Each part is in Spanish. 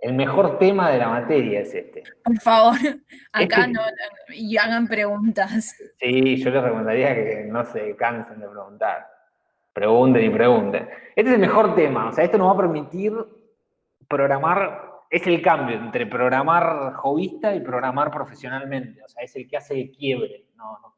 El mejor tema de la materia es este. Por favor, acá no, y hagan preguntas. Sí, yo les recomendaría que no se cansen de preguntar. Pregunten y pregunten. Este es el mejor tema, o sea, esto nos va a permitir programar, es el cambio entre programar hobbyista y programar profesionalmente, o sea, es el que hace el quiebre,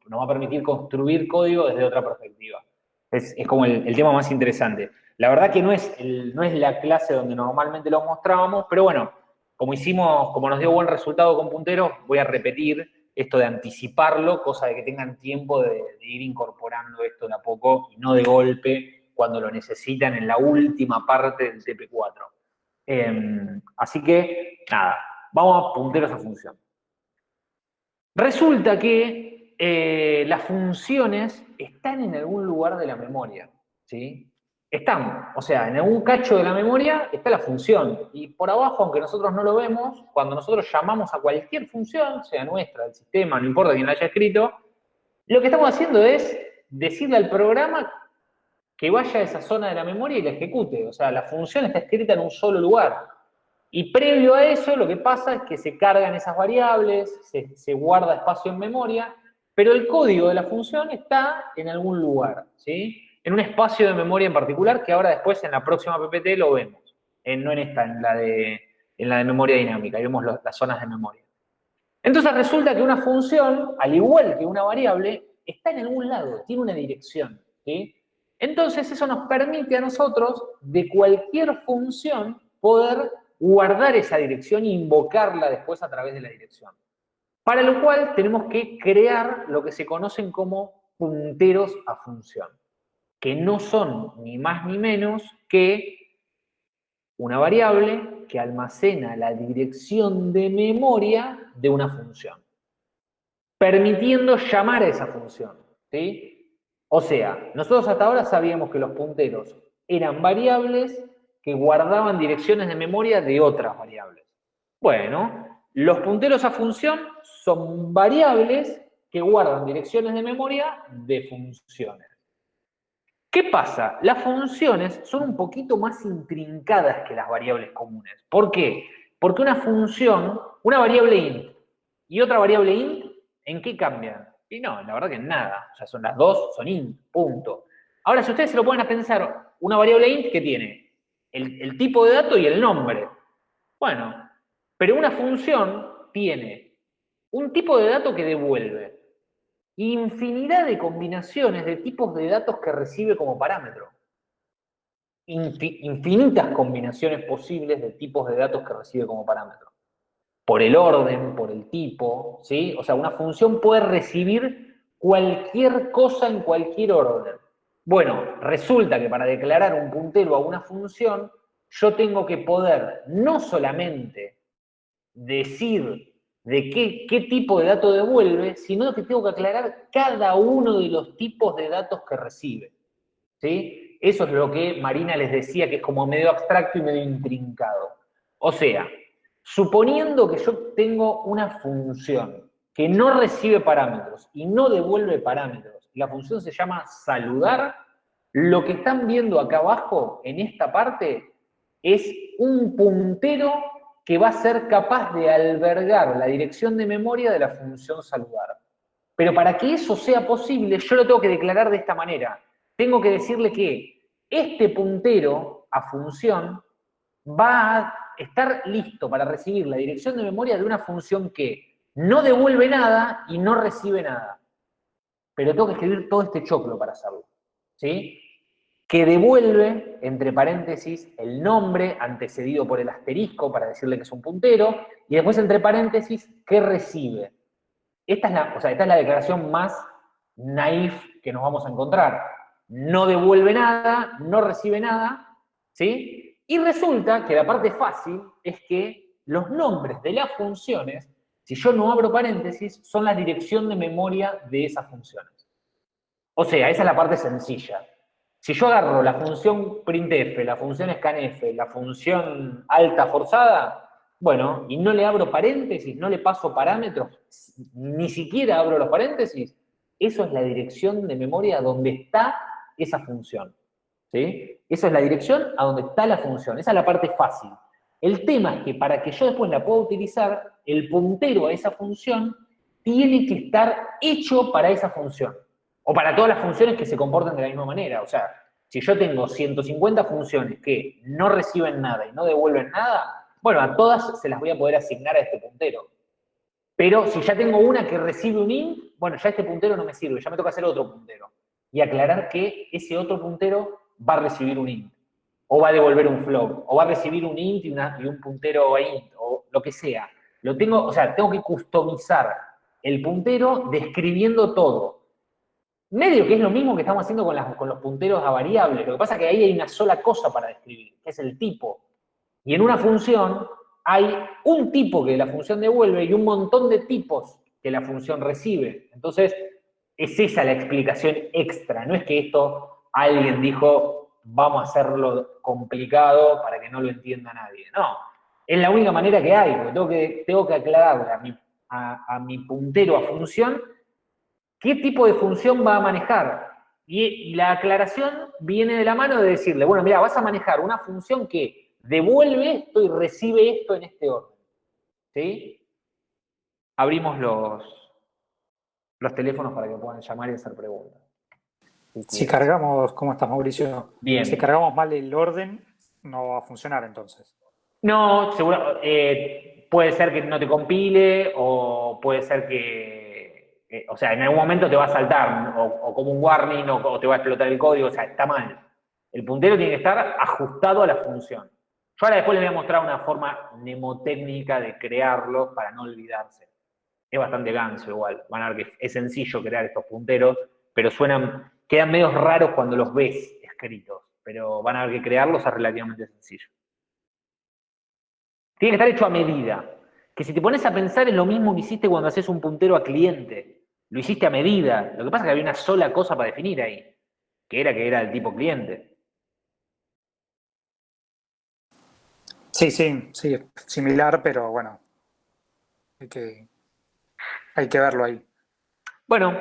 nos va a permitir construir código desde otra perspectiva. Es, como el, tema más interesante. La verdad que no es, no es la clase donde normalmente lo mostrábamos, pero bueno, como hicimos, como nos dio buen resultado con punteros, voy a repetir esto de anticiparlo, cosa de que tengan tiempo de, ir incorporando esto de a poco y no de golpe cuando lo necesitan en la última parte del TP4. Em, así que, nada, vamos a punteros a función. Resulta que eh, las funciones están en algún lugar de la memoria, ¿sí? Están, o sea, en algún cacho de la memoria está la función. Y por abajo, aunque nosotros no lo vemos, cuando nosotros llamamos a cualquier función, sea nuestra, del sistema, no importa quién la haya escrito, lo que estamos haciendo es decirle al programa que vaya a esa zona de la memoria y la ejecute. O sea, la función está escrita en un solo lugar. Y previo a eso, lo que pasa es que se cargan esas variables, se, se guarda espacio en memoria, pero el código de la función está en algún lugar, ¿sí? En un espacio de memoria en particular que ahora después en la próxima PPT lo vemos. no en esta, en la de, en la de memoria dinámica, ahí vemos las zonas de memoria. Entonces resulta que una función, al igual que una variable, está en algún lado, tiene una dirección. ¿sí? Entonces eso nos permite a nosotros, de cualquier función, poder guardar esa dirección e invocarla después a través de la dirección. Para lo cual tenemos que crear lo que se conocen como punteros a función que no son ni más ni menos que una variable que almacena la dirección de memoria de una función, permitiendo llamar a esa función. ¿sí? O sea, nosotros hasta ahora sabíamos que los punteros eran variables que guardaban direcciones de memoria de otras variables. Bueno, los punteros a función son variables que guardan direcciones de memoria de funciones. ¿Qué pasa? Las funciones son un poquito más intrincadas que las variables comunes. ¿Por qué? Porque una función, una variable int y otra variable int, ¿en qué cambian? Y no, la verdad que en nada. O sea, son las dos, son int, punto. Ahora, si ustedes se lo ponen a pensar, una variable int que tiene el, el tipo de dato y el nombre. Bueno, pero una función tiene un tipo de dato que devuelve infinidad de combinaciones de tipos de datos que recibe como parámetro. infinitas combinaciones posibles de tipos de datos que recibe como parámetro. Por el orden, por el tipo, ¿sí? O sea, una función puede recibir cualquier cosa en cualquier orden. Bueno, resulta que para declarar un puntero a una función, yo tengo que poder no solamente decir de qué, tipo de dato devuelve, sino que tengo que aclarar cada uno de los tipos de datos que recibe. ¿sí? Eso es lo que Marina les decía, que es como medio abstracto y medio intrincado. O sea, suponiendo que yo tengo una función que no recibe parámetros y no devuelve parámetros, la función se llama saludar, lo que están viendo acá abajo, en esta parte, es un puntero que va a ser capaz de albergar la dirección de memoria de la función saludar. Pero para que eso sea posible, yo lo tengo que declarar de esta manera. Tengo que decirle que este puntero a función va a estar listo para recibir la dirección de memoria de una función que no devuelve nada y no recibe nada. Pero tengo que escribir todo este choclo para hacerlo. ¿Sí? Que devuelve, entre paréntesis, el nombre antecedido por el asterisco para decirle que es un puntero, y después, entre paréntesis, que recibe. Esta es la, o sea, esta es la declaración más naif que nos vamos a encontrar. No devuelve nada, no recibe nada, ¿sí? Y resulta que la parte fácil es que los nombres de las funciones, si yo no abro paréntesis, son la dirección de memoria de esas funciones. O sea, esa es la parte sencilla. Si yo agarro la función printf, la función scanf, la función alta forzada, bueno, y no le abro paréntesis, no le paso parámetros, ni siquiera abro los paréntesis, eso es la dirección de memoria donde está esa función. ¿sí? Esa es la dirección a donde está la función, esa es la parte fácil. El tema es que para que yo después la pueda utilizar, el puntero a esa función tiene que estar hecho para esa función. O para todas las funciones que se comportan de la misma manera. O sea, si yo tengo 150 funciones que no reciben nada y no devuelven nada, bueno, a todas se las voy a poder asignar a este puntero. Pero si ya tengo una que recibe un int, bueno, ya este puntero no me sirve, ya me toca hacer otro puntero. Y aclarar que ese otro puntero va a recibir un int, o va a devolver un float, o va a recibir un int y, un puntero int, o lo que sea. Lo tengo, o sea, tengo que customizar el puntero describiendo todo. Medio que es lo mismo que estamos haciendo con, los punteros a variables. Lo que pasa es que ahí hay una sola cosa para describir, que es el tipo. Y en una función hay un tipo que la función devuelve y un montón de tipos que la función recibe. Entonces, es esa la explicación extra. No es que esto alguien dijo, vamos a hacerlo complicado para que no lo entienda nadie. No, es la única manera que hay, porque tengo que, tengo que aclararle a mi, a mi puntero a función qué tipo de función va a manejar. Y, la aclaración viene de la mano de decirle, bueno, mira, vas a manejar una función que devuelve esto y recibe esto en este orden. ¿Sí? Abrimos los, los teléfonos para que puedan llamar y hacer preguntas. Si cargamos, ¿cómo estás Mauricio? Bien. Si cargamos mal el orden, no va a funcionar entonces. No, seguro, eh, puede ser que no te compile o puede ser que eh, o sea, en algún momento te va a saltar, o, como un warning, o, te va a explotar el código, o sea, está mal. El puntero tiene que estar ajustado a la función. Yo ahora después les voy a mostrar una forma mnemotécnica de crearlo para no olvidarse. Es bastante ganso igual, van a ver que es sencillo crear estos punteros, pero suenan, quedan medio raros cuando los ves escritos, pero van a ver que crearlos es relativamente sencillo. Tiene que estar hecho a medida, que si te pones a pensar es lo mismo que hiciste cuando haces un puntero a cliente. Lo hiciste a medida. Lo que pasa es que había una sola cosa para definir ahí, que era que era el tipo cliente. Sí, sí, sí, similar, pero bueno, hay que, hay que verlo ahí. Bueno.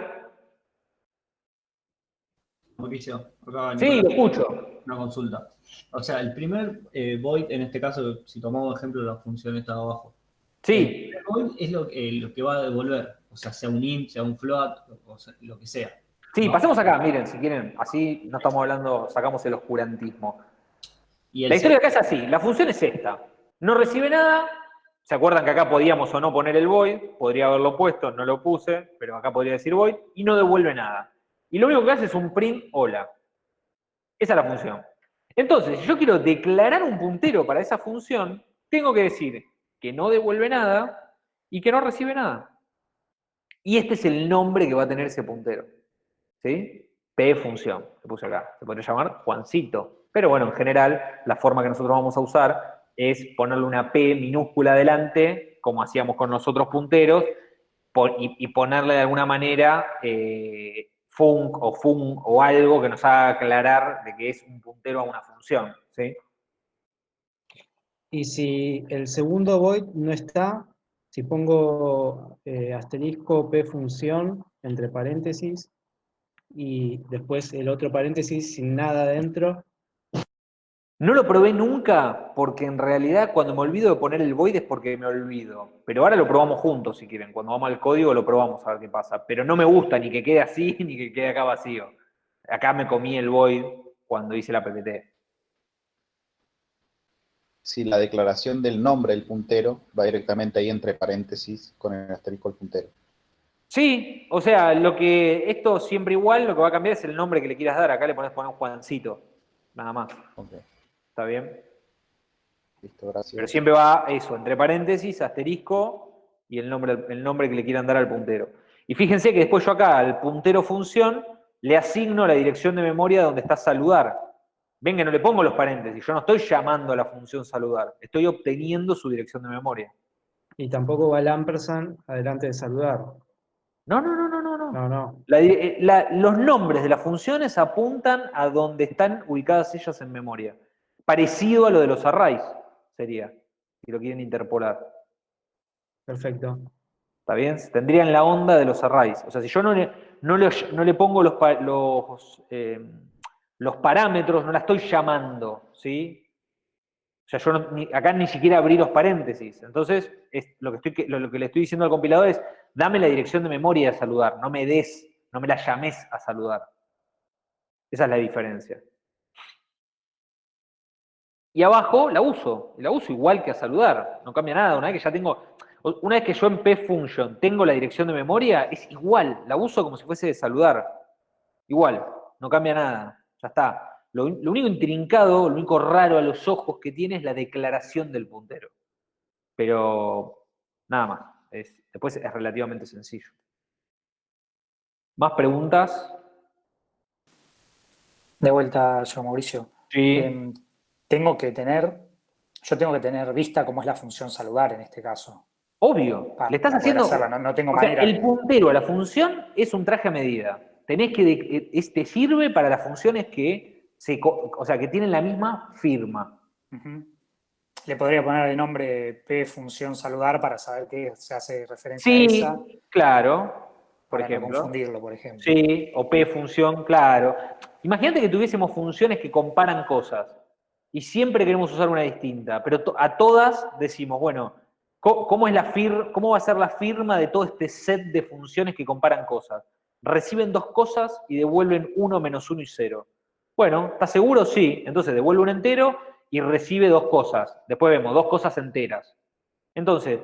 Mauricio, sí, lo escucho. Una consulta. O sea, el primer eh, void, en este caso, si tomamos ejemplo de la función esta abajo. Sí. El void es lo, lo que va a devolver o sea, sea un int, sea un float, o lo que sea. Sí, pasemos acá, miren, si quieren, así no estamos hablando, sacamos el oscurantismo. la historia acá es así, la función es esta, no recibe nada, ¿se acuerdan que acá podíamos o no poner el void? Podría haberlo puesto, no lo puse, pero acá podría decir void, y no devuelve nada. Y lo único que hace es un print hola. Esa es la función. Entonces, si yo quiero declarar un puntero para esa función, tengo que decir que no devuelve nada y que no recibe nada. Y este es el nombre que va a tener ese puntero. ¿Sí? P función, se puse acá. Se podría llamar Juancito. Pero bueno, en general, la forma que nosotros vamos a usar es ponerle una P minúscula adelante, como hacíamos con los otros punteros, y, ponerle de alguna manera eh, o fun o algo que nos haga aclarar de que es un puntero a una función. ¿sí? Y si el segundo void no está, si pongo eh, asterisco p función entre paréntesis y después el otro paréntesis sin nada dentro. No lo probé nunca porque en realidad cuando me olvido de poner el void es porque me olvido. Pero ahora lo probamos juntos si quieren. Cuando vamos al código lo probamos a ver qué pasa. Pero no me gusta ni que quede así ni que quede acá vacío. Acá me comí el void cuando hice la PPT si la declaración del nombre del puntero va directamente ahí entre paréntesis con el asterisco del puntero. Sí, o sea, lo que esto siempre igual, lo que va a cambiar es el nombre que le quieras dar. Acá le pones poner un Juancito, nada más. ¿Está bien? Listo, gracias. Pero siempre va eso, entre paréntesis, asterisco y el nombre, el nombre que le quieran dar al puntero. Y fíjense que después yo acá al puntero función le asigno la dirección de memoria donde está saludar. Ven que no le pongo los paréntesis, yo no estoy llamando a la función saludar, estoy obteniendo su dirección de memoria. Y tampoco va el ampersand adelante de saludar. No, no, no, no, no. no. no, eh, los nombres de las funciones apuntan a donde están ubicadas ellas en memoria. Parecido a lo de los arrays, sería, si lo quieren interpolar. Perfecto. ¿Está bien? Tendrían la onda de los arrays. O sea, si yo no le, no le, pongo los, los eh, los parámetros no la estoy llamando, ¿sí? sea, yo acá ni siquiera abrí los paréntesis. Entonces, es, lo, que le estoy diciendo al compilador es, dame la dirección de memoria de saludar, no me des, no me la llames a saludar. Esa es la diferencia. Y abajo la uso, la uso igual que a saludar, no cambia nada. Una vez que ya tengo, una vez que yo en pfunction tengo la dirección de memoria, es igual, la uso como si fuese de saludar. Igual, no cambia nada, ya está. Lo, lo único intrincado, lo único raro a los ojos que tiene es la declaración del puntero. Pero nada más, es- después es relativamente sencillo. ¿Más preguntas? De vuelta yo, Mauricio. Sí. Em, tengo que tener, yo tengo que tener vista cómo es la función saludar en este caso. Obvio, para- le estás haciendo... no, no tengo sea, manera. el puntero a la función es un traje a medida. Tenés que, es- te sirve para las funciones que, se, o sea, que tienen la misma firma. Le podría poner el nombre P función saludar para saber que se hace referencia Sí, a esa, claro, por para no ejemplo. confundirlo, por ejemplo. Sí, o P función, claro. Imagínate que tuviésemos funciones que comparan cosas y siempre queremos usar una distinta, pero a todas decimos, bueno, ¿cómo, es la fir- ¿cómo va a ser la firma de todo este set de funciones que comparan cosas? Reciben dos cosas y devuelven uno menos uno y cero. Bueno, ¿estás seguro? Sí. Entonces devuelve un entero y recibe dos cosas. Después vemos dos cosas enteras. Entonces,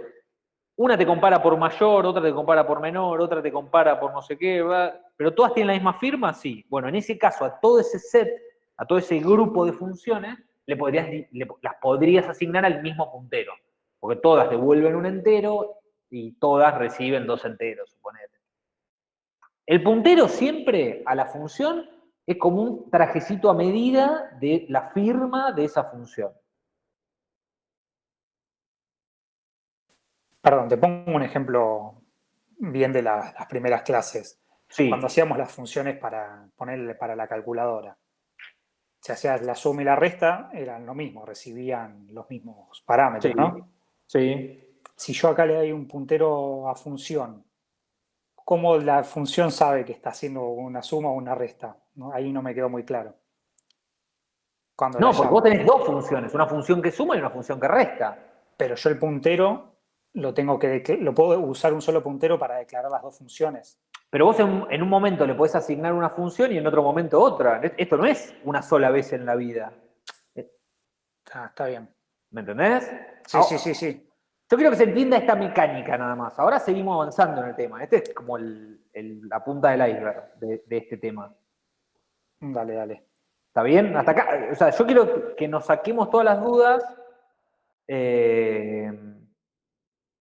una te compara por mayor, otra te compara por menor, otra te compara por no sé qué, ¿verdad? pero todas tienen la misma firma, sí. Bueno, en ese caso, a todo ese set, a todo ese grupo de funciones, le podrías, las podrías asignar al mismo puntero, porque todas devuelven un entero y todas reciben dos enteros, suponete. El puntero siempre a la función es como un trajecito a medida de la firma de esa función. Perdón, te pongo un ejemplo bien de la- las primeras clases. Sí, Cuando hacíamos las funciones para ponerle para la calculadora, si hacías la suma y la resta, eran lo mismo, recibían los mismos parámetros, Sí. ¿no? sí. Si yo acá le doy un puntero a función, ¿cómo la función sabe que está haciendo una suma o una resta? ¿No? Ahí no me quedó muy claro. Cuando No, porque vos tenés dos funciones, una función que suma y una función que resta. Pero yo el puntero lo tengo que lo puedo usar un solo puntero para declarar las dos funciones. Pero vos en, en un momento le podés asignar una función y en otro momento otra. Esto no es una sola vez en la vida. Ah, está bien. ¿Me entendés? Sí, sí, sí, sí. Yo quiero que se entienda esta mecánica nada más. Ahora seguimos avanzando en el tema. Este es como el- el- la punta del iceberg de, de este tema. Dale, dale. ¿Está bien? Hasta acá. O sea, yo quiero que nos saquemos todas las dudas. eh,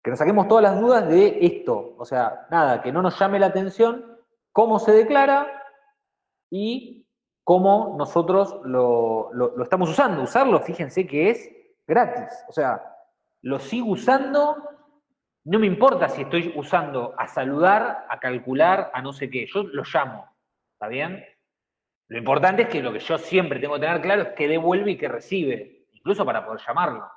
que nos saquemos todas las dudas de esto. O sea, nada, que no nos llame la atención cómo se declara y cómo nosotros lo, lo- lo estamos usando. Usarlo, fíjense que es gratis. O sea, lo sigo usando, no me importa si estoy usando a saludar, a calcular, a no sé qué. Yo lo llamo. ¿Está bien? Lo importante es que lo que yo siempre tengo que tener claro es qué devuelve y qué recibe, incluso para poder llamarlo.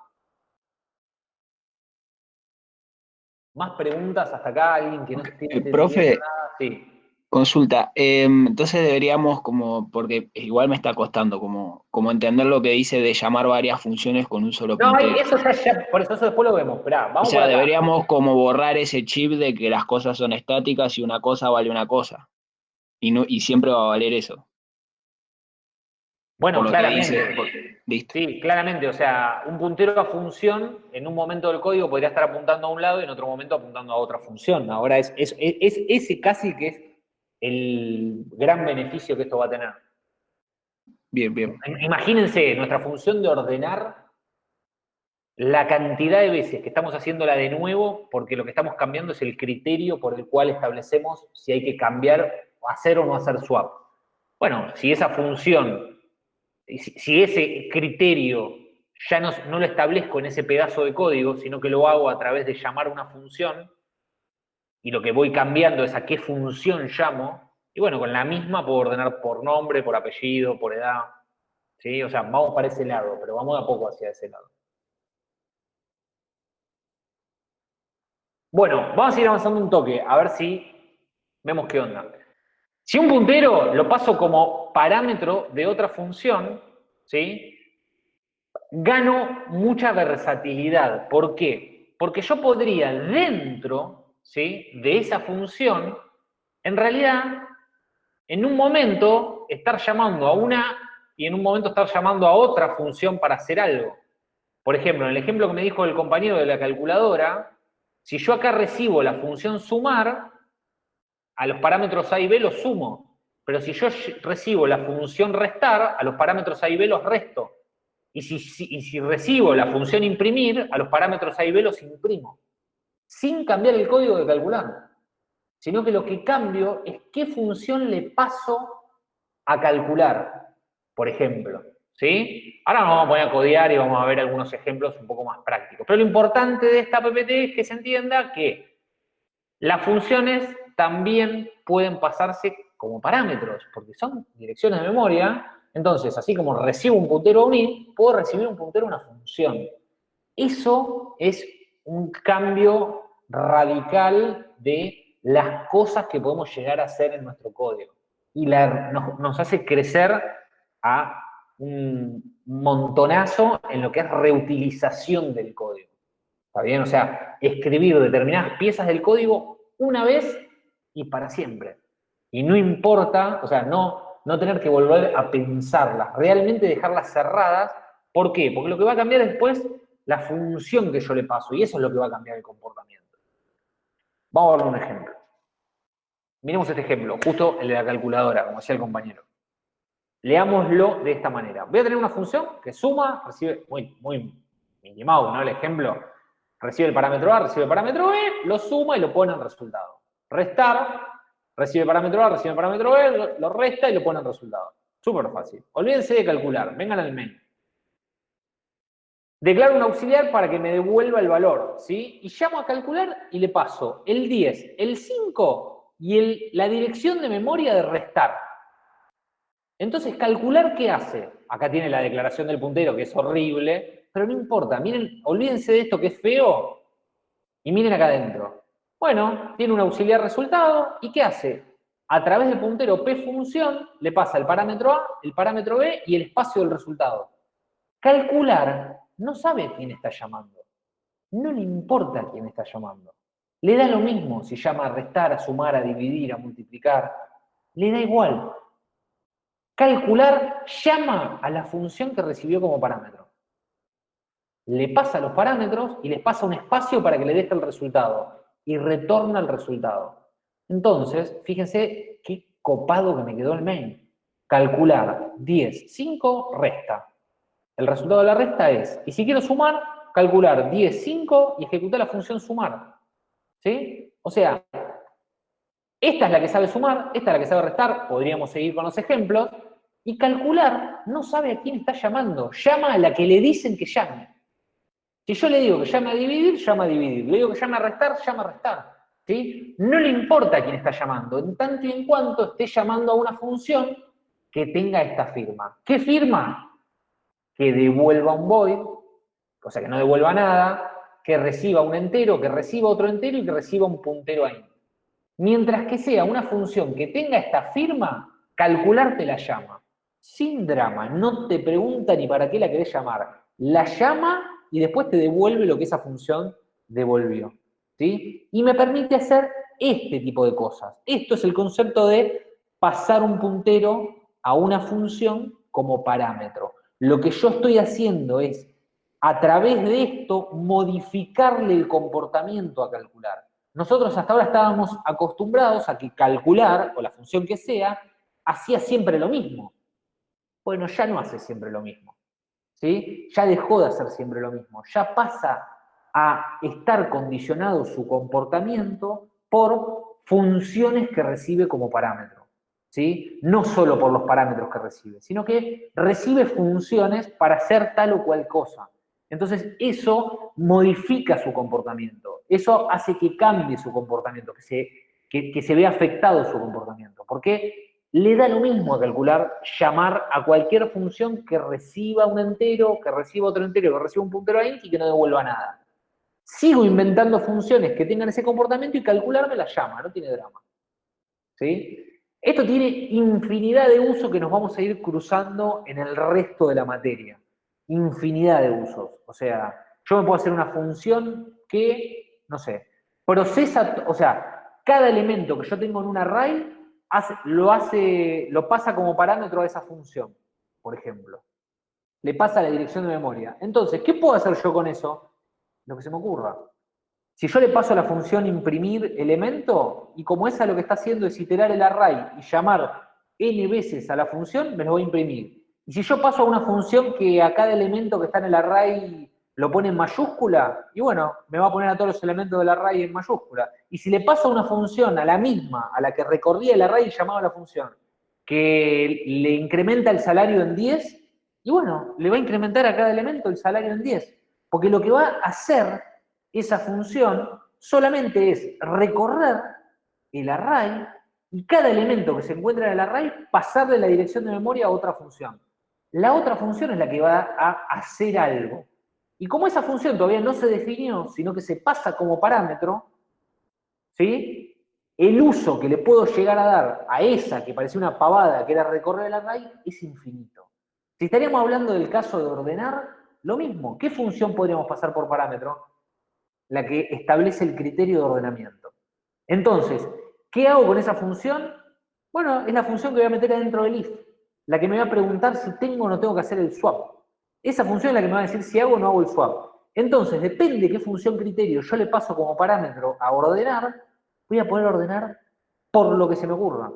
¿Más preguntas hasta acá? ¿Alguien que no entendiendo profe. nada? Sí. Consulta, em, entonces deberíamos como, porque igual me está costando como, como entender lo que dice de llamar varias funciones con un solo No, puntero. eso ya, ya- por eso, eso después lo vemos. Esperá, O vamos sea, por acá. deberíamos como borrar ese chip de que las cosas son estáticas y una cosa vale una cosa. Y, no, y siempre va a valer eso. Bueno, claramente. dice, por- listo. Sí, claramente. O sea, un puntero a función, en un momento del código podría estar apuntando a un lado y en otro momento apuntando a otra función. Ahora es, es, es- es ese casi que es el gran beneficio que esto va a tener. Bien, bien. Imagínense, nuestra función de ordenar la cantidad de veces que estamos haciéndola de nuevo, porque lo que estamos cambiando es el criterio por el cual establecemos si hay que cambiar, hacer o no hacer swap. Bueno, si esa función, si, ese criterio ya no, no lo establezco en ese pedazo de código, sino que lo hago a través de llamar una función, y lo que voy cambiando es a qué función llamo, y bueno, con la misma puedo ordenar por nombre, por apellido, por edad. ¿sí? O sea, vamos para ese lado, pero vamos de a poco hacia ese lado. Bueno, vamos a ir avanzando un toque, a ver si vemos qué onda. Si un puntero lo paso como parámetro de otra función, ¿sí? gano mucha versatilidad. ¿Por qué? Porque yo podría dentro de esa función, en realidad, en un momento estar llamando a una y en un momento estar llamando a otra función para hacer algo. Por ejemplo, en el ejemplo que me dijo el compañero de la calculadora, si yo acá recibo la función sumar, a los parámetros A y B los sumo. Pero si yo recibo la función restar, a los parámetros A y B los resto. Y si, si recibo la función imprimir, a los parámetros A y B los imprimo. Sin cambiar el código de calcular. Sino que lo que cambio es qué función le paso a calcular, por ejemplo. ¿Sí? Ahora nos vamos a poner a codear y vamos a ver algunos ejemplos un poco más prácticos. Pero lo importante de esta PPT es que se entienda que las funciones también pueden pasarse como parámetros, porque son direcciones de memoria. Entonces, así como recibo un puntero a un puedo recibir un puntero a una función. Eso es un cambio radical de las cosas que podemos llegar a hacer en nuestro código. Y nos, nos hace crecer a un montonazo en lo que es reutilización del código. ¿Está bien? O sea, escribir determinadas piezas del código una vez y para siempre. Y no importa, o sea, no, no tener que volver a pensarlas, realmente dejarlas cerradas. ¿Por qué? Porque lo que va a cambiar después la función que yo le paso, y eso es lo que va a cambiar el comportamiento. Vamos a ver un ejemplo. Miremos este ejemplo, justo el de la calculadora, como decía el compañero. Leámoslo de esta manera. Voy a tener una función que suma, recibe, muy, muy minimado, ¿no? El ejemplo, recibe el parámetro A, recibe el parámetro B, lo suma y lo pone en resultado. Restar, recibe el parámetro A, recibe el parámetro B, lo, resta y lo pone en resultado. Súper fácil. Olvídense de calcular, vengan al main. Declaro un auxiliar para que me devuelva el valor, ¿sí? Y llamo a calcular y le paso el 10, el 5 y el, la dirección de memoria de restar. Entonces, calcular qué hace. Acá tiene la declaración del puntero, que es horrible, pero no importa. Miren, olvídense de esto que es feo y miren acá adentro. Bueno, tiene un auxiliar resultado, ¿y qué hace? A través del puntero p función le pasa el parámetro A, el parámetro B y el espacio del resultado. Calcular no sabe quién está llamando. No le importa quién está llamando. Le da lo mismo si llama a restar, a sumar, a dividir, a multiplicar. Le da igual. Calcular llama a la función que recibió como parámetro. Le pasa los parámetros y les pasa un espacio para que le deje el resultado. Y retorna el resultado. Entonces, fíjense qué copado que me quedó el main. Calcular 10, 5, resta. El resultado de la resta es, y si quiero sumar, calcular 10, 5 y ejecutar la función sumar. ¿Sí? O sea, esta es la que sabe sumar, esta es la que sabe restar, podríamos seguir con los ejemplos, y calcular no sabe a quién está llamando, llama a la que le dicen que llame. Si yo le digo que llame a dividir, llama a dividir. Le digo que llame a restar, llama a restar. ¿sí? No le importa a quién está llamando, en tanto y en cuanto esté llamando a una función que tenga esta firma. ¿Qué firma? Que devuelva un void, o sea, que no devuelva nada, que reciba un entero, que reciba otro entero y que reciba un puntero ahí. Mientras que sea una función que tenga esta firma, calcular te la llama sin drama, no te pregunta ni para qué la querés llamar. La llama y después te devuelve lo que esa función devolvió. ¿sí? Y me permite hacer este tipo de cosas. Esto es el concepto de pasar un puntero a una función como parámetro. Lo que yo estoy haciendo es, a través de esto, modificarle el comportamiento a calcular. Nosotros hasta ahora estábamos acostumbrados a que calcular, o la función que sea, hacía siempre lo mismo. Bueno, ya no hace siempre lo mismo. ¿sí? Ya dejó de hacer siempre lo mismo. Ya pasa a estar condicionado su comportamiento por funciones que recibe como parámetro. ¿Sí? No solo por los parámetros que recibe, sino que recibe funciones para hacer tal o cual cosa. Entonces, eso modifica su comportamiento. Eso hace que cambie su comportamiento, que se, que, se vea afectado su comportamiento. ¿Por qué? le da lo mismo calcular llamar a cualquier función que reciba un entero, que reciba otro entero, que reciba un puntero ahí y que no devuelva nada. Sigo inventando funciones que tengan ese comportamiento y calcular me la llama, no tiene drama. ¿Sí? Esto tiene infinidad de usos que nos vamos a ir cruzando en el resto de la materia. infinidad de usos. O sea, yo me puedo hacer una función que, no sé, procesa, o sea, cada elemento que yo tengo en un array lo hace, lo pasa como parámetro a esa función, por ejemplo. Le pasa la dirección de memoria. Entonces, ¿qué puedo hacer yo con eso? Lo que se me ocurra. Si yo le paso la función imprimir elemento, y como esa lo que está haciendo es iterar el array y llamar n veces a la función, me lo voy a imprimir. Y si yo paso a una función que a cada elemento que está en el array lo pone en mayúscula, y bueno, me va a poner a todos los elementos del array en mayúscula. Y si le paso una función, a la misma, a la que recorría el array y llamaba la función, que le incrementa el salario en 10, y bueno, le va a incrementar a cada elemento el salario en 10. Porque lo que va a hacer esa función solamente es recorrer el array y cada elemento que se encuentra en el array pasarle la dirección de memoria a otra función. La otra función es la que va a hacer algo. Y como esa función todavía no se definió, sino que se pasa como parámetro, ¿sí? el uso que le puedo llegar a dar a esa que parecía una pavada, que era recorrer el array, es infinito. Si estaríamos hablando del caso de ordenar, lo mismo. ¿Qué función podríamos pasar por parámetro? La que establece el criterio de ordenamiento. Entonces, ¿qué hago con esa función? Bueno, es la función que voy a meter adentro del if, la que me va a preguntar si tengo o no tengo que hacer el swap. Esa función es la que me va a decir si hago o no hago el swap. Entonces, depende de qué función criterio yo le paso como parámetro a ordenar, voy a poder ordenar por lo que se me ocurra.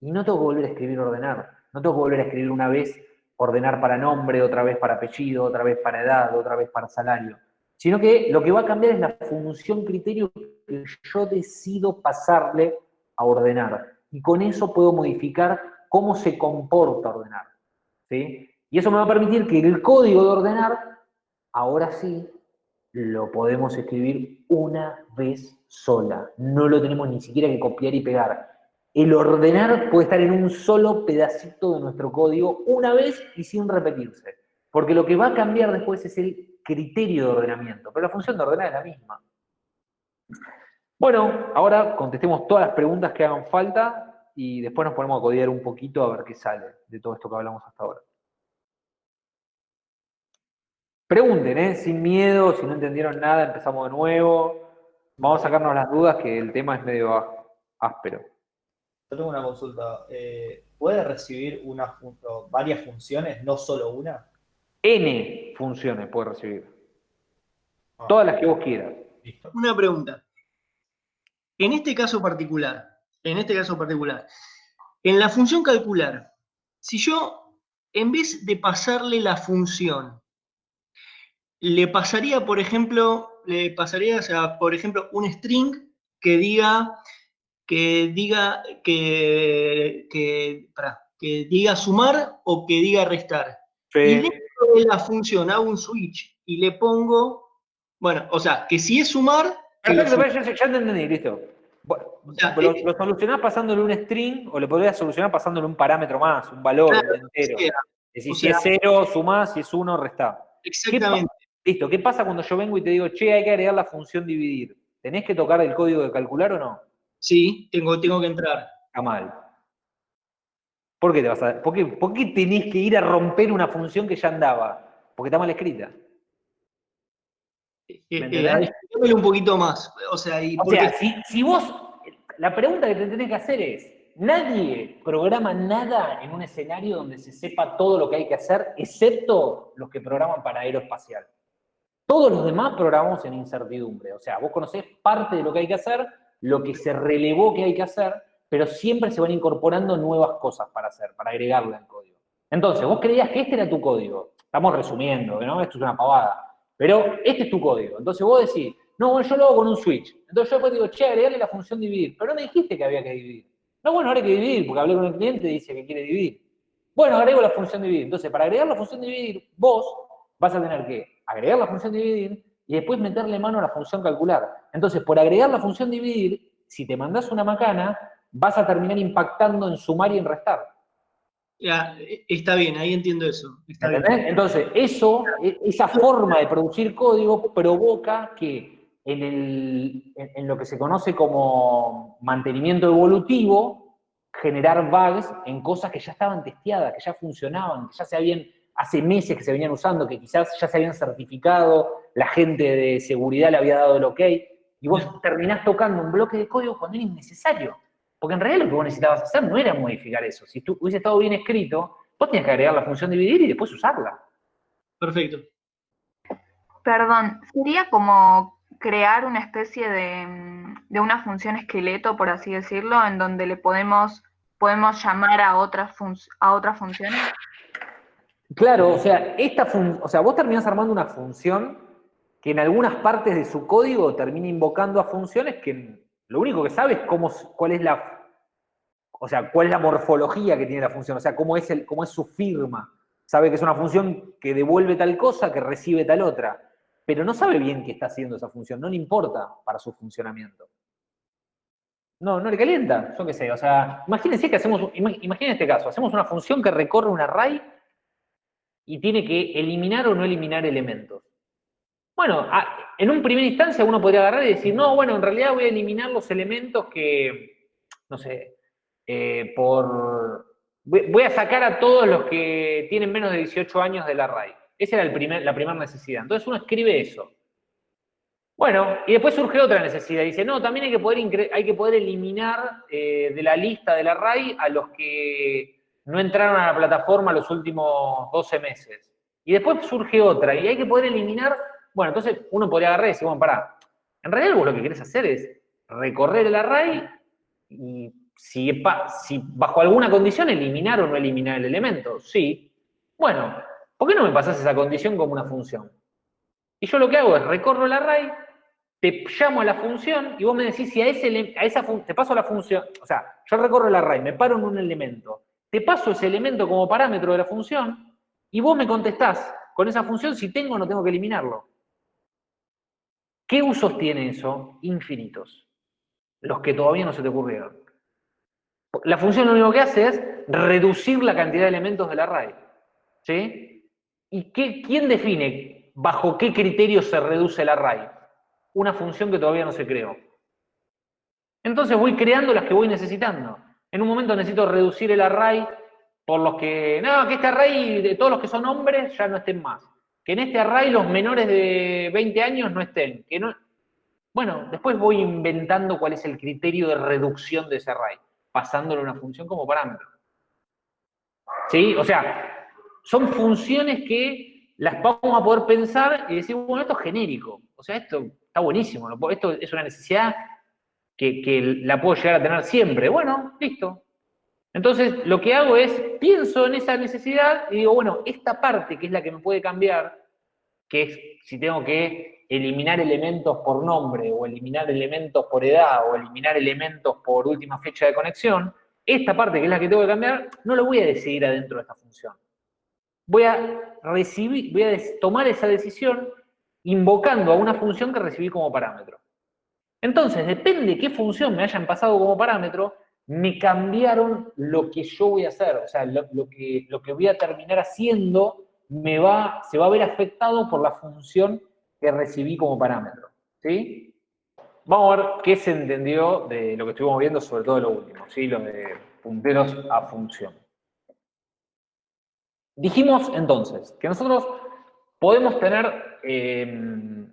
Y no tengo que volver a escribir ordenar. No tengo que volver a escribir una vez ordenar para nombre, otra vez para apellido, otra vez para edad, otra vez para salario. Sino que lo que va a cambiar es la función criterio que yo decido pasarle a ordenar. Y con eso puedo modificar cómo se comporta ordenar. ¿sí? Y eso me va a permitir que el código de ordenar, ahora sí, lo podemos escribir una vez sola. No lo tenemos ni siquiera que copiar y pegar. El ordenar puede estar en un solo pedacito de nuestro código una vez y sin repetirse. Porque lo que va a cambiar después es el criterio de ordenamiento. Pero la función de ordenar es la misma. Bueno, ahora contestemos todas las preguntas que hagan falta y después nos ponemos a codiar un poquito a ver qué sale de todo esto que hablamos hasta ahora. Pregunten, ¿eh? sin miedo, si no entendieron nada, empezamos de nuevo. Vamos a sacarnos las dudas que el tema es medio áspero. Yo tengo una consulta. Eh, ¿Puede recibir una varias funciones, no solo una? N funciones puede recibir. Ah. Todas las que vos quieras. Una pregunta. En este caso particular, en este caso particular, en la función calcular, si yo, en vez de pasarle la función le pasaría, por ejemplo, le pasaría, o sea, por ejemplo, un string que diga, que diga, que, que, que diga sumar o que diga restar. Y dentro de la función hago un switch y le pongo, bueno, o sea, que si es sumar... Perfecto, ya, ya te entendí, listo. lo, solucionás pasándole un string o le podrías solucionar pasándole un parámetro más, un valor entero. Es decir, si es cero, sumás, si es uno, restás. Exactamente. Listo, ¿qué pasa cuando yo vengo y te digo, che, hay que agregar la función dividir? ¿Tenés que tocar el código de calcular o no? Sí, tengo, tengo que entrar. Está mal. ¿Por qué, te vas a, por, qué, ¿Por qué tenés que ir a romper una función que ya andaba? Porque está mal escrita. Eh, eh un poquito más. O sea, y o sea si, si vos, la pregunta que te tenés que hacer es, Nadie programa nada en un escenario donde se sepa todo lo que hay que hacer, excepto los que programan para aeroespacial. Todos los demás programamos en incertidumbre. O sea, vos conocés parte de lo que hay que hacer, lo que se relevó que hay que hacer, pero siempre se van incorporando nuevas cosas para hacer, para agregarle al código. Entonces, vos creías que este era tu código. Estamos resumiendo, ¿no? Esto es una pavada. Pero este es tu código. Entonces vos decís, no, bueno, yo lo hago con un switch. Entonces yo después digo, che, agregarle la función dividir. Pero no me dijiste que había que dividir. No, bueno, ahora hay que dividir, porque hablé con el cliente y dice que quiere dividir. Bueno, agrego la función dividir. Entonces, para agregar la función dividir, vos vas a tener que agregar la función dividir y después meterle mano a la función calcular. Entonces, por agregar la función dividir, si te mandás una macana, vas a terminar impactando en sumar y en restar. Ya, está bien, ahí entiendo eso. Entonces, eso, e, esa forma de producir código provoca que en, en, lo que se conoce como mantenimiento evolutivo, generar bugs en cosas que ya estaban testeadas, que ya funcionaban, que ya se habían hace meses que se venían usando, que quizás ya se habían certificado, la gente de seguridad le había dado el ok, y vos terminás tocando un bloque de código cuando era innecesario. Porque en realidad lo que vos necesitabas hacer no era modificar eso. Si tú hubiese estado bien escrito, vos tenías que agregar la función dividir y después usarla. Perfecto. Perdón, sería como crear una especie de, de una función esqueleto, por así decirlo, en donde le podemos, podemos llamar a otras, a otras funciones. Claro, o sea, esta fun- o sea, vos terminás armando una función que en algunas partes de su código termina invocando a funciones que lo único que sabe es cómo, cuál es la, o sea, cuál es la morfología que tiene la función, o sea, cómo es, el, cómo es su firma. Sabe que es una función que devuelve tal cosa, que recibe tal otra, pero no sabe bien qué está haciendo esa función, no le importa para su funcionamiento. No, no le calienta, yo qué sé, o sea, imagínense que hacemos, ima- imaginen este caso, hacemos una función que recorre un array y tiene que eliminar o no eliminar elementos. Bueno, en un primera instancia uno podría agarrar y decir, no, bueno, en realidad voy a eliminar los elementos que, no sé, eh, por... Voy a sacar a todos los que tienen menos de 18 años del array. Esa era la primera necesidad. Entonces uno escribe eso. Bueno, y después surge otra necesidad. Dice, no, también hay que poder, hay que poder eliminar eh, de la lista del array a los que no entraron a la plataforma los últimos 12 meses. Y después surge otra, y hay que poder eliminar. Bueno, entonces uno podría agarrar y decir, bueno, pará. En realidad vos lo que querés hacer es recorrer el array y si, bajo alguna condición eliminar o no eliminar el elemento. Sí. Bueno, ¿por qué no me pasás esa condición como una función? Y yo lo que hago es recorro el array, te llamo a la función y vos me decís si a, ese, esa te paso la función, o sea, yo recorro el array, me paro en un elemento, te paso ese elemento como parámetro de la función y vos me contestás con esa función si tengo o no tengo que eliminarlo. ¿Qué usos tiene eso? Infinitos. Los que todavía no se te ocurrieron. La función lo único que hace es reducir la cantidad de elementos del array. ¿Sí? ¿Y qué, quién define bajo qué criterio se reduce el array? Una función que todavía no se creó. Entonces voy creando las que voy necesitando. En un momento necesito reducir el array por los que, no, que este array de todos los que son hombres ya no estén más. Que en este array los menores de 20 años no estén. Que no... Bueno, después voy inventando cuál es el criterio de reducción de ese array, pasándole una función como parámetro. ¿Sí? O sea, son funciones que las vamos a poder pensar y decir, bueno, esto es genérico. O sea, esto está buenísimo. Esto es una necesidad que, que la puedo llegar a tener siempre. Bueno, listo. Entonces, lo que hago es, pienso en esa necesidad y digo, bueno, esta parte que es la que me puede cambiar, que es si tengo que eliminar elementos por nombre, o eliminar elementos por edad, o eliminar elementos por última fecha de conexión, esta parte que es la que tengo que cambiar, no lo voy a decidir adentro de esta función. Voy a recibir, voy a tomar esa decisión invocando a una función que recibí como parámetro. Entonces, depende qué función me hayan pasado como parámetro, me cambiaron lo que yo voy a hacer. O sea, lo, que, lo que voy a terminar haciendo me va, se va a ver afectado por la función que recibí como parámetro. ¿Sí? Vamos a ver qué se entendió de lo que estuvimos viendo, sobre todo lo último, ¿sí? Lo de punteros a función. Dijimos entonces que nosotros podemos tener eh,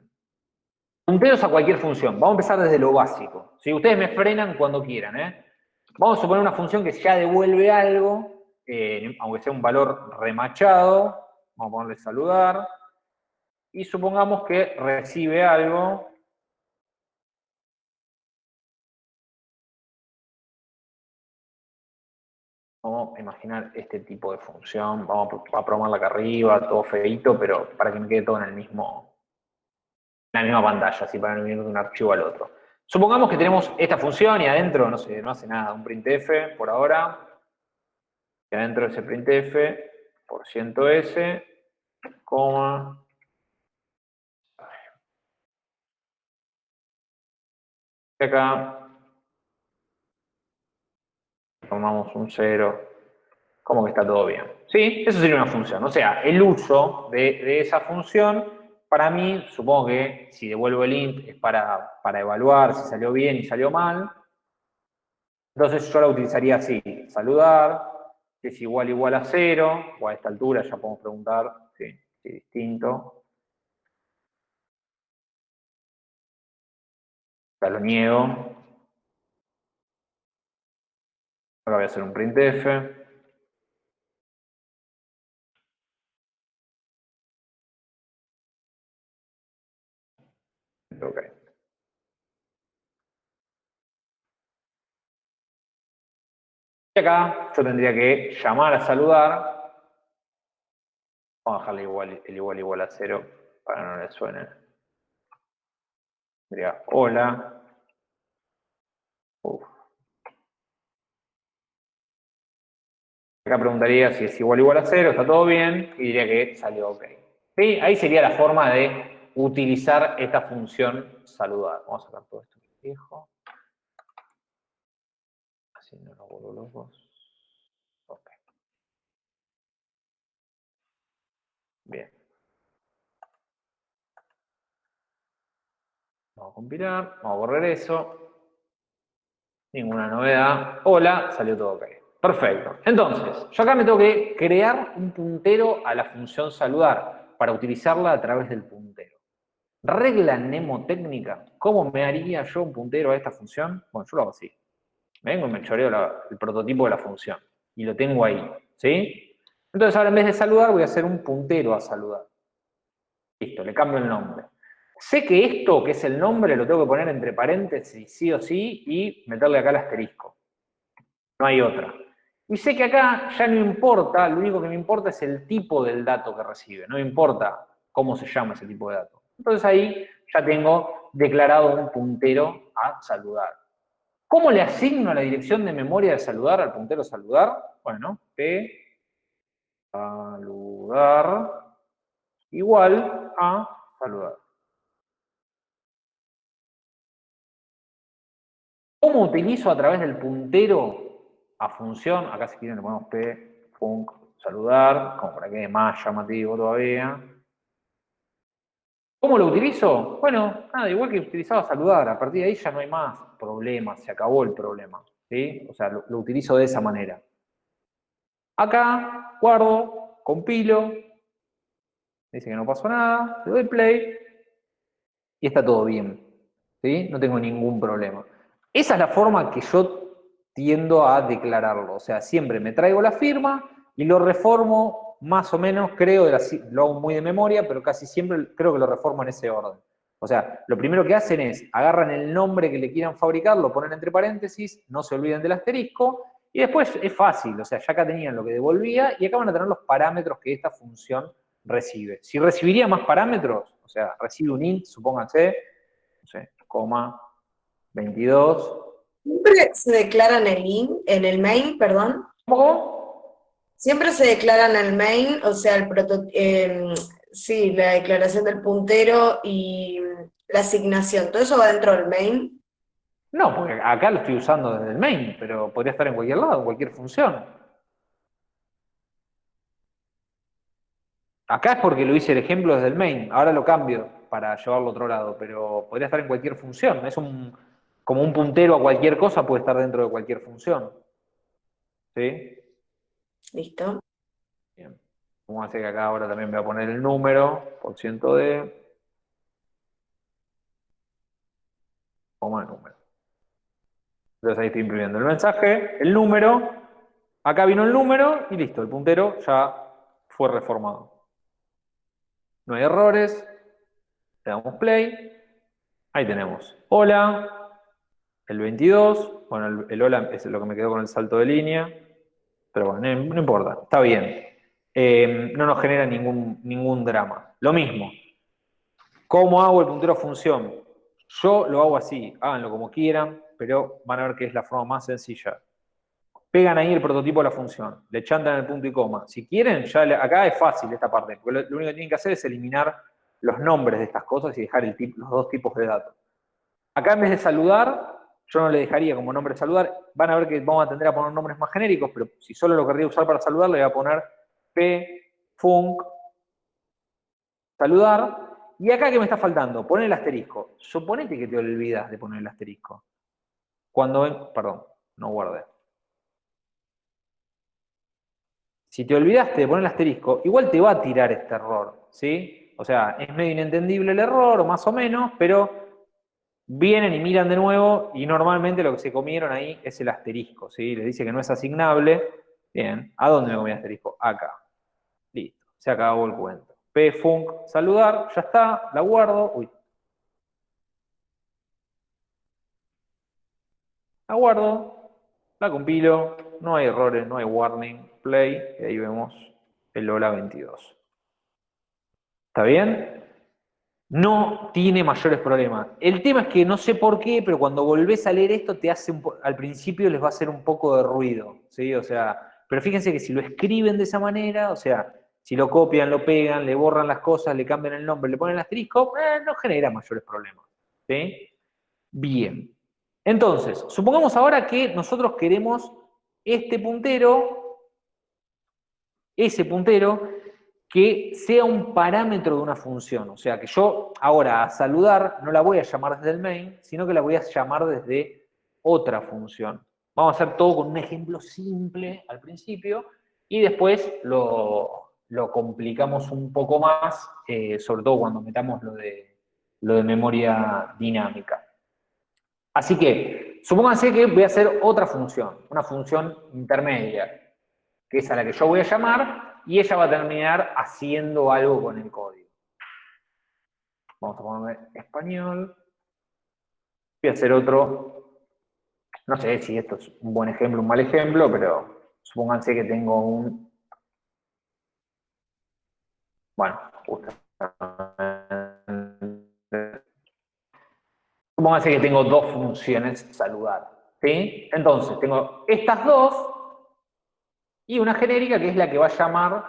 punteros a cualquier función. Vamos a empezar desde lo básico. Si Ustedes me frenan cuando quieran. ¿eh? Vamos a suponer una función que ya devuelve algo, eh, aunque sea un valor remachado. Vamos a ponerle saludar. Y supongamos que recibe algo. Vamos a imaginar este tipo de función. Vamos a programarla acá arriba, todo feito, pero para que me quede todo en el mismo, en la misma pantalla, así para no ir de un archivo al otro. Supongamos que tenemos esta función y adentro, no sé, no hace nada, un printf por ahora. Y adentro de ese printf, por ciento s, coma. Y acá tomamos un 0, como que está todo bien. ¿Sí? Eso sería una función. O sea, el uso de esa función, para mí, supongo que si devuelvo el int es para, para evaluar si salió bien y salió mal. Entonces yo la utilizaría así, saludar, si es igual igual a cero, o a esta altura ya podemos preguntar si es distinto. Ya lo niego. Ahora voy a hacer un printf. Y acá yo tendría que llamar a saludar. Vamos a dejarle igual, el igual igual a cero para no le suene. Diría hola. Acá preguntaría si es igual igual a cero, está todo bien, y diría que salió ok. ¿Sí? Ahí sería la forma de utilizar esta función saludar. Vamos a sacar todo esto viejo. Así no lo vuelvo locos. Ok. Bien. Vamos a compilar, vamos a borrar eso. Ninguna novedad. Hola, salió todo ok. Perfecto. Entonces, yo acá me tengo que crear un puntero a la función saludar para utilizarla a través del puntero. Regla mnemotécnica, ¿cómo me haría yo un puntero a esta función? Bueno, yo lo hago así. Vengo y me choreo el prototipo de la función. Y lo tengo ahí, ¿sí? Entonces ahora en vez de saludar voy a hacer un puntero a saludar. Listo, le cambio el nombre. Sé que esto, que es el nombre, lo tengo que poner entre paréntesis sí o sí y meterle acá el asterisco. No hay otra. Y sé que acá ya no importa, lo único que me importa es el tipo del dato que recibe. No me importa cómo se llama ese tipo de dato. Entonces ahí ya tengo declarado un puntero a saludar. ¿Cómo le asigno la dirección de memoria de saludar al puntero saludar? Bueno, p saludar igual a saludar. ¿Cómo utilizo a través del puntero a función? Acá si quieren le ponemos p func saludar, como para que más llamativo todavía. ¿Cómo lo utilizo? Bueno, nada, igual que utilizaba saludar, a partir de ahí ya no hay más problemas, se acabó el problema. ¿sí? O sea, lo, lo utilizo de esa manera. Acá, guardo, compilo, dice que no pasó nada, le doy play, y está todo bien. ¿sí? No tengo ningún problema. Esa es la forma que yo tiendo a declararlo. O sea, siempre me traigo la firma y lo reformo más o menos, creo, de la- lo hago muy de memoria, pero casi siempre creo que lo reformo en ese orden. O sea, lo primero que hacen es, agarran el nombre que le quieran fabricar, lo ponen entre paréntesis, no se olviden del asterisco, y después es fácil, o sea, ya acá tenían lo que devolvía, y acá van a tener los parámetros que esta función recibe. Si recibiría más parámetros, o sea, recibe un int, supónganse, no sé, coma, 22, Siempre se declaran el in, en el main, perdón. ¿cómo? Siempre se declaran el main, o sea, el proto, em, sí, la declaración del puntero y la asignación. Todo eso va dentro del main. No, porque acá lo estoy usando desde el main, pero podría estar en cualquier lado, en cualquier función. Acá es porque lo hice el ejemplo desde el main, ahora lo cambio para llevarlo a otro lado, pero podría estar en cualquier función. Es un, como un puntero a cualquier cosa, puede estar dentro de cualquier función. ¿Sí? Listo. Bien. Vamos a hacer que acá ahora también voy a poner el número, por ciento de, coma número. Entonces ahí estoy imprimiendo el mensaje, el número, acá vino el número y listo, el puntero ya fue reformado. No hay errores, le damos play, ahí tenemos, hola, el 22, bueno, el, el hola es lo que me quedó con el salto de línea, pero bueno, no, importa, está bien. Eh, no nos genera ningún, ningún drama. Lo mismo, ¿cómo hago el puntero función? Yo lo hago así, háganlo como quieran, pero van a ver que es la forma más sencilla. Pegan ahí el prototipo de la función, le chantan el punto y coma. Si quieren, ya acá es fácil esta parte, porque lo, único que tienen que hacer es eliminar los nombres de estas cosas y dejar los dos tipos de datos. Acá en vez de saludar, yo no le dejaría como nombre saludar. Van a ver que vamos a tender a poner nombres más genéricos, pero si solo lo querría usar para saludar, le voy a poner p, func, saludar. Y acá, ¿qué me está faltando? Poner el asterisco. Suponete que te olvidas de poner el asterisco. Cuando ven, perdón, no guardé. si te olvidaste de poner el asterisco, igual te va a tirar este error, ¿sí? O sea, es medio inentendible el error, más o menos, pero vienen y miran de nuevo, y normalmente lo que se comieron ahí es el asterisco, ¿sí? Le dice que no es asignable. Bien, ¿a dónde me comí el asterisco? Acá. Listo, se acabó el cuento. pfunc, saludar, ya está, la guardo. Uy. La guardo, la compilo, no hay errores, no hay warning, play, y ahí vemos el Lola 22. ¿Está bien? No tiene mayores problemas. El tema es que no sé por qué, pero cuando volvés a leer esto, te hace al principio les va a hacer un poco de ruido, ¿sí? O sea, pero fíjense que si lo escriben de esa manera, o sea, si lo copian, lo pegan, le borran las cosas, le cambian el nombre, le ponen el asterisco, eh, no genera mayores problemas. Bien. Entonces, supongamos ahora que nosotros queremos este puntero, ese puntero, que sea un parámetro de una función. O sea, que yo ahora a saludar no la voy a llamar desde el main, sino que la voy a llamar desde otra función. Vamos a hacer todo con un ejemplo simple al principio y después lo, complicamos un poco más, eh, sobre todo cuando metamos lo de, lo de memoria dinámica. Así que, supónganse que voy a hacer otra función, una función intermedia, que es a la que yo voy a llamar, y ella va a terminar haciendo algo con el código. Vamos a poner español. Voy a hacer otro. No sé si esto es un buen ejemplo, un mal ejemplo, pero supónganse que tengo un... Bueno, Supónganse que tengo dos funciones saludar. ¿sí? Entonces, tengo estas dos y una genérica que es la que va a llamar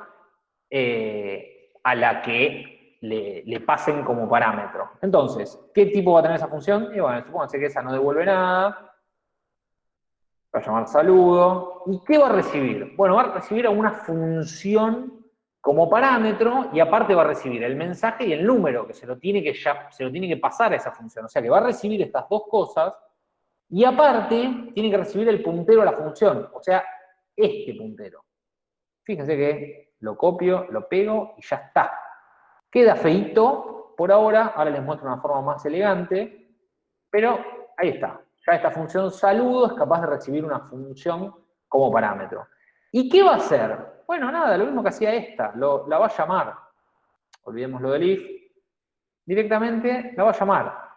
eh, a la que le, pasen como parámetro. Entonces, ¿qué tipo va a tener esa función? Y bueno, supónganse que esa no devuelve nada. Va a llamar saludo. ¿Y qué va a recibir? Bueno, va a recibir una función como parámetro y aparte va a recibir el mensaje y el número, que se lo tiene que, ya, se lo tiene que pasar a esa función. O sea que va a recibir estas dos cosas y aparte tiene que recibir el puntero a la función, o sea, este puntero. Fíjense que lo copio, lo pego y ya está. Queda feito por ahora, ahora les muestro una forma más elegante, pero ahí está. Ya esta función saludo es capaz de recibir una función como parámetro. ¿Y qué va a hacer? Bueno, nada, lo mismo que hacía esta, la va a llamar. Olvidemos lo del if. Directamente la va a llamar.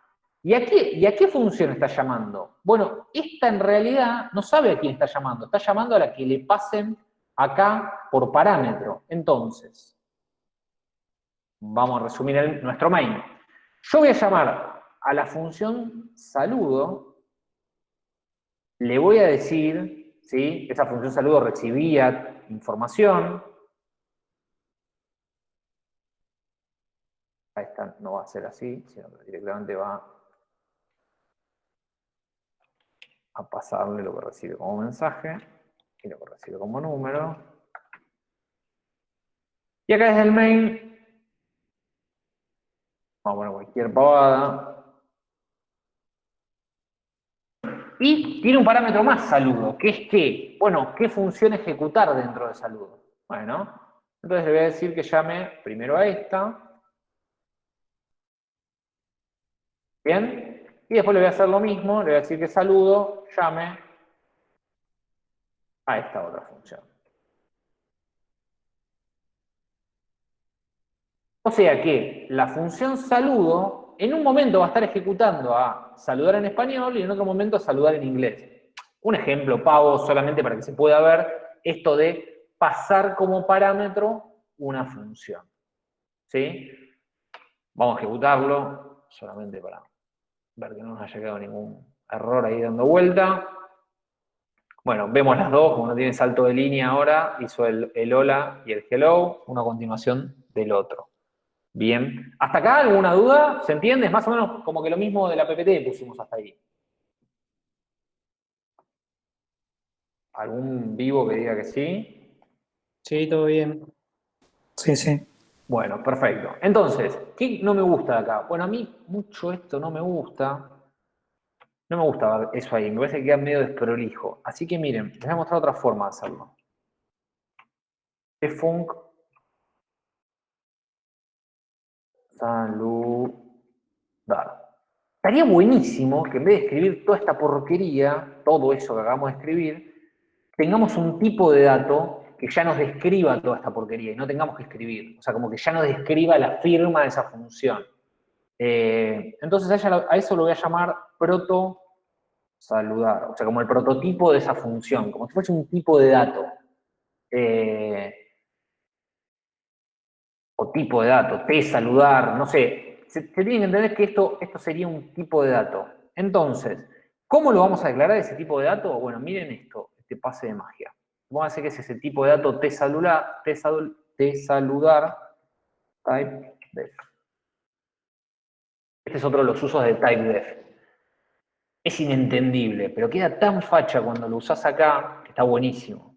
¿Y a, qué, ¿Y a qué función está llamando? Bueno, esta en realidad no sabe a quién está llamando, está llamando a la que le pasen acá por parámetro. Entonces, vamos a resumir nuestro main. Yo voy a llamar a la función saludo, le voy a decir, ¿sí? esa función saludo recibía información. Esta no va a ser así, sino que directamente va a pasarle lo que recibe como mensaje y lo que recibe como número. Y acá desde el main, vamos a poner cualquier pavada. Y tiene un parámetro más saludo, que es que, bueno, ¿qué función ejecutar dentro de saludo? Bueno, entonces le voy a decir que llame primero a esta. Bien. Y después le voy a hacer lo mismo, le voy a decir que saludo, llame a esta otra función. O sea que la función saludo en un momento va a estar ejecutando a saludar en español y en otro momento a saludar en inglés. Un ejemplo, pavo, solamente para que se pueda ver esto de pasar como parámetro una función. ¿Sí? Vamos a ejecutarlo solamente para ver que no nos haya quedado ningún error ahí dando vuelta. Bueno, vemos las dos, como no tiene salto de línea ahora, hizo el, el hola y el hello, una continuación del otro. Bien. ¿Hasta acá alguna duda? ¿Se entiende? Es más o menos como que lo mismo de la PPT pusimos hasta ahí. ¿Algún vivo que diga que sí? Sí, todo bien. Sí, sí. Bueno, perfecto. Entonces, ¿qué no me gusta de acá? Bueno, a mí mucho esto no me gusta. No me gusta eso ahí, me parece que queda medio desprolijo. Así que miren, les voy a mostrar otra forma de hacerlo. func saludar. Estaría buenísimo que en vez de escribir toda esta porquería, todo eso que acabamos de escribir, tengamos un tipo de dato que ya nos describa toda esta porquería y no tengamos que escribir. O sea, como que ya nos describa la firma de esa función. Eh, entonces a, eso lo voy a llamar proto saludar, o sea, como el prototipo de esa función, como si fuese un tipo de dato. Eh, o tipo de dato, t saludar, no sé. Se, tiene que entender que esto, esto sería un tipo de dato. Entonces, ¿cómo lo vamos a declarar ese tipo de dato? Bueno, miren esto, este pase de magia. Vamos a decir que es ese tipo de dato t saludar, t, saludar, type. Este es otro de los usos de type def. Es inentendible, pero queda tan facha cuando lo usás acá, que está buenísimo.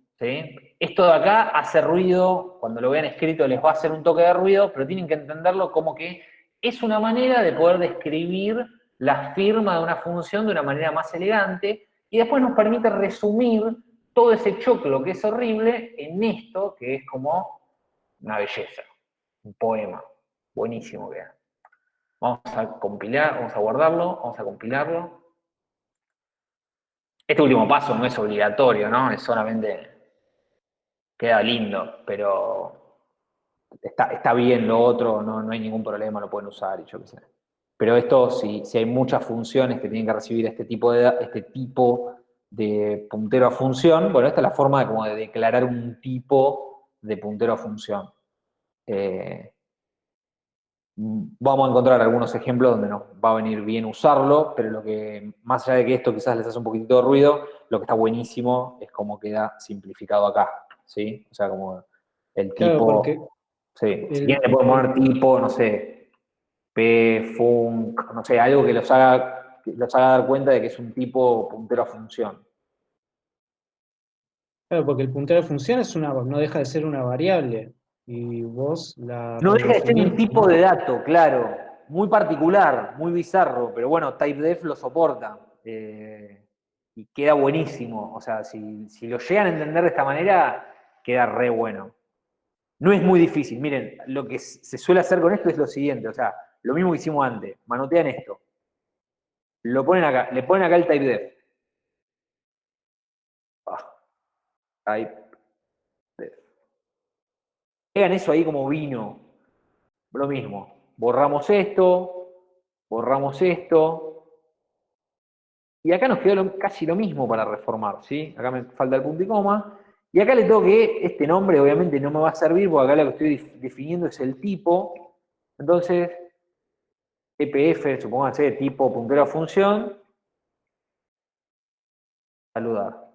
Esto de acá hace ruido, cuando lo vean escrito les va a hacer un toque de ruido, pero tienen que entenderlo como que es una manera de poder describir la firma de una función de una manera más elegante y después nos permite resumir todo ese choclo que es horrible en esto que es como una belleza, un poema. Buenísimo que Vamos a compilar, vamos a guardarlo, vamos a compilarlo. Este último paso no es obligatorio, ¿no? Es solamente queda lindo, pero está, bien lo otro, no, no, hay ningún problema, lo pueden usar y yo qué sé. Pero esto, si, si hay muchas funciones que tienen que recibir este tipo de, este tipo de puntero a función, bueno, esta es la forma de, como de declarar un tipo de puntero a función. Eh, vamos a encontrar algunos ejemplos donde nos va a venir bien usarlo, pero lo que, más allá de que esto quizás les hace un poquitito de ruido, lo que está buenísimo es cómo queda simplificado acá. ¿sí? O sea, como el tipo... sí, si quieren le pueden poner tipo, no sé, p, func, no sé, algo que los haga, los haga dar cuenta de que es un tipo puntero a función. Claro, porque el puntero a función es una, no deja de ser una variable. Y vos la... No deja de ser un tipo de dato, claro. Muy particular, muy bizarro, pero bueno, TypeDef lo soporta. Eh, y queda buenísimo. O sea, si, si, lo llegan a entender de esta manera, queda re bueno. No es muy difícil. Miren, lo que se suele hacer con esto es lo siguiente, o sea, lo mismo que hicimos antes. Manotean esto. Lo ponen acá, le ponen acá el type def. Ah, type. Hagan eso ahí como vino. Lo mismo. Borramos esto, borramos esto, y acá nos quedó casi lo mismo para reformar, ¿sí? Acá me falta el punto y coma. Y acá le tengo que, este nombre obviamente no me va a servir porque acá lo que estoy definiendo es el tipo. Entonces, EPF, supóngase, tipo puntero a función, saludar.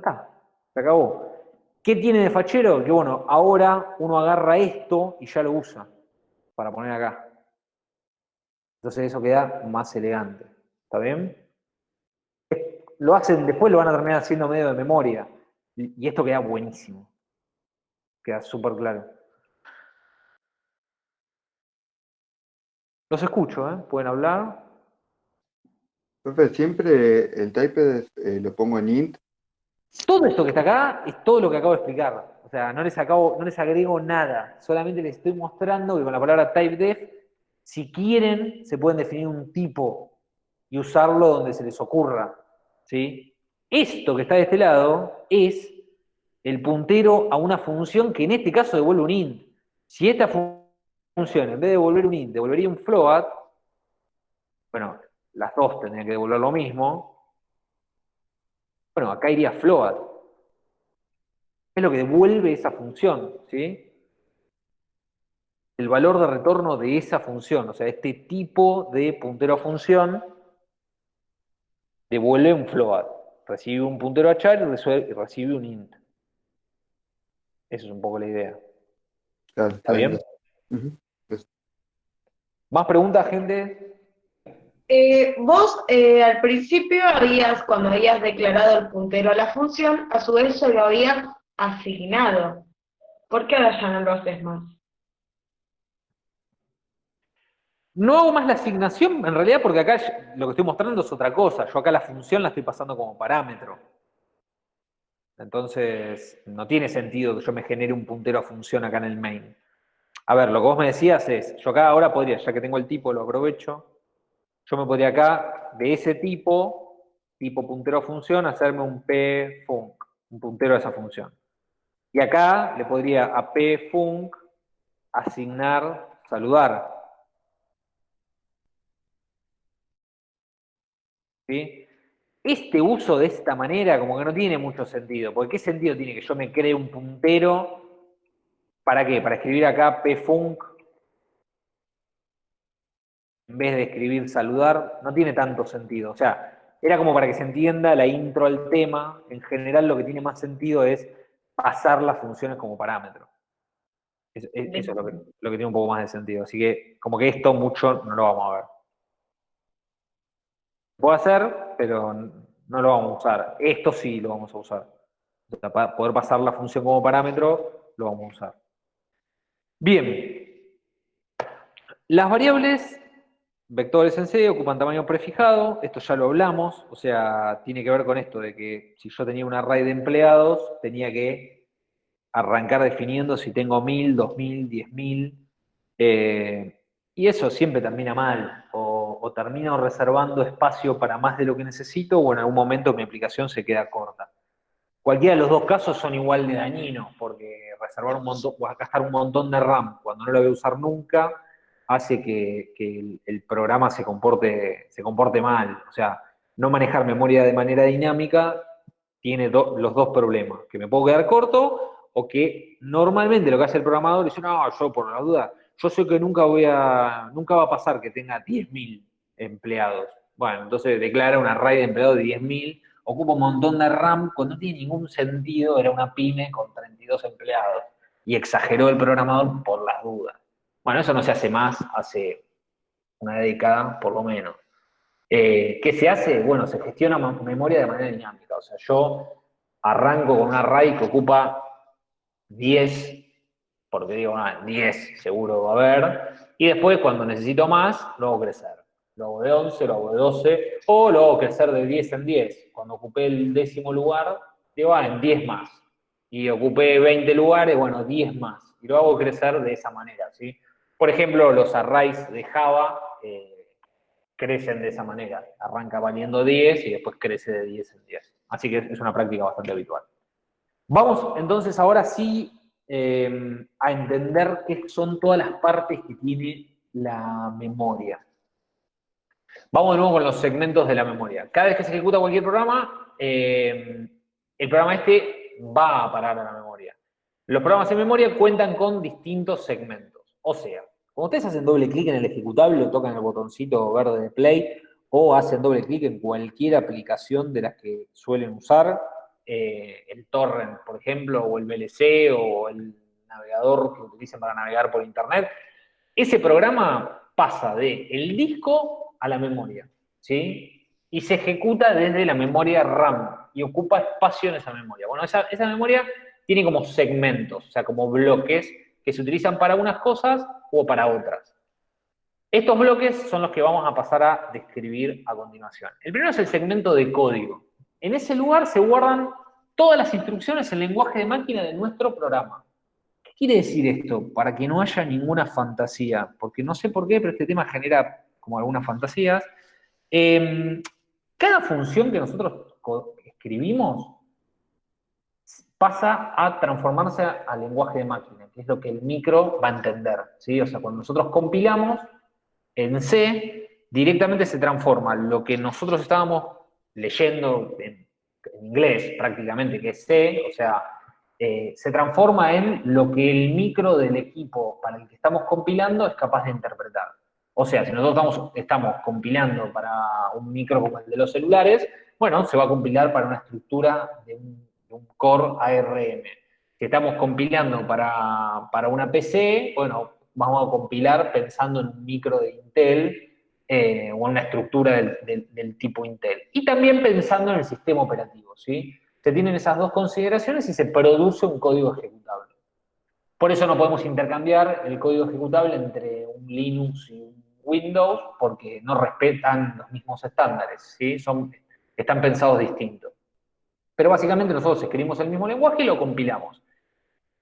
Está, se acabó. ¿Qué tiene de fachero? Que bueno, ahora uno agarra esto y ya lo usa para poner acá. Entonces eso queda más elegante. ¿Está bien? Lo hacen, después lo van a terminar haciendo medio de memoria. Y esto queda buenísimo. Queda súper claro. Los escucho, ¿eh? Pueden hablar. Profe, siempre el type eh, lo pongo en int. Todo esto que está acá es todo lo que acabo de explicar. O sea, no les, acabo, no les agrego nada. Solamente les estoy mostrando que con la palabra typedef, si quieren, se pueden definir un tipo y usarlo donde se les ocurra. ¿sí? Esto que está de este lado es el puntero a una función que en este caso devuelve un int. Si esta función, en vez de devolver un int, devolvería un float, bueno, las dos tendrían que devolver lo mismo, bueno, acá iría float. Es lo que devuelve esa función, ¿sí? El valor de retorno de esa función, o sea, este tipo de puntero a función devuelve un float recibe un puntero a char y recibe un int. Esa es un poco la idea. ¿Está bien? Pues ¿Más preguntas, gente? Eh, vos eh, al principio habías, cuando habías declarado el puntero a la función, a su vez se lo habías asignado. ¿Por qué ahora ya no lo haces más? No hago más la asignación, en realidad, porque acá lo que estoy mostrando es otra cosa. Yo acá la función la estoy pasando como parámetro. Entonces, no tiene sentido que yo me genere un puntero a función acá en el main. A ver, lo que vos me decías es, yo acá ahora podría, ya que tengo el tipo, lo aprovecho, yo me podría acá, de ese tipo, tipo puntero función, hacerme un p func, un puntero a esa función. Y acá le podría a p func asignar saludar. ¿Sí? Este uso de esta manera como que no tiene mucho sentido, porque ¿qué sentido tiene que yo me cree un puntero? ¿Para qué? Para escribir acá pfunc en vez de escribir saludar, no tiene tanto sentido. O sea, era como para que se entienda la intro al tema. En general lo que tiene más sentido es pasar las funciones como parámetro. Eso, es lo que, lo que tiene un poco más de sentido. Así que como que esto mucho no lo vamos a ver. Puedo hacer, pero no lo vamos a usar. Esto sí lo vamos a usar. para poder pasar la función como parámetro, lo vamos a usar. Bien. Las variables vectores en C ocupan tamaño prefijado. Esto ya lo hablamos. O sea, tiene que ver con esto de que si yo tenía un array de empleados, tenía que arrancar definiendo si tengo 1000, 2000, 10000. Eh, y eso siempre termina mal. O termino reservando espacio para más de lo que necesito o en algún momento mi aplicación se queda corta. Cualquiera de los dos casos son igual de dañinos, porque reservar un montón, o gastar un montón de RAM cuando no lo voy a usar nunca, hace que, el, programa se comporte, se comporte mal. O sea, no manejar memoria de manera dinámica tiene los dos problemas, que me puedo quedar corto o que normalmente lo que hace el programador es, no, yo por la duda yo sé que nunca voy a, nunca va a pasar que tenga 10.000 empleados. Bueno, entonces declara un array de empleados de 10.000, ocupa un montón de RAM, cuando no tiene ningún sentido, era una pyme con 32 empleados. Y exageró el programador por las dudas. Bueno, eso no se hace más hace una década, por lo menos. Eh, ¿Qué se hace? Bueno, se gestiona memoria de manera dinámica. O sea, yo arranco con un array que ocupa 10 porque digo, 10 seguro va a haber, y después cuando necesito más, lo hago crecer. Lo hago de 11, lo hago de 12, o lo hago crecer de 10 en 10. Cuando ocupé el décimo lugar, digo, ah, en 10 más. Y ocupé 20 lugares, bueno, 10 más. Y lo hago crecer de esa manera, ¿sí? Por ejemplo, los arrays de Java eh, crecen de esa manera. Arranca valiendo 10 y después crece de 10 en 10. Así que es una práctica bastante habitual. Vamos entonces ahora sí Em, a entender qué son todas las partes que tiene la memoria. Vamos de nuevo con los segmentos de la memoria. Cada vez que se ejecuta cualquier programa, em, el programa este va a parar a la memoria. Los programas en memoria cuentan con distintos segmentos. O sea, cuando ustedes hacen doble clic en el ejecutable o tocan el botoncito verde de play o hacen doble clic en cualquier aplicación de las que suelen usar, eh, el torrent, por ejemplo, o el VLC o el navegador que utilicen para navegar por internet, ese programa pasa de el disco a la memoria, ¿sí? Y se ejecuta desde la memoria RAM y ocupa espacio en esa memoria. Bueno, esa, esa memoria tiene como segmentos, o sea, como bloques que se utilizan para unas cosas o para otras. Estos bloques son los que vamos a pasar a describir a continuación. El primero es el segmento de código. En ese lugar se guardan todas las instrucciones en lenguaje de máquina de nuestro programa. ¿Qué quiere decir esto? Para que no haya ninguna fantasía, porque no sé por qué, pero este tema genera como algunas fantasías. Em, cada función que nosotros escribimos pasa a transformarse a lenguaje de máquina, que es lo que el micro va a entender. ¿sí? O sea, cuando nosotros compilamos en C, directamente se transforma lo que nosotros estábamos leyendo en, inglés prácticamente, que es C, o sea, eh, se transforma en lo que el micro del equipo para el que estamos compilando es capaz de interpretar. O sea, si nosotros estamos, estamos compilando para un micro como el de los celulares, bueno, se va a compilar para una estructura de un, core ARM. Si estamos compilando para, para una PC, bueno, vamos a compilar pensando en un micro de Intel, eh, o una estructura del, tipo Intel. Y también pensando en el sistema operativo, ¿sí? Se tienen esas dos consideraciones y se produce un código ejecutable. Por eso no podemos intercambiar el código ejecutable entre un Linux y un Windows, porque no respetan los mismos estándares, ¿sí? Son, están pensados distintos. Pero básicamente nosotros escribimos el mismo lenguaje y lo compilamos.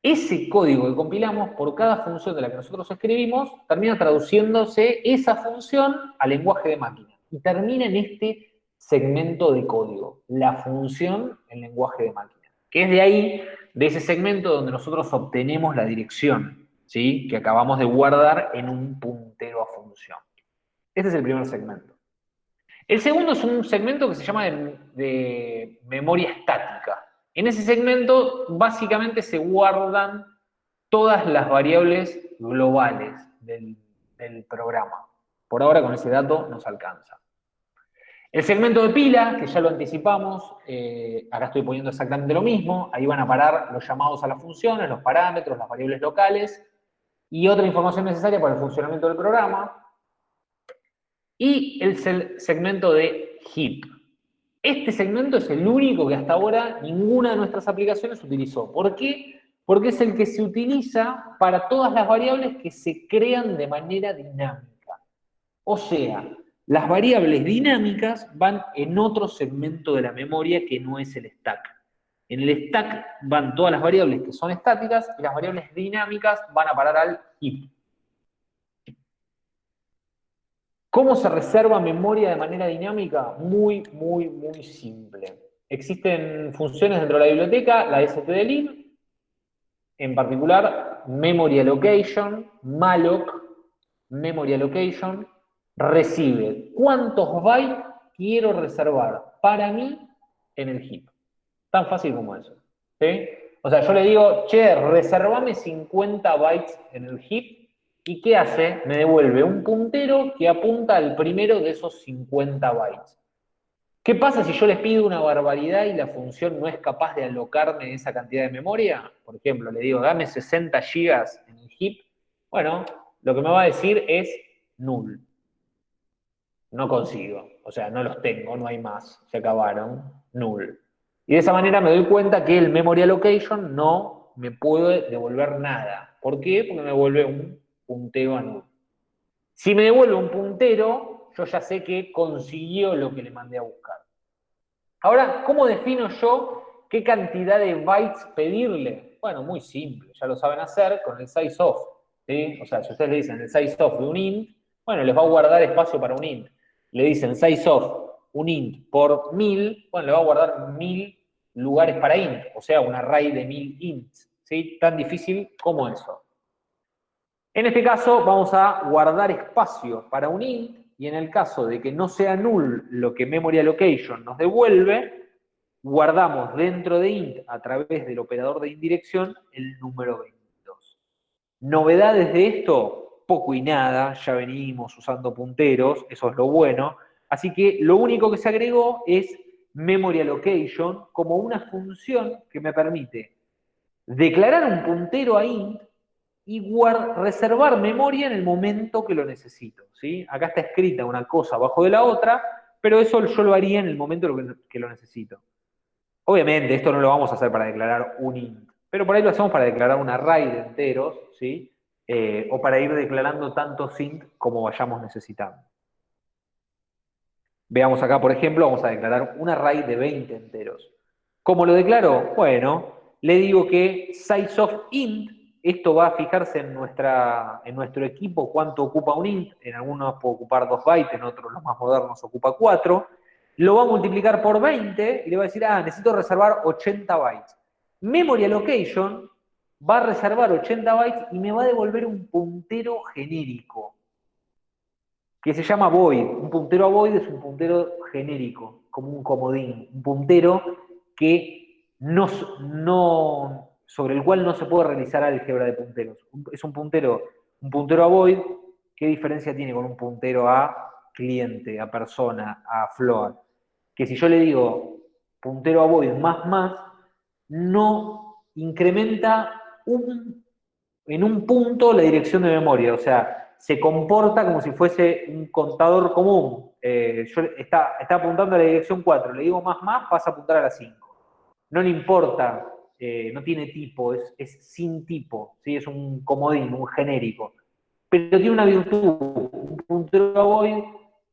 Ese código que compilamos, por cada función de la que nosotros escribimos, termina traduciéndose esa función al lenguaje de máquina. Y termina en este segmento de código, la función en lenguaje de máquina. Que es de ahí, de ese segmento donde nosotros obtenemos la dirección, ¿sí? Que acabamos de guardar en un puntero a función. Este es el primer segmento. El segundo es un segmento que se llama de, memoria estática. En ese segmento básicamente se guardan todas las variables globales del, programa. Por ahora con ese dato nos alcanza. El segmento de pila, que ya lo anticipamos, eh, acá estoy poniendo exactamente lo mismo, ahí van a parar los llamados a las funciones, los parámetros, las variables locales y otra información necesaria para el funcionamiento del programa y el segmento de heap. Este segmento es el único que hasta ahora ninguna de nuestras aplicaciones utilizó. ¿Por qué? Porque es el que se utiliza para todas las variables que se crean de manera dinámica. O sea, las variables dinámicas van en otro segmento de la memoria que no es el stack. En el stack van todas las variables que son estáticas y las variables dinámicas van a parar al heap. ¿Cómo se reserva memoria de manera dinámica? Muy, muy, muy simple. Existen funciones dentro de la biblioteca, la stdlib, en particular memory allocation, malloc, memory allocation, recibe cuántos bytes quiero reservar para mí en el heap. Tan fácil como eso. O sea, yo le digo, che, reservame 50 bytes en el heap ¿Y qué hace? Me devuelve un puntero que apunta al primero de esos 50 bytes. ¿Qué pasa si yo les pido una barbaridad y la función no es capaz de alocarme esa cantidad de memoria? Por ejemplo, le digo, dame 60 gigas en el heap. Bueno, lo que me va a decir es null. No consigo. O sea, no los tengo, no hay más. Se acabaron. Null. Y de esa manera me doy cuenta que el memory allocation no me puede devolver nada. ¿Por qué? Porque me devuelve un puntero a null. Si me devuelve un puntero, yo ya sé que consiguió lo que le mandé a buscar. Ahora, ¿cómo defino yo qué cantidad de bytes pedirle? Bueno, muy simple, ya lo saben hacer con el size of. O sea, si ustedes le dicen el size of de un int, bueno, les va a guardar espacio para un int. Le dicen size of un int por mil, bueno, le va a guardar mil lugares para int, o sea, un array de mil ints. ¿sí? Tan difícil como eso. En este caso vamos a guardar espacio para un int y en el caso de que no sea null lo que memory allocation nos devuelve, guardamos dentro de int a través del operador de indirección el número 22. Novedades de esto, poco y nada, ya venimos usando punteros, eso es lo bueno, así que lo único que se agregó es memory allocation como una función que me permite declarar un puntero a int y reservar memoria en el momento que lo necesito. ¿sí? Acá está escrita una cosa abajo de la otra, pero eso yo lo haría en el momento que lo necesito. Obviamente, esto no lo vamos a hacer para declarar un int, pero por ahí lo hacemos para declarar un array de enteros, ¿sí? Eh, o para ir declarando tantos int como vayamos necesitando. Veamos acá, por ejemplo, vamos a declarar un array de 20 enteros. ¿Cómo lo declaro? Bueno, le digo que size of int esto va a fijarse en, nuestra, en nuestro equipo cuánto ocupa un int, en algunos puede ocupar 2 bytes, en otros los más modernos ocupa 4, lo va a multiplicar por 20 y le va a decir, ah, necesito reservar 80 bytes. Memory allocation va a reservar 80 bytes y me va a devolver un puntero genérico, que se llama void. Un puntero a void es un puntero genérico, como un comodín, un puntero que no, no, sobre el cual no se puede realizar álgebra de punteros. Es un puntero, un puntero a void, ¿qué diferencia tiene con un puntero a cliente, a persona, a float? Que si yo le digo puntero a void más más, no incrementa en un punto la dirección de memoria, o sea, se comporta como si fuese un contador común. Eh, yo está, está apuntando a la dirección 4, le digo más más, pasa a apuntar a la 5. No le importa eh, no tiene tipo, es, sin tipo, ¿sí? es un comodín, un genérico. Pero tiene una virtud, un puntero void,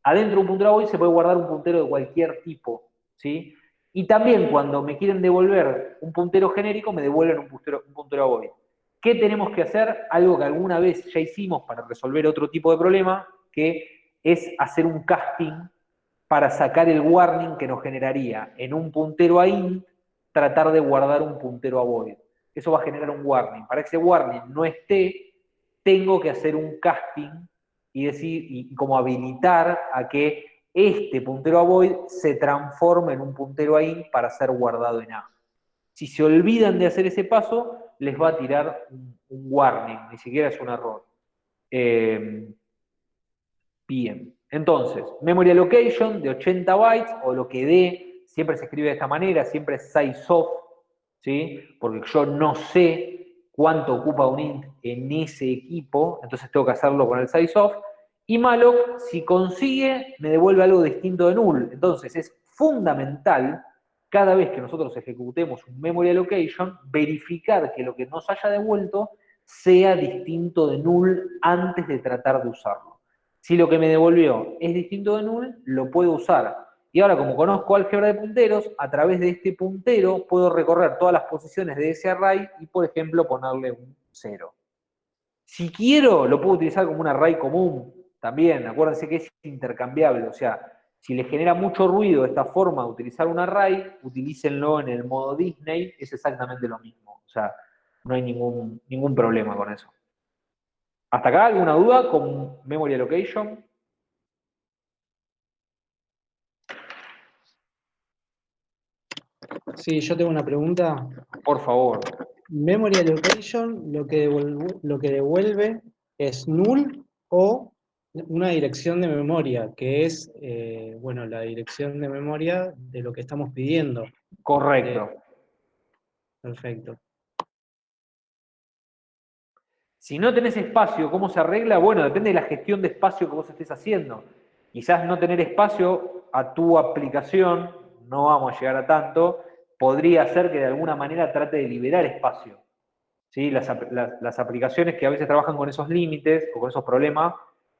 adentro de un puntero void se puede guardar un puntero de cualquier tipo, ¿sí? Y también cuando me quieren devolver un puntero genérico, me devuelven un puntero, un puntero void. ¿Qué tenemos que hacer? Algo que alguna vez ya hicimos para resolver otro tipo de problema, que es hacer un casting para sacar el warning que nos generaría en un puntero a int, tratar de guardar un puntero a void. Eso va a generar un warning. Para que ese warning no esté, tengo que hacer un casting y decir, y como habilitar a que este puntero a void se transforme en un puntero a int para ser guardado en A. Si se olvidan de hacer ese paso, les va a tirar un, warning, ni siquiera es un error. Eh, bien, entonces, memory allocation de 80 bytes, o lo que dé, siempre se escribe de esta manera, siempre es size of, ¿sí? Porque yo no sé cuánto ocupa un int en ese equipo, entonces tengo que hacerlo con el size of. Y malloc, si consigue, me devuelve algo distinto de null. Entonces es fundamental, cada vez que nosotros ejecutemos un memory allocation, verificar que lo que nos haya devuelto sea distinto de null antes de tratar de usarlo. Si lo que me devolvió es distinto de null, lo puedo usar. Y ahora, como conozco álgebra de punteros, a través de este puntero puedo recorrer todas las posiciones de ese array y, por ejemplo, ponerle un 0. Si quiero, lo puedo utilizar como un array común, también, acuérdense que es intercambiable, o sea, si les genera mucho ruido esta forma de utilizar un array, utilícenlo en el modo Disney, es exactamente lo mismo. O sea, no hay ningún, ningún problema con eso. ¿Hasta acá alguna duda con Memory Allocation? Sí, yo tengo una pregunta. Por favor. Memory Allocation lo que lo que devuelve es null o una dirección de memoria, que es, eh, bueno, la dirección de memoria de lo que estamos pidiendo. Correcto. Eh, perfecto. Si no tenés espacio, ¿cómo se arregla? Bueno, depende de la gestión de espacio que vos estés haciendo. Quizás no tener espacio a tu aplicación, no vamos a llegar a tanto, podría ser que de alguna manera trate de liberar espacio. ¿Sí? Las, las aplicaciones que a veces trabajan con esos límites o con esos problemas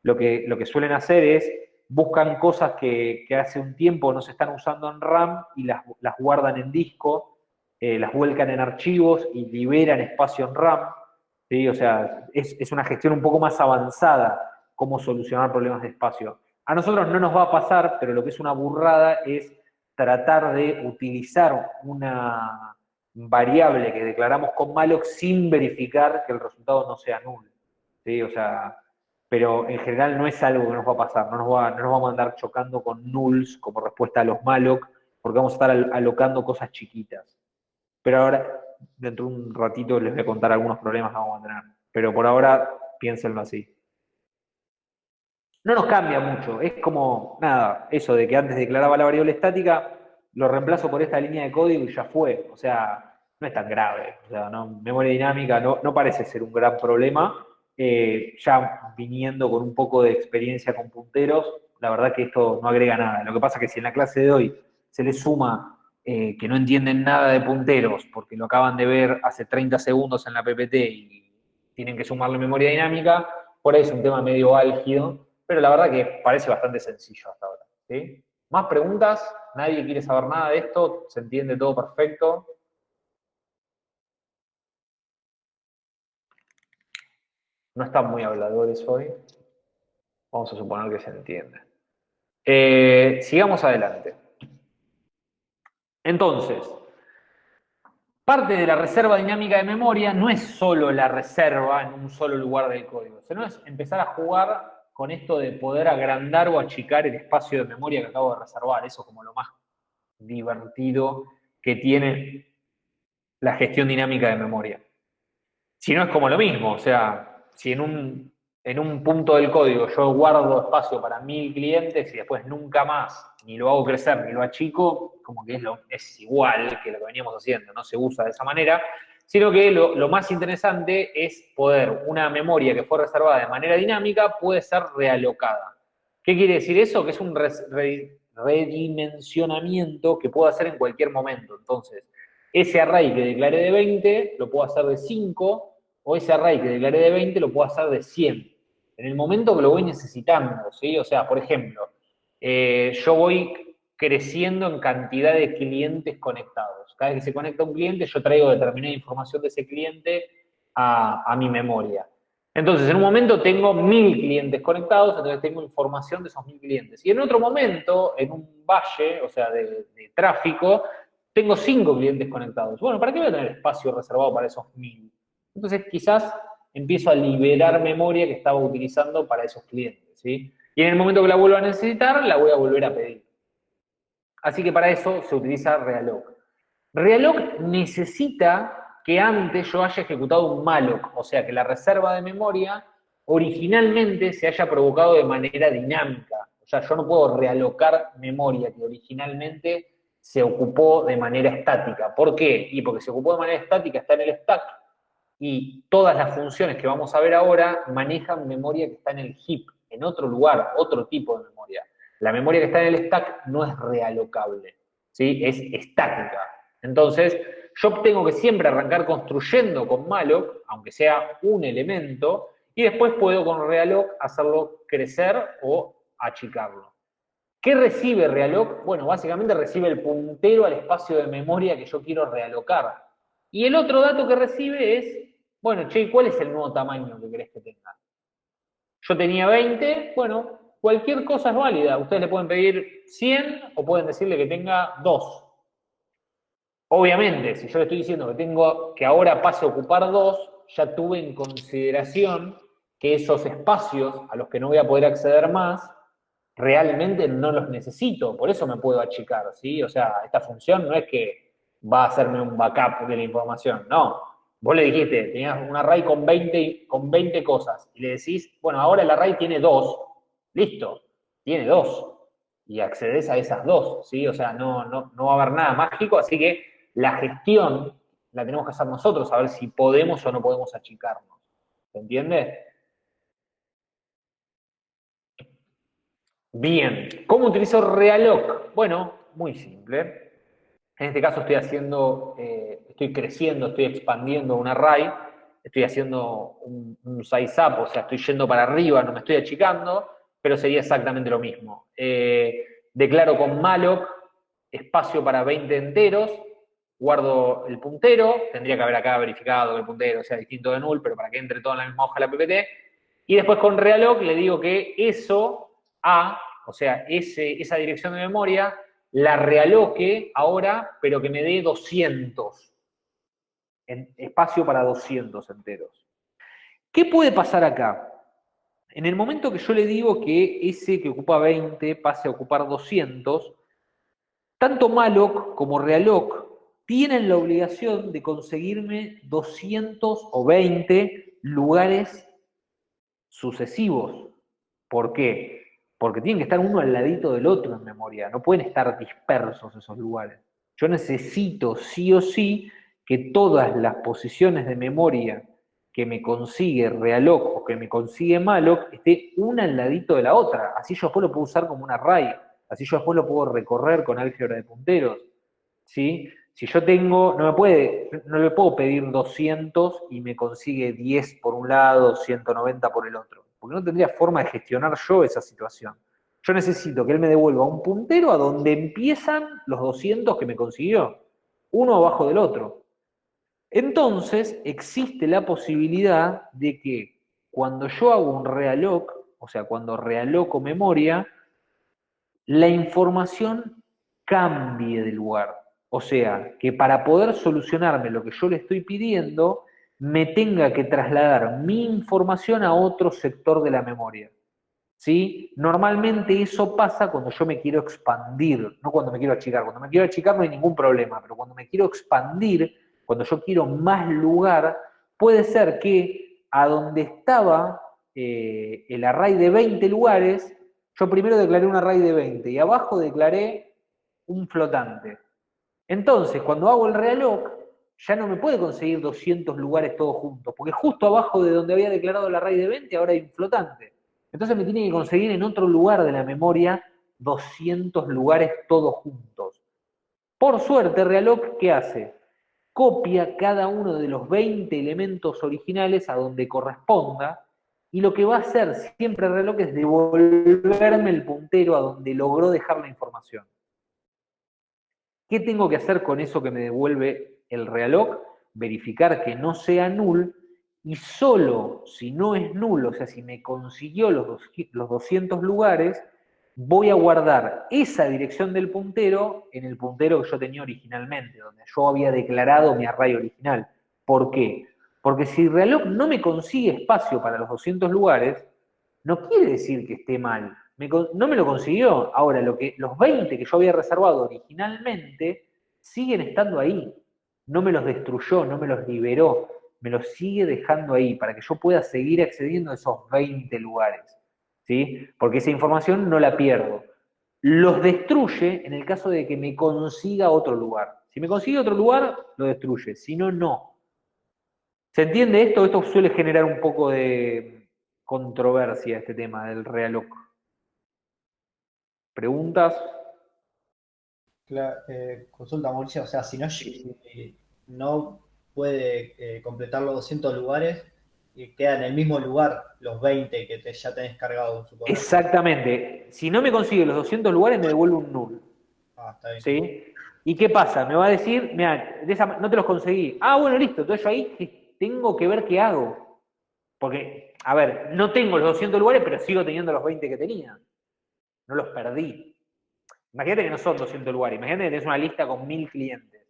lo que, lo que suelen hacer es buscan cosas que, hace un tiempo no se están usando en RAM y las, guardan en disco, eh, las vuelcan en archivos y liberan espacio en RAM. ¿sí? O sea, es, una gestión un poco más avanzada cómo solucionar problemas de espacio. A nosotros no nos va a pasar, pero lo que es una burrada es tratar de utilizar una variable que declaramos con malloc sin verificar que el resultado no sea nulo. ¿sí? O sea, pero en general no es algo que nos va a pasar, no nos, va, no nos vamos a andar chocando con nulls como respuesta a los malloc, porque vamos a estar alocando cosas chiquitas. Pero ahora, dentro de un ratito, les voy a contar algunos problemas que vamos a tener. Pero por ahora, piénsenlo así. No nos cambia mucho, es como, nada, eso de que antes declaraba la variable estática, lo reemplazo por esta línea de código y ya fue. O sea, no es tan grave. O sea, no, memoria dinámica no, no parece ser un gran problema, eh, ya viniendo con un poco de experiencia con punteros, la verdad que esto no agrega nada. Lo que pasa es que si en la clase de hoy se les suma eh, que no entienden nada de punteros porque lo acaban de ver hace 30 segundos en la PPT y tienen que sumarle memoria dinámica, por ahí es un tema medio álgido, pero la verdad que parece bastante sencillo hasta ahora. ¿Más preguntas? ¿Nadie quiere saber nada de esto? ¿Se entiende todo perfecto? no están muy habladores hoy. Vamos a suponer que se entiende. Eh, sigamos adelante. Entonces, parte de la reserva dinámica de memoria no es solo la reserva en un solo lugar del código, sino es empezar a jugar con esto de poder agrandar o achicar el espacio de memoria que acabo de reservar. Eso como lo más divertido que tiene la gestión dinámica de memoria. Si no es como lo mismo, o sea, si en un, en un punto del código yo guardo espacio para mil clientes y después nunca más ni lo hago crecer ni lo achico, como que es, es igual que lo que veníamos haciendo, no se usa de esa manera, sino que lo, más interesante es poder, una memoria que fue reservada de manera dinámica puede ser realocada. ¿Qué quiere decir eso? Que es un redimensionamiento que puedo hacer en cualquier momento. Entonces, ese array que declaré de 20, lo puedo hacer de 5, o ese array que declaré de 20 lo puedo hacer de 100. En el momento que lo voy necesitando, ¿sí? O sea, por ejemplo, eh, yo voy creciendo en cantidad de clientes conectados. Cada vez que se conecta un cliente, yo traigo determinada información de ese cliente a, a mi memoria. Entonces, en un momento tengo mil clientes conectados, entonces tengo información de esos mil clientes. Y en otro momento, en un valle, o sea, de, tráfico, tengo cinco clientes conectados. Bueno, ¿para qué voy a tener espacio reservado para esos mil? Entonces, quizás empiezo a liberar memoria que estaba utilizando para esos clientes. Y en el momento que la vuelva a necesitar, la voy a volver a pedir. Así que para eso se utiliza Realog. Realog necesita que antes yo haya ejecutado un malloc, o sea, que la reserva de memoria originalmente se haya provocado de manera dinámica. O sea, yo no puedo realocar memoria que originalmente se ocupó de manera estática. ¿Por qué? Y porque se ocupó de manera estática, está en el stack, y todas las funciones que vamos a ver ahora manejan memoria que está en el heap, en otro lugar, otro tipo de memoria. La memoria que está en el stack no es realocable, ¿sí? es estática. Entonces, yo tengo que siempre arrancar construyendo con malloc, aunque sea un elemento, y después puedo con realloc hacerlo crecer o achicarlo. ¿Qué recibe realloc? Bueno, básicamente recibe el puntero al espacio de memoria que yo quiero realocar. Y el otro dato que recibe es, bueno, che, ¿cuál es el nuevo tamaño que querés que tenga? Yo tenía 20, bueno, cualquier cosa es válida. Ustedes le pueden pedir 100 o pueden decirle que tenga 2. Obviamente, si yo le estoy diciendo que tengo que ahora pase a ocupar 2, ya tuve en consideración que esos espacios a los que no voy a poder acceder más, realmente no los necesito, por eso me puedo achicar, ¿sí? O sea, esta función no es que va a hacerme un backup de la información, no. Vos le dijiste, tenías un array con 20, con 20 cosas, y le decís, bueno, ahora el array tiene 2, listo, tiene 2, y accedes a esas dos, ¿sí? O sea, no, no, no va a haber nada mágico, así que la gestión la tenemos que hacer nosotros, a ver si podemos o no podemos achicarnos. ¿Se entiende? Bien, ¿cómo utilizo Realoc? Bueno, muy simple. En este caso estoy haciendo, eh, estoy creciendo, estoy expandiendo un array, estoy haciendo un, size up, o sea, estoy yendo para arriba, no me estoy achicando, pero sería exactamente lo mismo. Eh, declaro con malloc espacio para 20 enteros, guardo el puntero, tendría que haber acá verificado que el puntero sea distinto de null, pero para que entre todo en la misma hoja la PPT, y después con realloc le digo que eso A, o sea, ese, esa dirección de memoria, la realoque ahora, pero que me dé 200, en espacio para 200 enteros. ¿Qué puede pasar acá? En el momento que yo le digo que ese que ocupa 20 pase a ocupar 200, tanto malloc como realloc tienen la obligación de conseguirme 200 o 20 lugares sucesivos. ¿Por qué? Porque tienen que estar uno al ladito del otro en memoria, no pueden estar dispersos esos lugares. Yo necesito sí o sí que todas las posiciones de memoria que me consigue Realoc o que me consigue Malloc esté una al ladito de la otra. Así yo después lo puedo usar como un array, así yo después lo puedo recorrer con álgebra de punteros. ¿sí? Si yo tengo, no me puede, no le puedo pedir 200 y me consigue 10 por un lado, 190 por el otro, porque no tendría forma de gestionar yo esa situación. Yo necesito que él me devuelva un puntero a donde empiezan los 200 que me consiguió, uno abajo del otro. Entonces, existe la posibilidad de que cuando yo hago un realoc, o sea, cuando realoco memoria, la información cambie de lugar. O sea, que para poder solucionarme lo que yo le estoy pidiendo, me tenga que trasladar mi información a otro sector de la memoria. ¿Sí? Normalmente eso pasa cuando yo me quiero expandir, no cuando me quiero achicar. Cuando me quiero achicar no hay ningún problema, pero cuando me quiero expandir, cuando yo quiero más lugar, puede ser que a donde estaba eh, el array de 20 lugares, yo primero declaré un array de 20 y abajo declaré un flotante. Entonces, cuando hago el realoc, ya no me puede conseguir 200 lugares todos juntos, porque justo abajo de donde había declarado el array de 20 ahora hay un flotante. Entonces me tiene que conseguir en otro lugar de la memoria 200 lugares todos juntos. Por suerte, Realoc, ¿qué hace? Copia cada uno de los 20 elementos originales a donde corresponda, y lo que va a hacer siempre Realoc es devolverme el puntero a donde logró dejar la información. ¿Qué tengo que hacer con eso que me devuelve el reloj? Verificar que no sea null y solo si no es nulo, o sea, si me consiguió los, los 200 lugares, voy a guardar esa dirección del puntero en el puntero que yo tenía originalmente, donde yo había declarado mi array original. ¿Por qué? Porque si reloj no me consigue espacio para los 200 lugares, no quiere decir que esté mal. No me lo consiguió. Ahora, lo que, los 20 que yo había reservado originalmente siguen estando ahí. No me los destruyó, no me los liberó. Me los sigue dejando ahí para que yo pueda seguir accediendo a esos 20 lugares. ¿sí? Porque esa información no la pierdo. Los destruye en el caso de que me consiga otro lugar. Si me consigue otro lugar, lo destruye. Si no, no. ¿Se entiende esto? Esto suele generar un poco de controversia, este tema del realloc. ¿Preguntas? Cla- eh, consulta Mauricio, o sea, si no, si no puede eh, completar los 200 lugares y queda en el mismo lugar los 20 que te- ya tenés cargado, supongo. Exactamente. Si no me consigue los 200 lugares, me devuelve un null. Ah, está bien. ¿Sí? ¿Y qué pasa? Me va a decir, mira, de esa no te los conseguí. Ah, bueno, listo. Entonces yo ahí tengo que ver qué hago. Porque, a ver, no tengo los 200 lugares, pero sigo teniendo los 20 que tenía. No los perdí. Imagínate que no son 200 lugares. Imagínate que tenés una lista con 1000 clientes.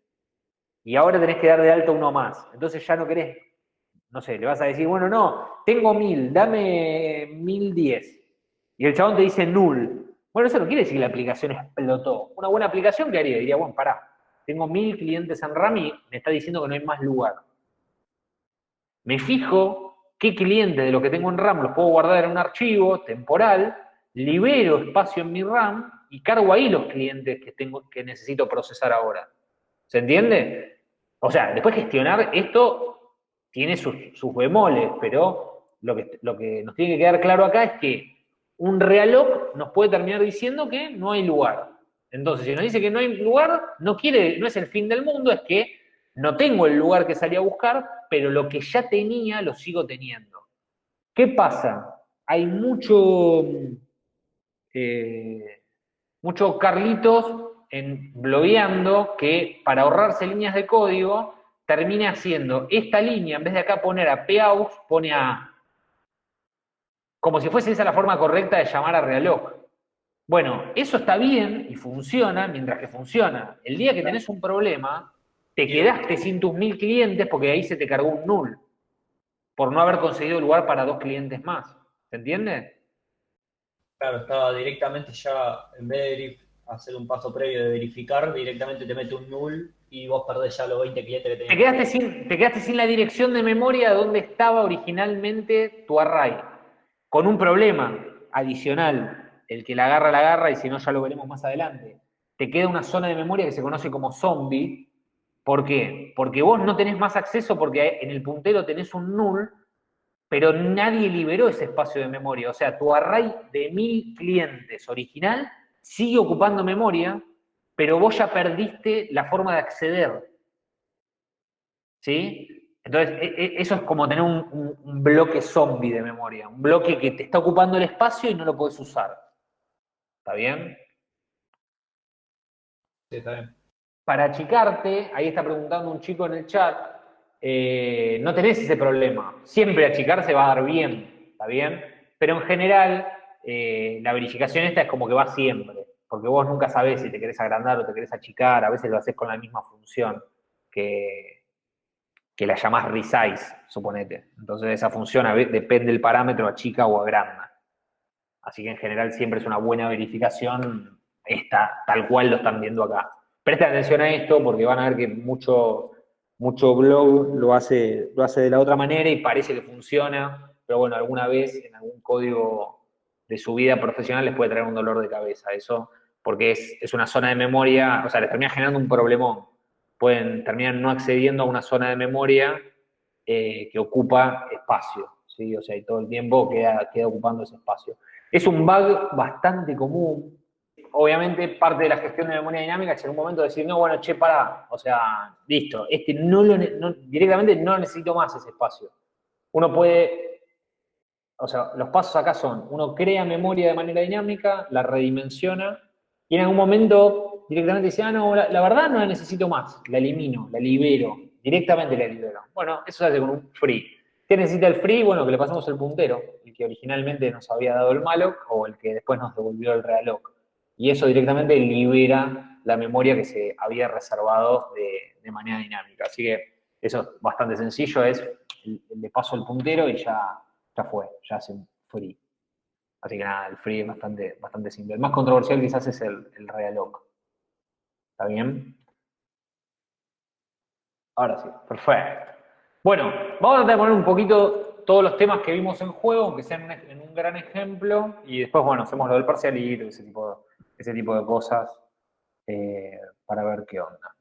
Y ahora tenés que dar de alta uno más. Entonces ya no querés, no sé, le vas a decir, bueno, no, tengo 1000, dame 1010. Y el chabón te dice null. Bueno, eso no quiere decir que la aplicación explotó. Una buena aplicación, ¿qué haría? Diría, bueno, pará, tengo 1000 clientes en RAM y me está diciendo que no hay más lugar. Me fijo qué cliente de lo que tengo en RAM los puedo guardar en un archivo temporal, libero espacio en mi RAM y cargo ahí los clientes que, tengo, que necesito procesar ahora. ¿Se entiende? O sea, después gestionar esto tiene sus, sus bemoles, pero lo que, lo que nos tiene que quedar claro acá es que un realloc nos puede terminar diciendo que no hay lugar. Entonces, si nos dice que no hay lugar, no quiere, no es el fin del mundo, es que no tengo el lugar que salí a buscar, pero lo que ya tenía lo sigo teniendo. ¿Qué pasa? Hay mucho, eh, mucho Carlitos en blogueando que para ahorrarse líneas de código termina haciendo esta línea, en vez de acá poner a PAUX, pone a como si fuese esa la forma correcta de llamar a reloj. Bueno, eso está bien y funciona mientras que funciona. El día que tenés un problema, te quedaste sin tus mil clientes porque ahí se te cargó un null por no haber conseguido lugar para dos clientes más. ¿Se entiende? Claro, estaba directamente ya, en vez de hacer un paso previo de verificar, directamente te mete un null y vos perdés ya los 20 clientes que tenías. Te quedaste sin, te quedaste sin la dirección de memoria donde estaba originalmente tu array. Con un problema adicional. El que la agarra, la agarra, y si no, ya lo veremos más adelante. Te queda una zona de memoria que se conoce como zombie. ¿Por qué? Porque vos no tenés más acceso porque en el puntero tenés un null, pero nadie liberó ese espacio de memoria. O sea, tu array de mil clientes original sigue ocupando memoria, pero vos ya perdiste la forma de acceder. ¿Sí? Entonces, e- e- eso es como tener un, un- un bloque zombie de memoria, un bloque que te está ocupando el espacio y no lo puedes usar. ¿Está bien? Sí, está bien. Para achicarte, ahí está preguntando un chico en el chat, eh, no tenés ese problema. Siempre achicarse va a dar bien, ¿está bien? Pero en general, eh, la verificación esta es como que va siempre, porque vos nunca sabés si te querés agrandar o te querés achicar, a veces lo haces con la misma función que, que la llamás resize, suponete. Entonces esa función depende del parámetro, achica o agranda. Así que en general siempre es una buena verificación esta, tal cual lo están viendo acá. Presten atención a esto porque van a ver que mucho, mucho blog lo hace, lo hace de la otra manera y parece que funciona, pero bueno, alguna vez en algún código de su vida profesional les puede traer un dolor de cabeza eso, porque es, es una zona de memoria, o sea, les termina generando un problemón. Pueden terminar no accediendo a una zona de memoria eh, que ocupa espacio, ¿sí? O sea, y todo el tiempo queda, queda ocupando ese espacio. Es un bug bastante común. Obviamente, parte de la gestión de memoria dinámica es en un momento decir, no, bueno, che, pará, o sea, listo, este no lo, no- directamente no necesito más ese espacio. Uno puede, o sea, los pasos acá son, uno crea memoria de manera dinámica, la redimensiona, y en algún momento directamente dice, ah, no, la, la verdad no la necesito más, la elimino, la libero, directamente la libero. Bueno, eso se hace con un free. ¿Qué necesita el free? Bueno, que le pasamos el puntero, el que originalmente nos había dado el malloc o el que después nos devolvió el realloc. Y eso directamente libera la memoria que se había reservado de, de manera dinámica. Así que eso es bastante sencillo, es le paso el puntero y ya, ya fue, ya hace un free. Así que nada, el free es bastante, bastante simple. El más controversial quizás es el, el realloc. ¿Está bien? Ahora sí, perfecto. Bueno, vamos a tratar de poner un poquito todos los temas que vimos en juego, aunque sean en, un gran ejemplo, y después, bueno, hacemos lo del parcialito, ese tipo, ese tipo de cosas, eh, para ver qué onda.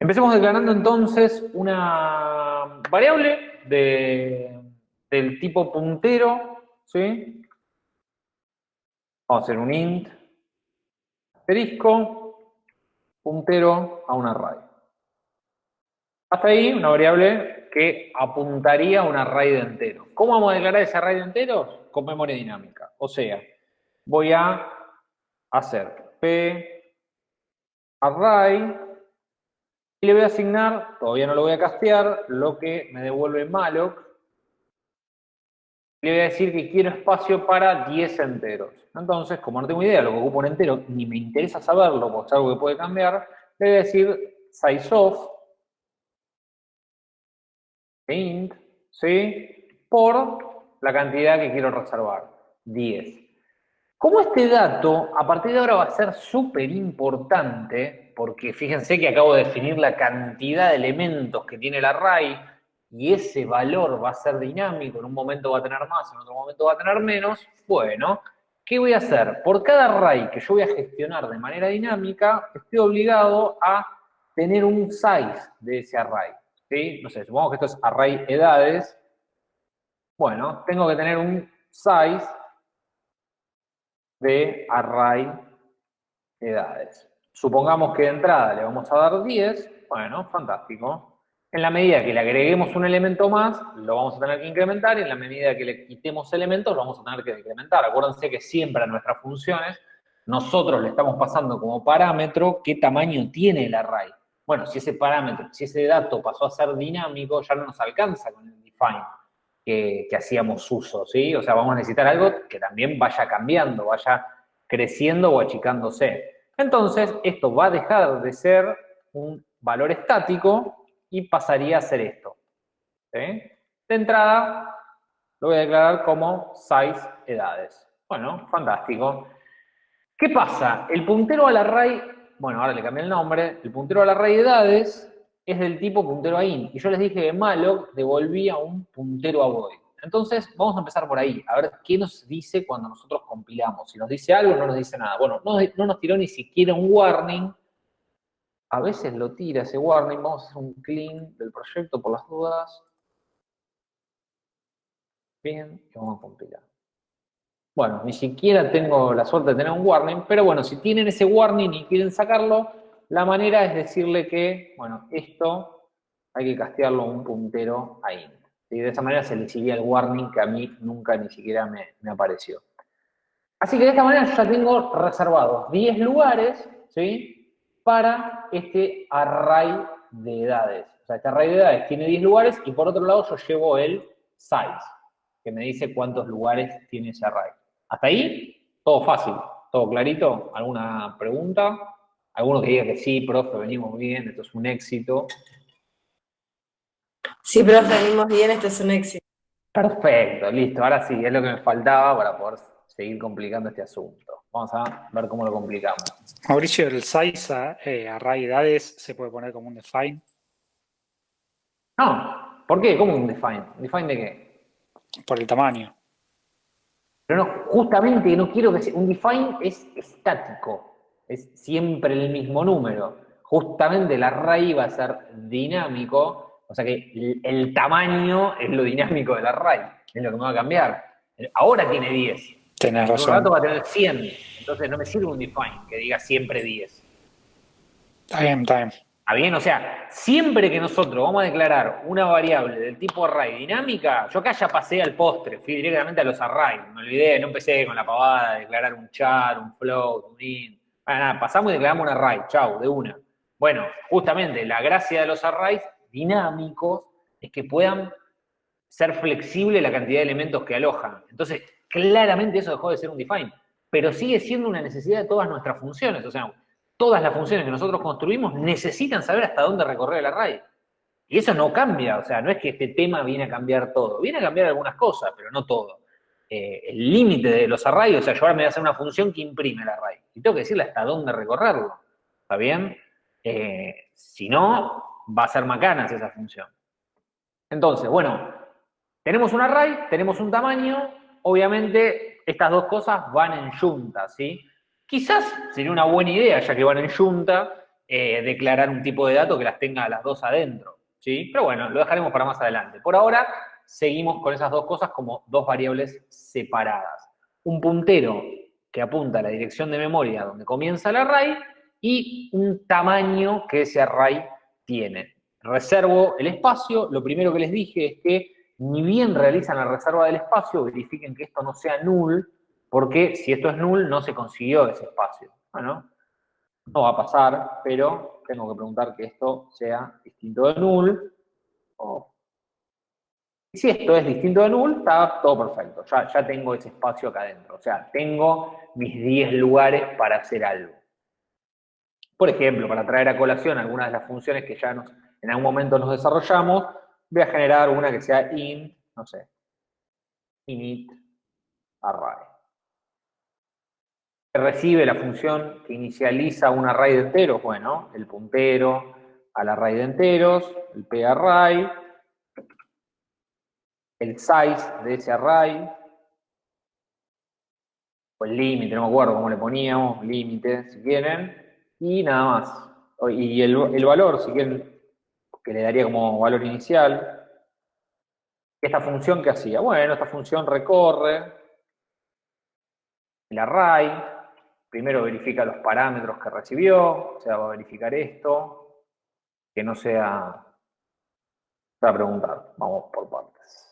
Empecemos declarando entonces una variable de, del tipo puntero, ¿sí? Vamos a hacer un int, asterisco, puntero a un array. Hasta ahí, una variable que apuntaría a un array de enteros. ¿Cómo vamos a declarar ese array de enteros? Con memoria dinámica. O sea, voy a hacer p array y le voy a asignar, todavía no lo voy a castear, lo que me devuelve malloc. Le voy a decir que quiero espacio para 10 enteros. Entonces, como no tengo idea de lo que ocupa un entero, ni me interesa saberlo, porque es algo que puede cambiar, le voy a decir sizeof int, ¿sí? Por la cantidad que quiero reservar, 10. Como este dato, a partir de ahora va a ser súper importante, porque fíjense que acabo de definir la cantidad de elementos que tiene el array, y ese valor va a ser dinámico, en un momento va a tener más, en otro momento va a tener menos, bueno, ¿qué voy a hacer? Por cada array que yo voy a gestionar de manera dinámica, estoy obligado a tener un size de ese array. No sé, supongamos que esto es array edades. Bueno, tengo que tener un size de array edades. Supongamos que de entrada le vamos a dar 10. Bueno, fantástico. En la medida que le agreguemos un elemento más, lo vamos a tener que incrementar, y en la medida que le quitemos elementos, lo vamos a tener que decrementar. Acuérdense que siempre a nuestras funciones, nosotros le estamos pasando como parámetro qué tamaño tiene el array. Bueno, si ese parámetro, si ese dato pasó a ser dinámico, ya no nos alcanza con el define que, hacíamos uso, ¿sí? O sea, vamos a necesitar algo que también vaya cambiando, vaya creciendo o achicándose. Entonces, esto va a dejar de ser un valor estático y pasaría a ser esto. De entrada, lo voy a declarar como size edades. Bueno, fantástico. ¿Qué pasa? El puntero al array, bueno, ahora le cambié el nombre, el puntero al array de edades es del tipo puntero a int. Y yo les dije que malloc devolvía un puntero a void. Entonces, vamos a empezar por ahí, a ver qué nos dice cuando nosotros compilamos. Si nos dice algo, no nos dice nada. Bueno, no, no nos tiró ni siquiera un warning, a veces lo tira ese warning, vamos a hacer un clean del proyecto por las dudas. Bien, y vamos a compilar. Bueno, ni siquiera tengo la suerte de tener un warning, pero bueno, si tienen ese warning y quieren sacarlo, la manera es decirle que, bueno, esto hay que castearlo un puntero a int. Y de esa manera se le sigue el warning que a mí nunca ni siquiera me, me apareció. Así que de esta manera yo ya tengo reservados 10 lugares, ¿sí? para este array de edades. O sea, este array de edades tiene 10 lugares y por otro lado yo llevo el size, que me dice cuántos lugares tiene ese array. Hasta ahí, todo fácil, todo clarito. ¿Alguna pregunta? Alguno que diga que sí, profe, venimos bien, esto es un éxito. Sí, profe, venimos bien, esto es un éxito. Perfecto, listo. Ahora sí, es lo que me faltaba para poder seguir complicando este asunto. Vamos a ver cómo lo complicamos. Mauricio, el size eh, array edades se puede poner como un define. No, ¿por qué? ¿Cómo un define? ¿Define de qué? Por el tamaño. Pero no, justamente no quiero que sea, un define es estático, es siempre el mismo número. Justamente el array va a ser dinámico, o sea que el, el tamaño es lo dinámico del array, es lo que me va a cambiar. Ahora tiene 10. Tenés razón. rato va a tener 100. Entonces no me sirve un define que diga siempre 10. Está bien, está bien. ¿Está bien? O sea, siempre que nosotros vamos a declarar una variable del tipo array dinámica, yo acá ya pasé al postre, fui directamente a los arrays. Me olvidé, no empecé con la pavada de declarar un char, un float, un int. Bueno, nada, pasamos y declaramos un array, chau, de una. Bueno, justamente la gracia de los arrays dinámicos es que puedan ser flexible la cantidad de elementos que alojan. Entonces, claramente eso dejó de ser un define, pero sigue siendo una necesidad de todas nuestras funciones. O sea, todas las funciones que nosotros construimos necesitan saber hasta dónde recorrer el array. Y eso no cambia, o sea, no es que este tema viene a cambiar todo. Viene a cambiar algunas cosas, pero no todo. Eh, el límite de los arrays, o sea, yo ahora me voy a hacer una función que imprime el array. Y tengo que decirle hasta dónde recorrerlo. ¿Está bien? Eh, si no, va a ser macanas esa función. Entonces, bueno, tenemos un array, tenemos un tamaño, obviamente estas dos cosas van en junta, ¿sí? Quizás sería una buena idea, ya que van en junta, eh, declarar un tipo de dato que las tenga las dos adentro, ¿sí? Pero bueno, lo dejaremos para más adelante. Por ahora, seguimos con esas dos cosas como dos variables separadas. Un puntero que apunta a la dirección de memoria donde comienza el array y un tamaño que ese array tiene. Reservo el espacio, lo primero que les dije es que ni bien realizan la reserva del espacio, verifiquen que esto no sea null, porque si esto es null, no se consiguió ese espacio. Bueno, no va a pasar, pero tengo que preguntar que esto sea distinto de null. Y si esto es distinto de null, está todo perfecto. Ya, ya tengo ese espacio acá adentro. O sea, tengo mis 10 lugares para hacer algo. Por ejemplo, para traer a colación algunas de las funciones que ya nos, en algún momento nos desarrollamos, voy a generar una que sea int, no sé, init array. Recibe la función que inicializa un array de enteros, bueno, el puntero al array de enteros, el parray, el size de ese array, o el límite, no me acuerdo cómo le poníamos, límite, si quieren, y nada más. Y el, valor, si quieren, que le daría como valor inicial, esta función que hacía, bueno, esta función recorre el array, primero verifica los parámetros que recibió, o sea, va a verificar esto, que no sea, va a preguntar, vamos por partes.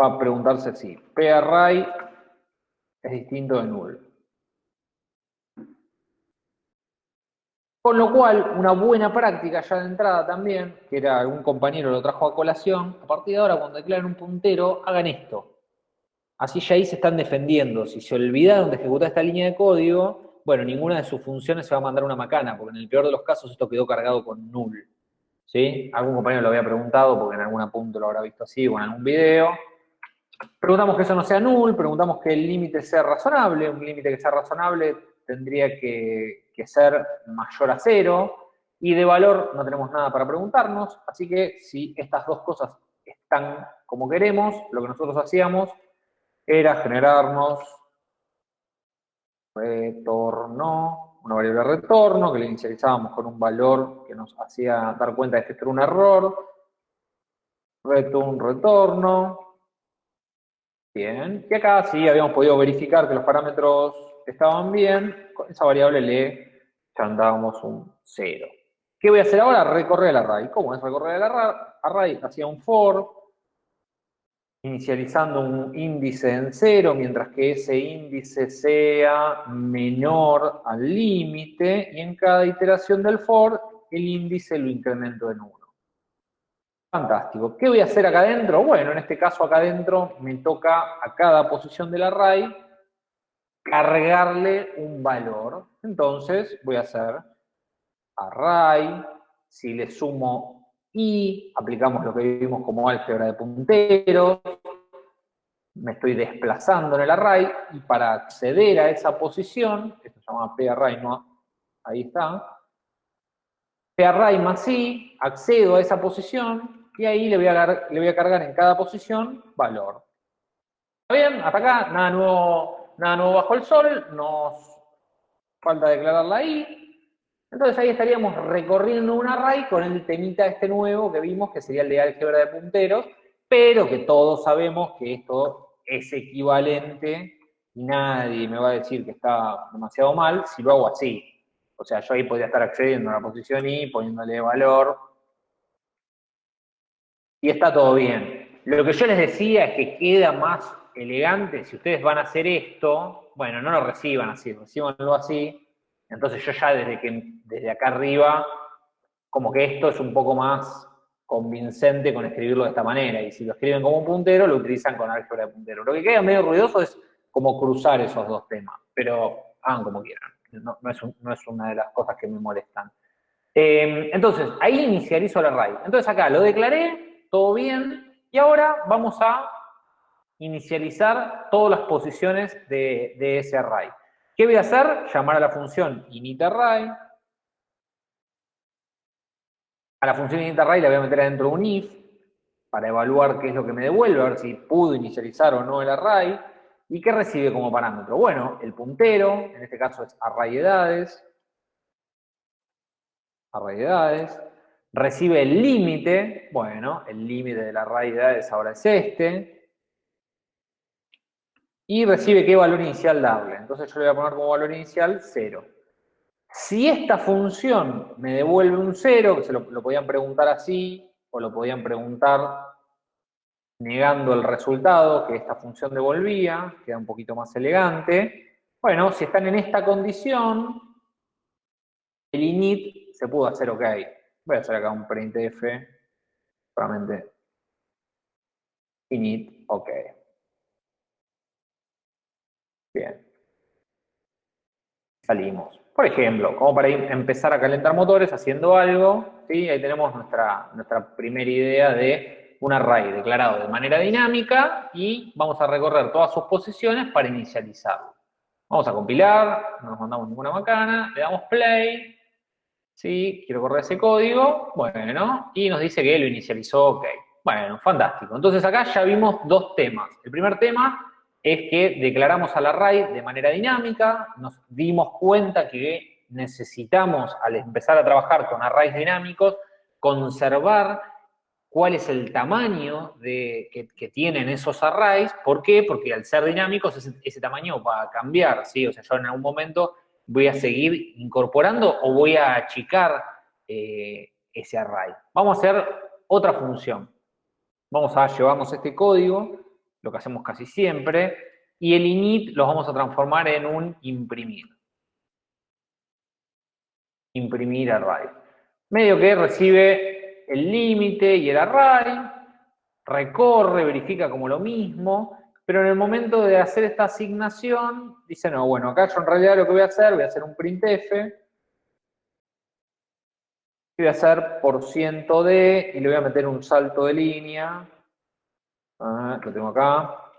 Va a preguntarse si parray es distinto de null. Con lo cual, una buena práctica ya de entrada también, que era algún compañero lo trajo a colación, a partir de ahora cuando declaren un puntero, hagan esto. Así ya ahí se están defendiendo. Si se olvidaron de ejecutar esta línea de código, bueno, ninguna de sus funciones se va a mandar una macana, porque en el peor de los casos esto quedó cargado con null. ¿Sí? Algún compañero lo había preguntado, porque en algún punto lo habrá visto así o en algún video. Preguntamos que eso no sea null, preguntamos que el límite sea razonable, un límite que sea razonable tendría que, ser mayor a cero, y de valor no tenemos nada para preguntarnos, así que si estas dos cosas están como queremos, lo que nosotros hacíamos era generarnos retorno, una variable retorno, que le inicializábamos con un valor que nos hacía dar cuenta de que esto era un error, return retorno, bien, y acá sí habíamos podido verificar que los parámetros estaban bien, con esa variable le chantábamos un 0. ¿Qué voy a hacer ahora? Recorrer el array. ¿Cómo es recorrer el array? Hacía un for, inicializando un índice en 0, mientras que ese índice sea menor al límite, y en cada iteración del for, el índice lo incremento en 1. Fantástico. ¿Qué voy a hacer acá adentro? Bueno, en este caso acá adentro me toca a cada posición del array cargarle un valor. Entonces voy a hacer array, si le sumo i, aplicamos lo que vimos como álgebra de punteros, me estoy desplazando en el array, y para acceder a esa posición, esto se llama parray, no, ahí está, parray más i, accedo a esa posición, y ahí le voy a, le voy a cargar en cada posición valor. ¿Está bien? Hasta acá, nada nuevo nada nuevo bajo el sol, nos falta declararla ahí. Entonces ahí estaríamos recorriendo un array con el temita este nuevo que vimos, que sería el de álgebra de punteros, pero que todos sabemos que esto es equivalente y nadie me va a decir que está demasiado mal si lo hago así. O sea, yo ahí podría estar accediendo a la posición i, poniéndole valor, y está todo bien. Lo que yo les decía es que queda más elegante, si ustedes van a hacer esto, bueno, no lo reciban así, recibanlo así, Entonces yo ya desde, que, desde acá arriba, como que esto es un poco más convincente con escribirlo de esta manera, y si lo escriben como un puntero, lo utilizan con álgebra de puntero. Lo que queda medio ruidoso es como cruzar esos dos temas, pero hagan como quieran, no, es, una de las cosas que me molestan. Eh, entonces, ahí inicializo el array. Entonces acá lo declaré, todo bien, y ahora vamos a inicializar todas las posiciones de, ese array. ¿Qué voy a hacer? Llamar a la función initArray, a la función initArray la voy a meter adentro de un if para evaluar qué es lo que me devuelve, a ver si pudo inicializar o no el array. ¿Y qué recibe como parámetro? Bueno, el puntero, en este caso es array edades, recibe el límite, bueno, el límite del array edades ahora es este, y recibe qué valor inicial darle. Entonces yo le voy a poner como valor inicial 0. Si esta función me devuelve un 0, que se lo, podían preguntar así, o lo podían preguntar negando el resultado que esta función devolvía, queda un poquito más elegante. Bueno, si están en esta condición, el init se pudo hacer ok. Voy a hacer acá un printf, solamente init ok. Bien. Salimos. Por ejemplo, como para empezar a calentar motores haciendo algo, ¿sí? ahí tenemos nuestra, nuestra primera idea de un array declarado de manera dinámica y vamos a recorrer todas sus posiciones para inicializarlo. Vamos a compilar, no nos mandamos ninguna macana, le damos play, ¿sí? quiero correr ese código, bueno, y nos dice que lo inicializó, ok. Bueno, fantástico. Entonces acá ya vimos dos temas. El primer tema es que declaramos al array de manera dinámica, nos dimos cuenta que necesitamos, al empezar a trabajar con arrays dinámicos, conservar cuál es el tamaño de, que, tienen esos arrays. ¿Por qué? Porque al ser dinámicos ese, tamaño va a cambiar, ¿sí? O sea, yo en algún momento voy a seguir incorporando o voy a achicar eh, ese array. Vamos a hacer otra función. Vamos a llevarnos este código lo que hacemos casi siempre, y el init lo vamos a transformar en un imprimir. Imprimir array. Medio que recibe el límite y el array, recorre, verifica como lo mismo, pero en el momento de hacer esta asignación, dice, no, bueno, acá yo en realidad lo que voy a hacer, voy a hacer un printf, voy a hacer por ciento de, y le voy a meter un salto de línea, lo tengo acá.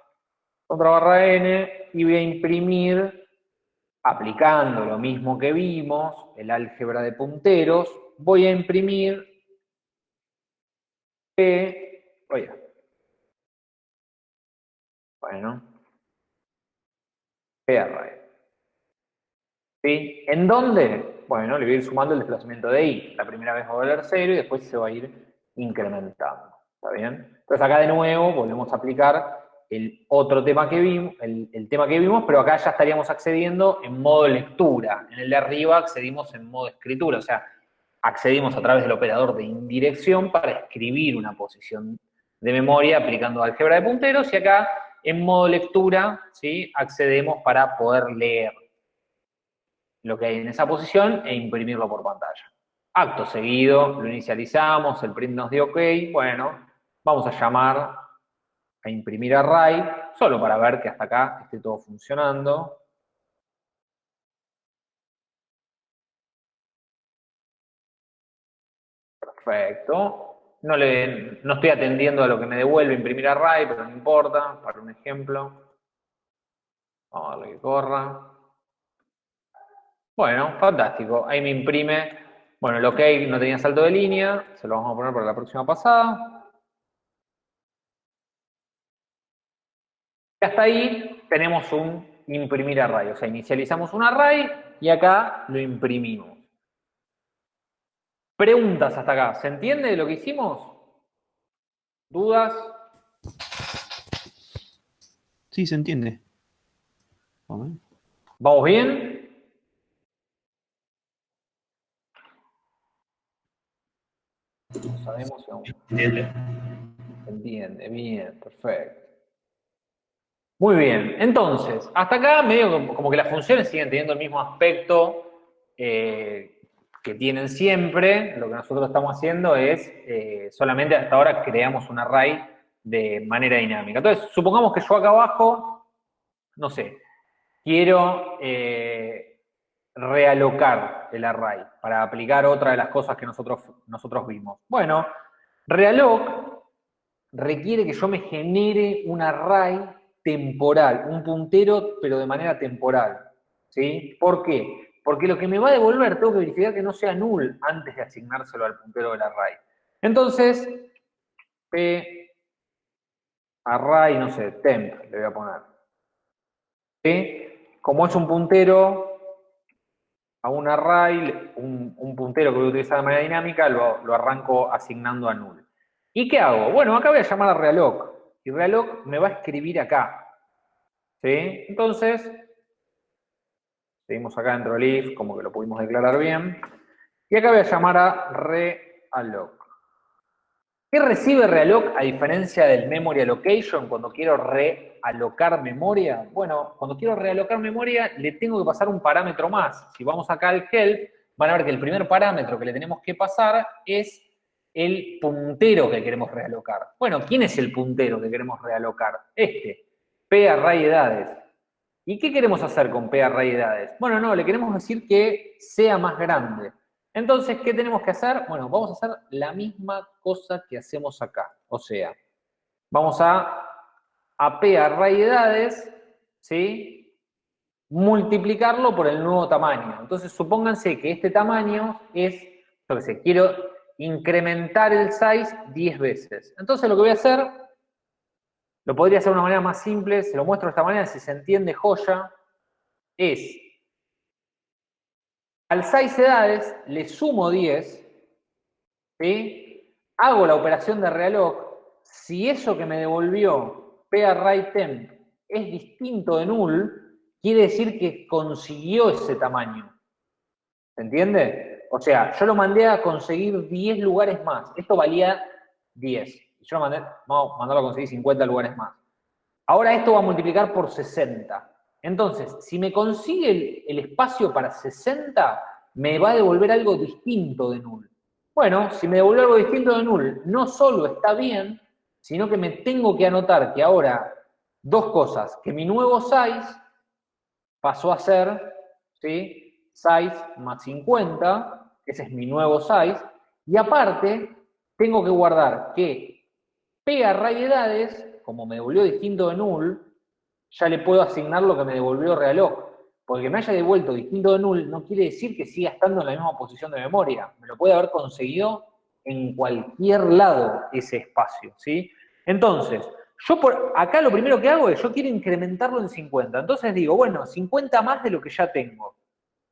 Contra barra n y voy a imprimir, aplicando lo mismo que vimos, el álgebra de punteros, voy a imprimir P, oye, bueno, P array. ¿Sí? ¿En dónde? Bueno, le voy a ir sumando el desplazamiento de i. La primera vez va a valer 0 y después se va a ir incrementando. ¿Está bien? Entonces acá de nuevo volvemos a aplicar el otro tema que vimos, el, tema que vimos, pero acá ya estaríamos accediendo en modo lectura. En el de arriba accedimos en modo escritura, o sea, accedimos a través del operador de indirección para escribir una posición de memoria aplicando álgebra de punteros, y acá en modo lectura, ¿sí? accedemos para poder leer lo que hay en esa posición e imprimirlo por pantalla. Acto seguido, lo inicializamos, el print nos dio OK, bueno, Vamos a llamar a imprimir array, solo para ver que hasta acá esté todo funcionando. Perfecto. No, le, no estoy atendiendo a lo que me devuelve imprimir array, pero no importa, para un ejemplo. Vamos a darle que corra. Bueno, fantástico. Ahí me imprime, bueno, el OK no tenía salto de línea, se lo vamos a poner para la próxima pasada. hasta ahí tenemos un imprimir array, o sea, inicializamos un array y acá lo imprimimos. Preguntas hasta acá, ¿se entiende lo que hicimos? ¿Dudas? Sí, se entiende. ¿Vamos bien? sabemos si Se entiende. Se entiende, bien, perfecto. Muy bien, entonces, hasta acá medio como que las funciones siguen teniendo el mismo aspecto eh, que tienen siempre, lo que nosotros estamos haciendo es, eh, solamente hasta ahora creamos un array de manera dinámica. Entonces, supongamos que yo acá abajo, no sé, quiero eh, realocar el array para aplicar otra de las cosas que nosotros, nosotros vimos. Bueno, realloc requiere que yo me genere un array temporal, un puntero, pero de manera temporal. ¿Sí? ¿Por qué? Porque lo que me va a devolver, tengo que verificar que no sea null antes de asignárselo al puntero del array. Entonces, p array, no sé, temp le voy a poner. ¿Sí? Como es un puntero a un array, un, puntero que voy a utilizar de manera dinámica, lo, lo, arranco asignando a null. ¿Y qué hago? Bueno, acá voy a llamar a realloc. Y realloc me va a escribir acá. ¿Sí? Entonces, Seguimos acá dentro del if, como que lo pudimos declarar bien. Y acá voy a llamar a realloc. ¿Qué recibe realloc a diferencia del memory allocation cuando quiero realocar memoria? Bueno, cuando quiero realocar memoria le tengo que pasar un parámetro más. Si vamos acá al help, van a ver que el primer parámetro que le tenemos que pasar es el puntero que queremos realocar. Bueno, ¿quién es el puntero que queremos realocar? Este, p array edades. ¿Y qué queremos hacer con P array edades? Bueno, no, le queremos decir que sea más grande. Entonces, ¿qué tenemos que hacer? Bueno, vamos a hacer la misma cosa que hacemos acá. O sea, vamos a, a P array edades, ¿sí? Multiplicarlo por el nuevo tamaño. Entonces, supónganse que este tamaño es, yo qué sé, quiero incrementar el size 10 veces. Entonces, lo que voy a hacer lo podría hacer de una manera más simple, se lo muestro de esta manera, si se entiende joya, es al 6 edades le sumo 10, ¿sí? hago la operación de realloc, si eso que me devolvió temp es distinto de null, quiere decir que consiguió ese tamaño. ¿Se entiende? O sea, yo lo mandé a conseguir 10 lugares más. Esto valía 10 yo lo mandé, vamos a mandarlo a conseguir 50 lugares más. Ahora esto va a multiplicar por 60. Entonces, si me consigue el, espacio para 60, me va a devolver algo distinto de null. Bueno, si me devuelve algo distinto de null, no solo está bien, sino que me tengo que anotar que ahora, dos cosas, que mi nuevo size pasó a ser, ¿sí? Size más 50, ese es mi nuevo size, y aparte, tengo que guardar que P array edades, como me devolvió distinto de null, ya le puedo asignar lo que me devolvió realloc. Porque me haya devuelto distinto de null no quiere decir que siga estando en la misma posición de memoria. Me lo puede haber conseguido en cualquier lado ese espacio, ¿sí? Entonces, yo por acá lo primero que hago es, yo quiero incrementarlo en 50. Entonces digo, bueno, 50 más de lo que ya tengo.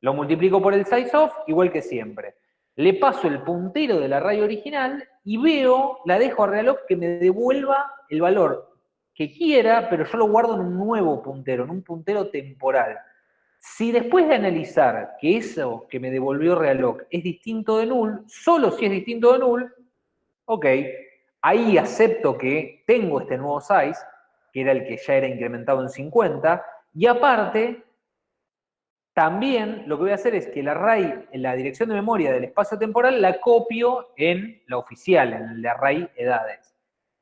Lo multiplico por el size of, igual que siempre le paso el puntero del array original y veo, la dejo a realloc que me devuelva el valor que quiera, pero yo lo guardo en un nuevo puntero, en un puntero temporal. Si después de analizar que eso que me devolvió realloc es distinto de null, solo si es distinto de null, ok, ahí acepto que tengo este nuevo size, que era el que ya era incrementado en 50, y aparte también lo que voy a hacer es que el array, la dirección de memoria del espacio temporal, la copio en la oficial, en el array edades.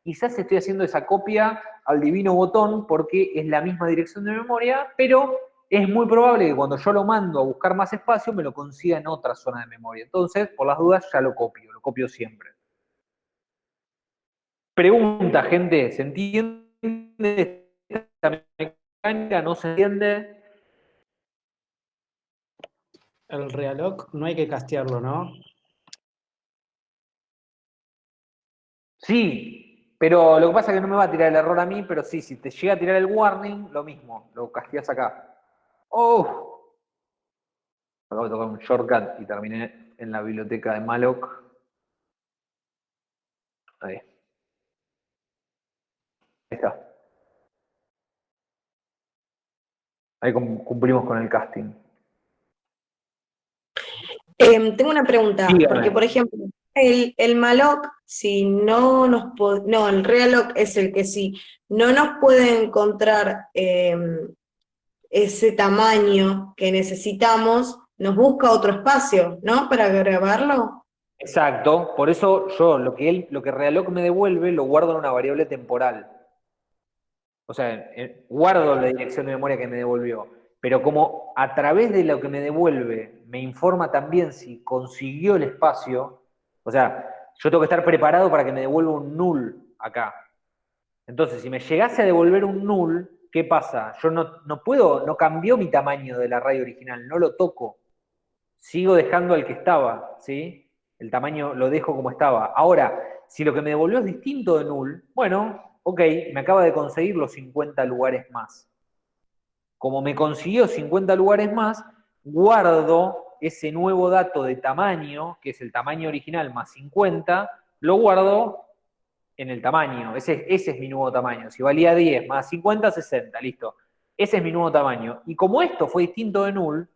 Quizás estoy haciendo esa copia al divino botón porque es la misma dirección de memoria, pero es muy probable que cuando yo lo mando a buscar más espacio me lo consiga en otra zona de memoria. Entonces, por las dudas, ya lo copio, lo copio siempre. Pregunta, gente, ¿se entiende esta mecánica? ¿No se entiende? El realoc no hay que castearlo, ¿no? Sí, pero lo que pasa es que no me va a tirar el error a mí, pero sí, si te llega a tirar el warning, lo mismo, lo casteas acá. ¡Oh! Acabo de tocar un shortcut y terminé en la biblioteca de Malloc. Ahí. Ahí está. Ahí cumplimos con el casting. Em, tengo una pregunta, porque por ejemplo, el, el malloc, si no nos puede, no, el realloc es el que si no nos puede encontrar em, ese tamaño que necesitamos, nos busca otro espacio, ¿no? Para grabarlo. Exacto, por eso yo lo que él, lo que Realoc me devuelve, lo guardo en una variable temporal. O sea, eh, guardo la dirección de memoria que me devolvió. Pero como a través de lo que me devuelve me informa también si consiguió el espacio, o sea, yo tengo que estar preparado para que me devuelva un null acá. Entonces, si me llegase a devolver un null, ¿qué pasa? Yo no, no puedo, no cambió mi tamaño del array original, no lo toco. Sigo dejando el que estaba, ¿sí? El tamaño lo dejo como estaba. Ahora, si lo que me devolvió es distinto de null, bueno, ok, me acaba de conseguir los 50 lugares más. Como me consiguió 50 lugares más, guardo ese nuevo dato de tamaño, que es el tamaño original más 50, lo guardo en el tamaño. Ese, ese es mi nuevo tamaño. Si valía 10 más 50, 60, listo. Ese es mi nuevo tamaño. Y como esto fue distinto de null,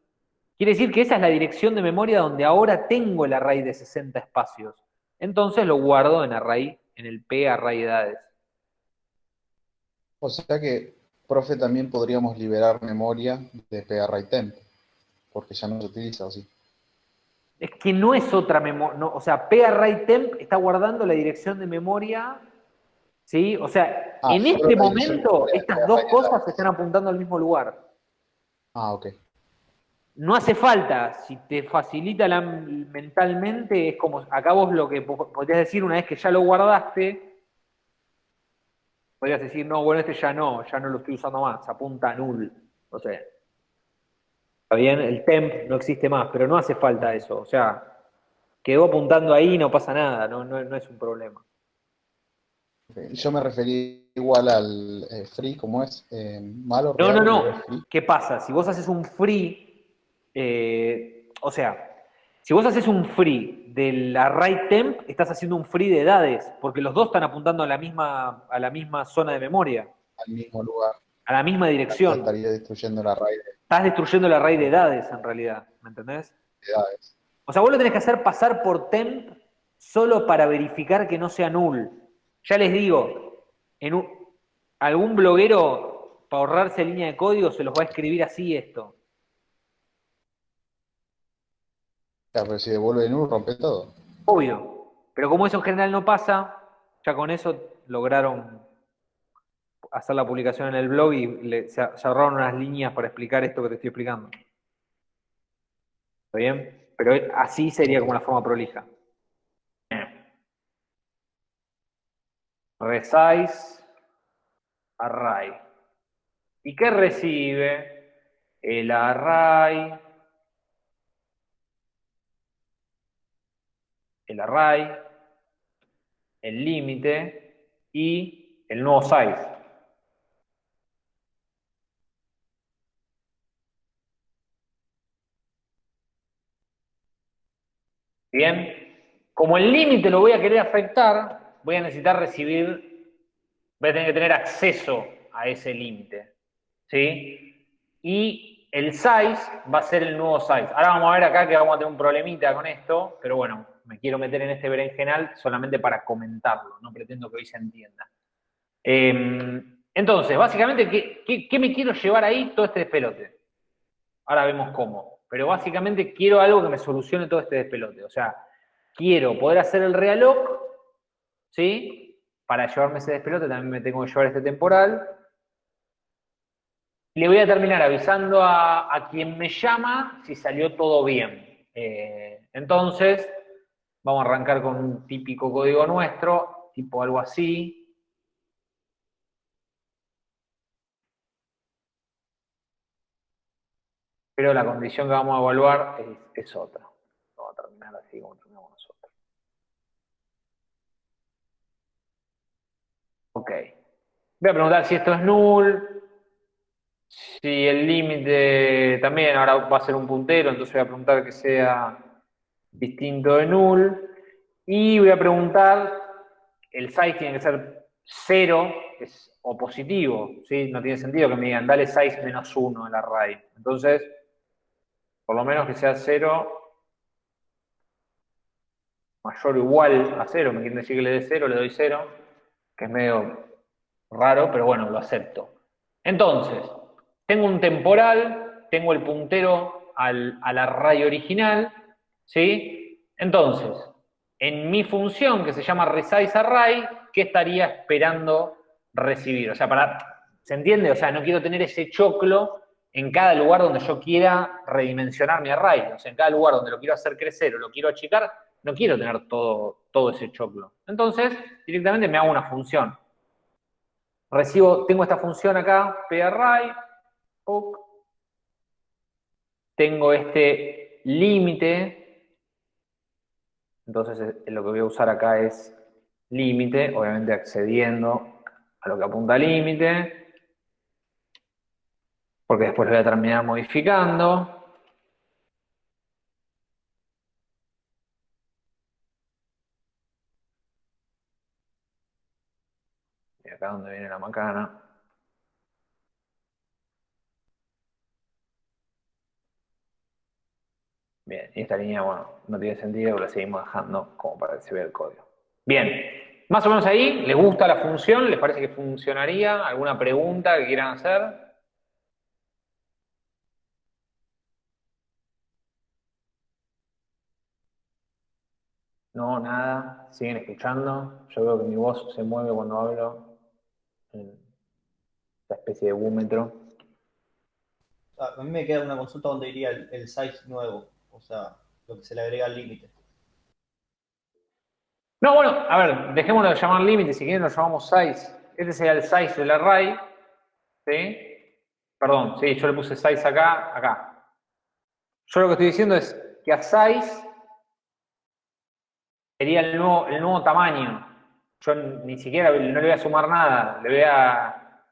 quiere decir que esa es la dirección de memoria donde ahora tengo el array de 60 espacios. Entonces lo guardo en array, en el P array edades. O sea que, profe, también podríamos liberar memoria de P array temp porque ya no se utiliza, ¿o sí? Es que no es otra memoria, o sea, PArrayTemp está guardando la dirección de memoria, ¿sí? O sea, Ah, en este momento estas dos cosas están apuntando al mismo lugar. Ah, ok. No hace falta, si te facilita la- mentalmente, es como, acá vos lo que po- podrías decir una vez que ya lo guardaste, podrías decir, no, bueno, este ya no, ya no lo estoy usando más, apunta a null, o sea. Está bien, el temp no existe más, pero no hace falta eso. O sea, quedó apuntando ahí, no pasa nada, no, no, no es un problema. Yo me referí igual al eh, free, ¿cómo es? Eh, malo, No, no, no. ¿Qué pasa? Si vos haces un free, eh, o sea, si vos haces un free del array temp, estás haciendo un free de edades, porque los dos están apuntando a la misma, a la misma zona de memoria, al mismo lugar. A la misma Ya dirección. estaría destruyendo array de Estás destruyendo el array de edades en realidad, ¿me entendés? edades. O sea, vos lo tenés que hacer pasar por temp solo para verificar que no sea null. Ya les digo, en un- algún bloguero, para ahorrarse línea de código, se los va a escribir así esto. Claro, pero si devuelve null, rompe todo. Obvio. Pero como eso en general no pasa, ya con eso lograron hacer la publicación en el blog y se ahorraron unas líneas para explicar esto que te estoy explicando. ¿Está bien? Pero así sería como la forma prolija. Resize array. ¿Y qué recibe? El array, el array, el límite y el nuevo size. Bien, como el límite lo voy a querer afectar, voy a necesitar recibir, voy a tener que tener acceso a ese límite. ¿Sí? Y el size va a ser el nuevo size. Ahora vamos a ver acá que vamos a tener un problemita con esto, pero bueno, me quiero meter en este berenjenal solamente para comentarlo, no pretendo que hoy se entienda. Eh, entonces, básicamente, ¿qué, qué, me quiero llevar ahí todo este despelote? Ahora vemos cómo. Pero básicamente quiero algo que me solucione todo este despelote. O sea, quiero poder hacer el realoc, ¿sí? Para llevarme ese despelote también me tengo que llevar este temporal. Le voy a terminar avisando a, a quien me llama si salió todo bien. Eh, entonces, vamos a arrancar con un típico código nuestro, tipo algo así. Pero la condición que vamos a evaluar es, otra. Vamos a terminar así como terminamos nosotros. Ok. Voy a preguntar si esto es null, si el límite también ahora va a ser un puntero, entonces voy a preguntar que sea distinto de null. Y voy a preguntar, el size tiene que ser 0 es, o positivo, ¿sí? No tiene sentido que me digan, dale size menos 1 al array. Entonces, por lo menos que sea 0 mayor o igual a 0, me quieren decir que le dé 0, le doy 0, que es medio raro, pero bueno, lo acepto. Entonces, tengo un temporal, tengo el puntero al, al array original, ¿sí? Entonces, en mi función que se llama resize array, ¿qué estaría esperando recibir? O sea, para, ¿se entiende? O sea, no quiero tener ese choclo en cada lugar donde yo quiera redimensionar mi array. O sea, en cada lugar donde lo quiero hacer crecer o lo quiero achicar, no quiero tener todo, todo ese choclo. Entonces, directamente me hago una función. Recibo, tengo esta función acá, parray, tengo este límite, entonces eh, lo que voy a usar acá es límite, obviamente accediendo a lo que apunta límite, porque después voy a terminar modificando. Y acá donde viene la macana. Bien, y esta línea, bueno, no tiene sentido, la seguimos dejando como para que se vea el código. Bien, más o menos ahí, ¿les gusta la función? ¿Les parece que funcionaría? ¿Alguna pregunta que quieran hacer? No, nada, siguen escuchando. Yo veo que mi voz se mueve cuando hablo en esta especie de búmetro. Ah, a mí me queda una consulta donde iría el, el size nuevo, o sea, lo que se le agrega al límite. No, bueno, a ver, dejémoslo de llamar límite, si quieren lo llamamos size. Este sería el size del array, ¿sí? Perdón, sí, yo le puse size acá, acá. Yo lo que estoy diciendo es que a size sería el nuevo, el nuevo tamaño. Yo ni siquiera no le voy a sumar nada, le voy a,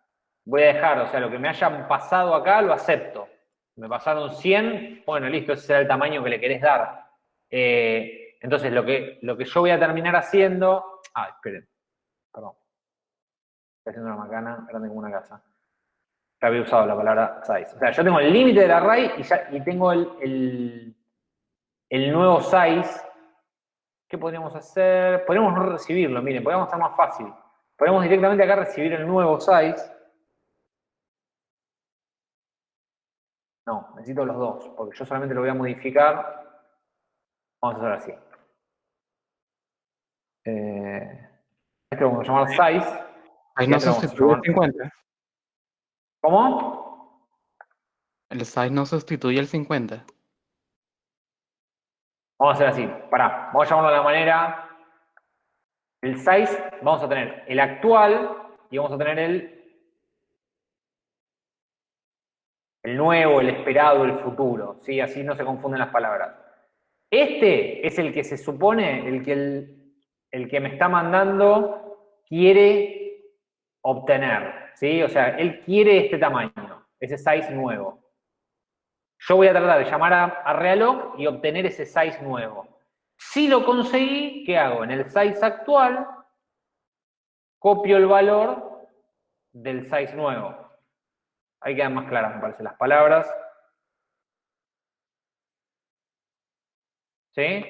voy a dejar, o sea, lo que me hayan pasado acá lo acepto. Me pasaron 100, bueno, listo, ese será el tamaño que le querés dar. Eh, entonces, lo que, lo que yo voy a terminar haciendo... Ah, esperen, perdón. Estoy haciendo una macana grande como una casa. Ya había usado la palabra size. O sea, yo tengo el límite del array y, ya, y tengo el, el, el nuevo size ¿Qué podríamos hacer? Podríamos no recibirlo, miren, podríamos estar más fácil. Podemos directamente acá recibir el nuevo size. No, necesito los dos, porque yo solamente lo voy a modificar. Vamos a hacer así. Eh, este lo vamos a llamar size. Ahí no sustituye el 50. ¿Cómo? El size no sustituye el 50. Vamos a hacer así, pará, vamos a llamarlo de la manera. El size, vamos a tener el actual y vamos a tener el, el nuevo, el esperado, el futuro. ¿sí? Así no se confunden las palabras. Este es el que se supone, el que, el, el que me está mandando quiere obtener. ¿sí? O sea, él quiere este tamaño, ese size nuevo. Yo voy a tratar de llamar a, a Realog y obtener ese size nuevo. Si lo conseguí, ¿qué hago? En el size actual, copio el valor del size nuevo. Ahí quedan más claras, me parece, las palabras. ¿Sí?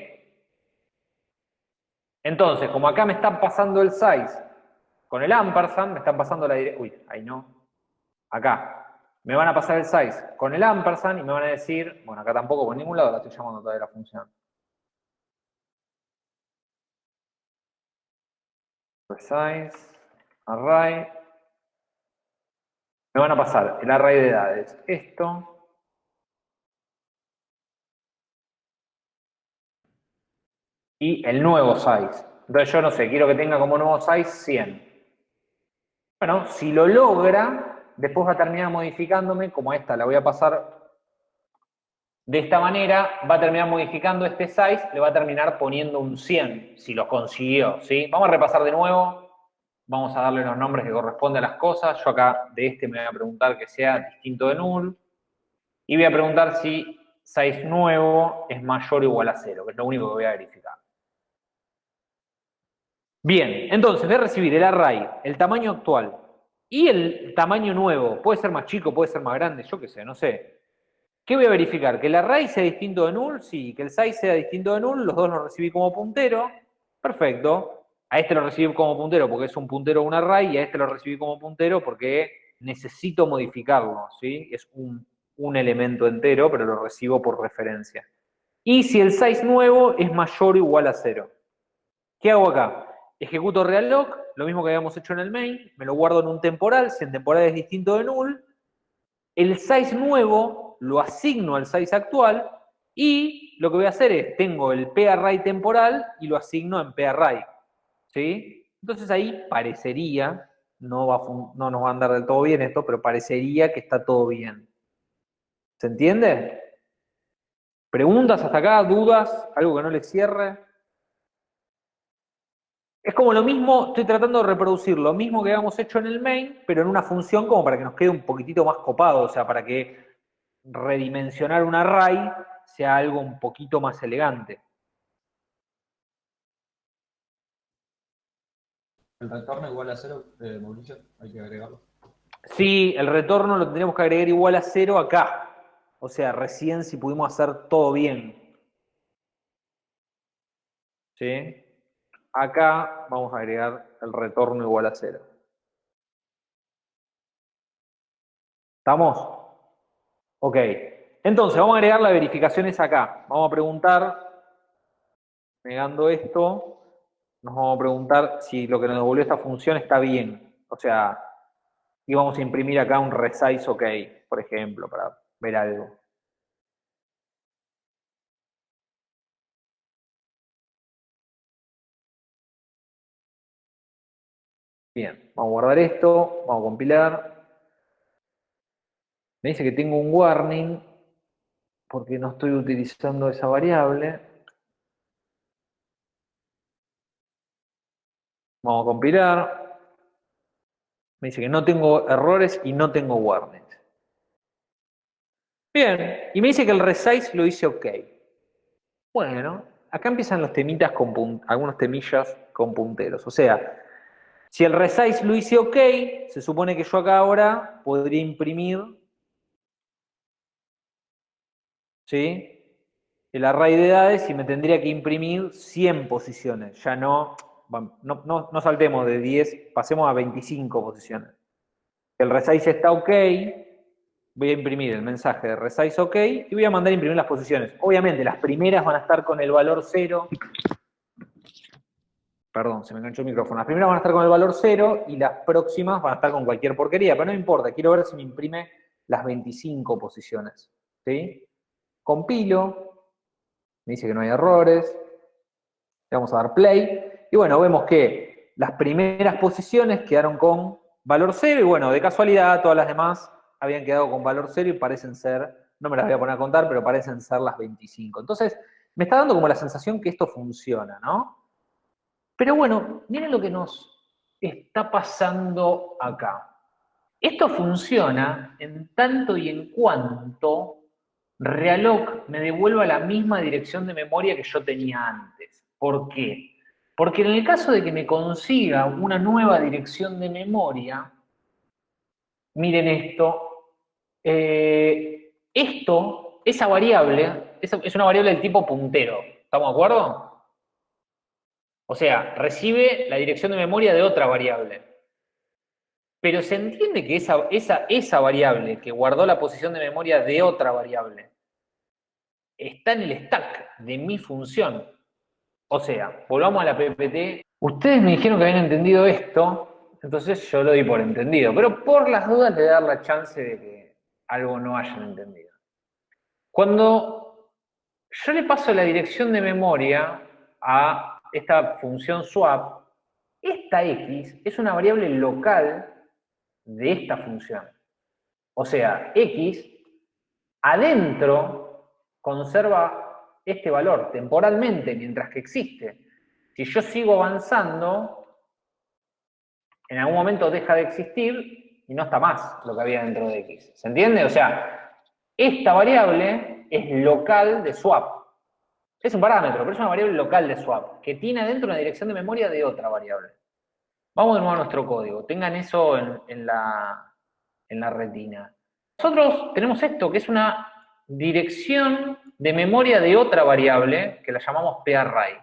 Entonces, como acá me están pasando el size con el ampersand, me están pasando la dirección. Uy, ahí no. Acá, me van a pasar el size con el ampersand y me van a decir, bueno, acá tampoco por ningún lado la estoy llamando todavía la función. Size, array. Me van a pasar el array de edades. Esto. Y el nuevo size. Entonces yo no sé, quiero que tenga como nuevo size 100. Bueno, si lo logra, después va a terminar modificándome, como esta la voy a pasar de esta manera, va a terminar modificando este size, le va a terminar poniendo un 100, si lo consiguió, ¿sí? Vamos a repasar de nuevo, vamos a darle los nombres que corresponden a las cosas, yo acá de este me voy a preguntar que sea distinto de null, y voy a preguntar si size nuevo es mayor o igual a 0, que es lo único que voy a verificar. Bien, entonces voy a recibir el array, el tamaño actual, y el tamaño nuevo, puede ser más chico, puede ser más grande, yo qué sé, no sé. ¿Qué voy a verificar? ¿Que el array sea distinto de null? Sí. ¿Que el size sea distinto de null? Los dos los recibí como puntero. Perfecto. A este lo recibí como puntero porque es un puntero un array y a este lo recibí como puntero porque necesito modificarlo, ¿sí? Es un, un elemento entero, pero lo recibo por referencia. Y si el size nuevo es mayor o igual a cero. ¿Qué hago acá? Ejecuto realloc, lo mismo que habíamos hecho en el main, me lo guardo en un temporal, si en temporal es distinto de null, el size nuevo lo asigno al size actual y lo que voy a hacer es, tengo el parray temporal y lo asigno en parray. ¿Sí? Entonces ahí parecería, no, va no nos va a andar del todo bien esto, pero parecería que está todo bien. ¿Se entiende? ¿Preguntas hasta acá? ¿Dudas? ¿Algo que no le cierre? Es como lo mismo, estoy tratando de reproducir lo mismo que habíamos hecho en el main, pero en una función como para que nos quede un poquitito más copado, o sea, para que redimensionar un array sea algo un poquito más elegante. ¿El retorno igual a cero, eh, Mauricio? Hay que agregarlo. Sí, el retorno lo tendríamos que agregar igual a cero acá. O sea, recién si pudimos hacer todo bien. ¿Sí? Acá vamos a agregar el retorno igual a cero. ¿Estamos? Ok. Entonces, vamos a agregar las verificaciones acá. Vamos a preguntar, negando esto, nos vamos a preguntar si lo que nos devolvió esta función está bien. O sea, y vamos a imprimir acá un resize ok, por ejemplo, para ver algo. Bien, vamos a guardar esto, vamos a compilar. Me dice que tengo un warning porque no estoy utilizando esa variable. Vamos a compilar. Me dice que no tengo errores y no tengo warnings. Bien, y me dice que el resize lo hice ok. Bueno, acá empiezan los temitas con algunos temillas con punteros. O sea, si el resize lo hice ok, se supone que yo acá ahora podría imprimir ¿sí? el array de edades y me tendría que imprimir 100 posiciones. Ya no, no, no, saltemos de 10, pasemos a 25 posiciones. El resize está ok, voy a imprimir el mensaje de resize ok y voy a mandar a imprimir las posiciones. Obviamente las primeras van a estar con el valor 0 Perdón, se me enganchó el micrófono. Las primeras van a estar con el valor 0 y las próximas van a estar con cualquier porquería, pero no importa, quiero ver si me imprime las 25 posiciones. ¿sí? Compilo, me dice que no hay errores, le vamos a dar play, y bueno, vemos que las primeras posiciones quedaron con valor 0, y bueno, de casualidad todas las demás habían quedado con valor 0 y parecen ser, no me las voy a poner a contar, pero parecen ser las 25. Entonces, me está dando como la sensación que esto funciona, ¿no? Pero bueno, miren lo que nos está pasando acá. Esto funciona en tanto y en cuanto Realloc me devuelva la misma dirección de memoria que yo tenía antes. ¿Por qué? Porque en el caso de que me consiga una nueva dirección de memoria, miren esto, eh, esto, esa variable, es una variable del tipo puntero, ¿estamos de acuerdo? O sea, recibe la dirección de memoria de otra variable. Pero se entiende que esa, esa, esa variable que guardó la posición de memoria de otra variable está en el stack de mi función. O sea, volvamos a la PPT. Ustedes me dijeron que habían entendido esto, entonces yo lo di por entendido. Pero por las dudas le dar la chance de que algo no hayan entendido. Cuando yo le paso la dirección de memoria a esta función swap, esta x es una variable local de esta función. O sea, x adentro conserva este valor temporalmente mientras que existe. Si yo sigo avanzando, en algún momento deja de existir y no está más lo que había dentro de x. ¿Se entiende? O sea, esta variable es local de swap. Es un parámetro, pero es una variable local de swap, que tiene adentro una dirección de memoria de otra variable. Vamos de nuevo a nuestro código. Tengan eso en, la, retina. Nosotros tenemos esto, que es una dirección de memoria de otra variable, que la llamamos parray,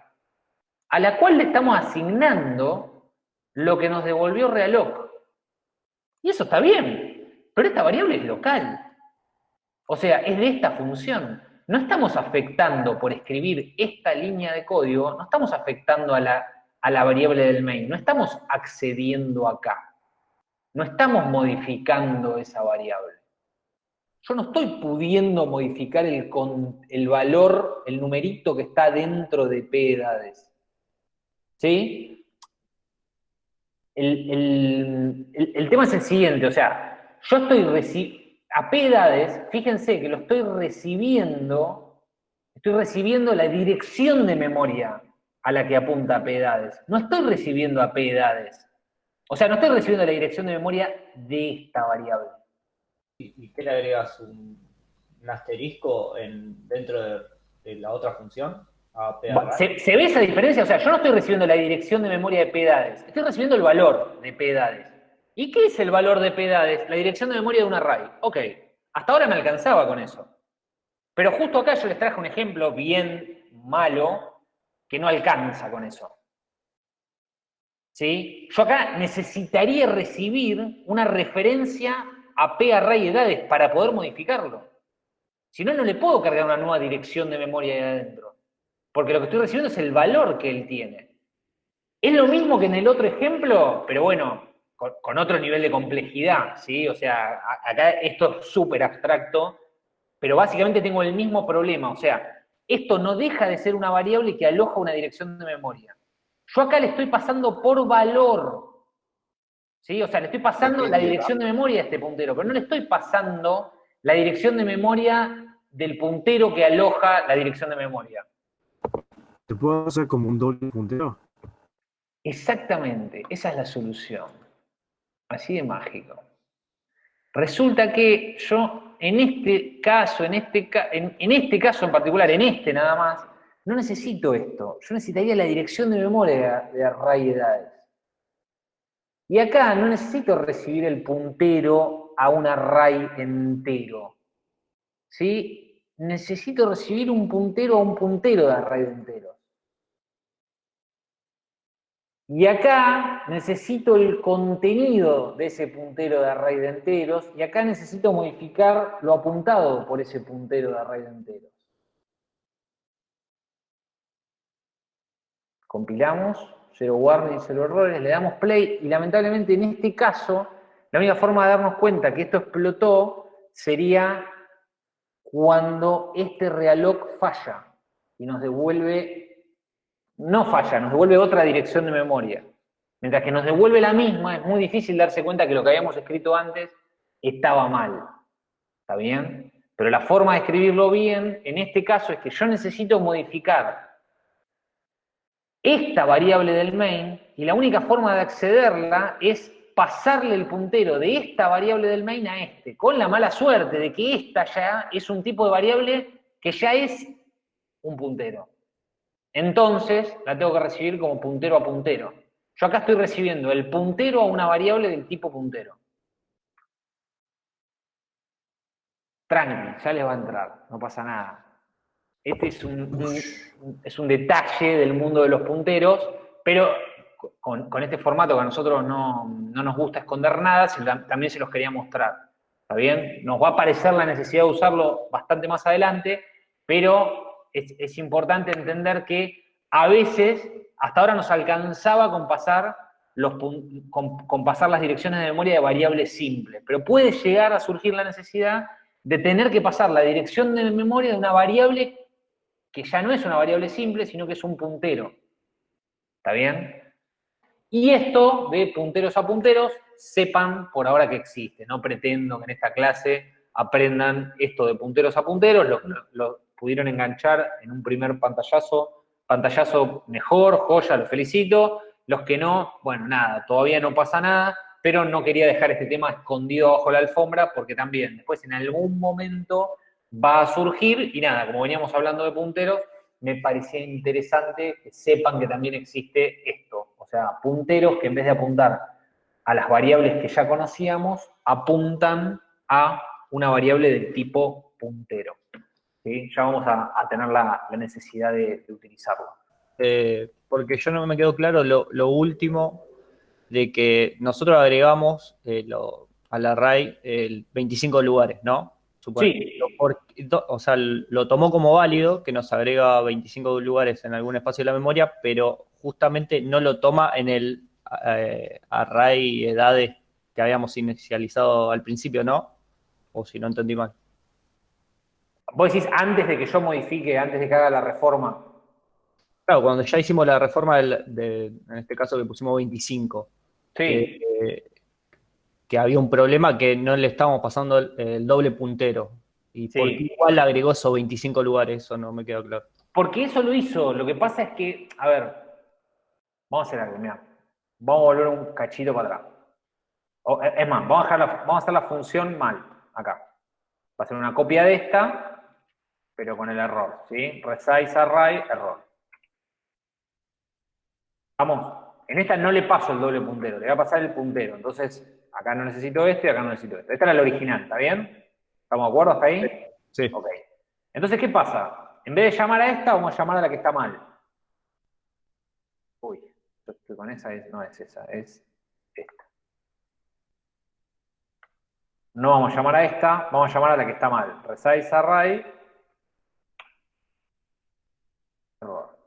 a la cual le estamos asignando lo que nos devolvió realloc. Y eso está bien, pero esta variable es local. O sea, es de esta función. No estamos afectando por escribir esta línea de código, no estamos afectando a la, a la variable del main, no estamos accediendo acá. No estamos modificando esa variable. Yo no estoy pudiendo modificar el, el valor, el numerito que está dentro de P edades. ¿Sí? El, tema es el siguiente, o sea, yo estoy a P edades, fíjense que lo estoy recibiendo, estoy recibiendo la dirección de memoria a la que apunta P edades. No estoy recibiendo a P edades. O sea, no estoy recibiendo la dirección de memoria de esta variable. ¿Y, qué le agregas? ¿Un, asterisco en, dentro de, la otra función? ¿Se, ¿Se, ve esa diferencia? O sea, yo no estoy recibiendo la dirección de memoria de P edades, estoy recibiendo el valor de P edades. ¿Y qué es el valor de P edades? La dirección de memoria de un array. Ok, hasta ahora me alcanzaba con eso. Pero justo acá yo les traje un ejemplo bien malo que no alcanza con eso. ¿Sí? Yo acá necesitaría recibir una referencia a P array edades para poder modificarlo. Si no, no le puedo cargar una nueva dirección de memoria de adentro. Porque lo que estoy recibiendo es el valor que él tiene. Es lo mismo que en el otro ejemplo, pero bueno, con, otro nivel de complejidad, ¿sí? O sea, acá esto es súper abstracto, pero básicamente tengo el mismo problema, o sea, esto no deja de ser una variable que aloja una dirección de memoria. Yo acá le estoy pasando por valor, ¿sí? O sea, le estoy pasando la dirección de memoria a este puntero, pero no le estoy pasando la dirección de memoria del puntero que aloja la dirección de memoria. ¿Te puedo hacer como un doble puntero? Exactamente, esa es la solución. Así de mágico. Resulta que yo, en este caso, en este, en, este caso en particular, en este nada más, no necesito esto. Yo necesitaría la dirección de memoria de array edades. Y acá no necesito recibir el puntero a un array entero. ¿Sí? Necesito recibir un puntero a un puntero de array entero. Y acá necesito el contenido de ese puntero de array de enteros, y acá necesito modificar lo apuntado por ese puntero de array de enteros. Compilamos, cero warning, cero errores, le damos play, y lamentablemente en este caso, la única forma de darnos cuenta que esto explotó sería cuando este realloc falla y nos devuelve no falla, nos devuelve otra dirección de memoria. Mientras que nos devuelve la misma, es muy difícil darse cuenta que lo que habíamos escrito antes estaba mal. ¿Está bien? Pero la forma de escribirlo bien, en este caso, es que yo necesito modificar esta variable del main, y la única forma de accederla es pasarle el puntero de esta variable del main a este, con la mala suerte de que esta ya es un tipo de variable que ya es un puntero. Entonces, la tengo que recibir como puntero a puntero. Yo acá estoy recibiendo el puntero a una variable del tipo puntero. Tranqui, ya les va a entrar, no pasa nada. Este es un, es un detalle del mundo de los punteros, pero con, este formato que a nosotros no, no nos gusta esconder nada, también se los quería mostrar. ¿Está bien? Nos va a aparecer la necesidad de usarlo bastante más adelante, pero es, importante entender que a veces, hasta ahora nos alcanzaba con pasar, los, con, pasar las direcciones de memoria de variables simples, pero puede llegar a surgir la necesidad de tener que pasar la dirección de memoria de una variable que ya no es una variable simple, sino que es un puntero. ¿Está bien? Y esto de punteros a punteros, sepan por ahora que existe. No pretendo que en esta clase aprendan esto de punteros a punteros, pudieron enganchar en un primer pantallazo, pantallazo mejor, joya, los felicito. Los que no, bueno, nada, todavía no pasa nada, pero no quería dejar este tema escondido bajo la alfombra porque también después en algún momento va a surgir y nada, como veníamos hablando de punteros, me parecía interesante que sepan que también existe esto, o sea, punteros que en vez de apuntar a las variables que ya conocíamos, apuntan a una variable del tipo puntero ya vamos a, tener la, necesidad de, utilizarlo. Eh, porque yo no me quedó claro lo, último de que nosotros agregamos eh, al array el 25 lugares, ¿no? Sí, porque, do- o sea, lo tomó como válido, que nos agrega 25 lugares en algún espacio de la memoria, pero justamente no lo toma en el eh, array edades que habíamos inicializado al principio, ¿no? O si no entendí mal. Vos decís antes de que yo modifique, antes de que haga la reforma. Claro, cuando ya hicimos la reforma del- de, en este caso que pusimos 25, Sí. que, que había un problema que no le estábamos pasando el, el doble puntero. ¿Y por Sí. qué igual agregó esos 25 lugares? Eso no me quedó claro. Porque eso lo hizo. Lo que pasa es que, a ver, vamos a hacer algo, mira. Vamos a volver un cachito para atrás. O, es más, vamos a, dejar la- vamos a hacer la función mal, acá. Va a ser una copia de esta, pero con el error, ¿sí? Resize array, error. Vamos, en esta no le paso el doble puntero, le voy a pasar el puntero. Entonces, acá no necesito este, acá no necesito este. Esta era la original, ¿está bien? ¿Estamos de acuerdo hasta ahí? Sí. Ok. Entonces, ¿qué pasa? En vez de llamar a esta, vamos a llamar a la que está mal. Uy, yo estoy con esa, es- no es esa, es esta. No vamos a llamar a esta, vamos a llamar a la que está mal. Resize array. Error.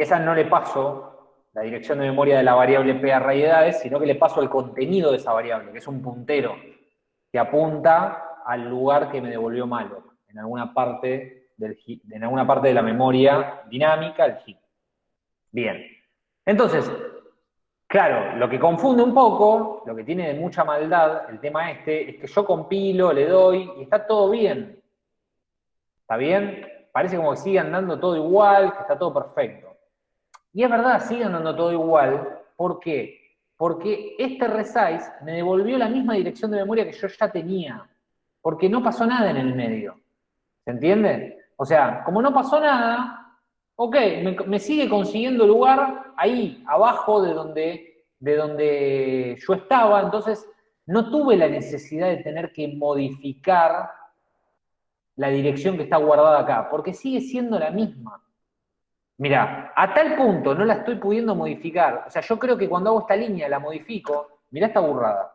Esa no le paso la dirección de memoria de la variable p array edades, sino que le paso el contenido de esa variable, que es un puntero que apunta al lugar que me devolvió malo, en alguna parte, en alguna parte de la memoria dinámica, el heap. Bien. Entonces, claro, lo que confunde un poco, lo que tiene de mucha maldad el tema este, es que yo compilo, le doy, y está todo bien. ¿Está bien? Parece como que sigue andando todo igual, que está todo perfecto. Y es verdad, sigue andando todo igual. ¿Por qué? Porque este resize me devolvió la misma dirección de memoria que yo ya tenía. Porque no pasó nada en el medio. ¿Se entiende? O sea, como no pasó nada, ok, me, me sigue consiguiendo lugar ahí, abajo de donde, de donde yo estaba. Entonces, no tuve la necesidad de tener que modificar la dirección que está guardada acá, porque sigue siendo la misma. Mira, a tal punto no la estoy pudiendo modificar. O sea, yo creo que cuando hago esta línea la modifico. Mirá esta burrada.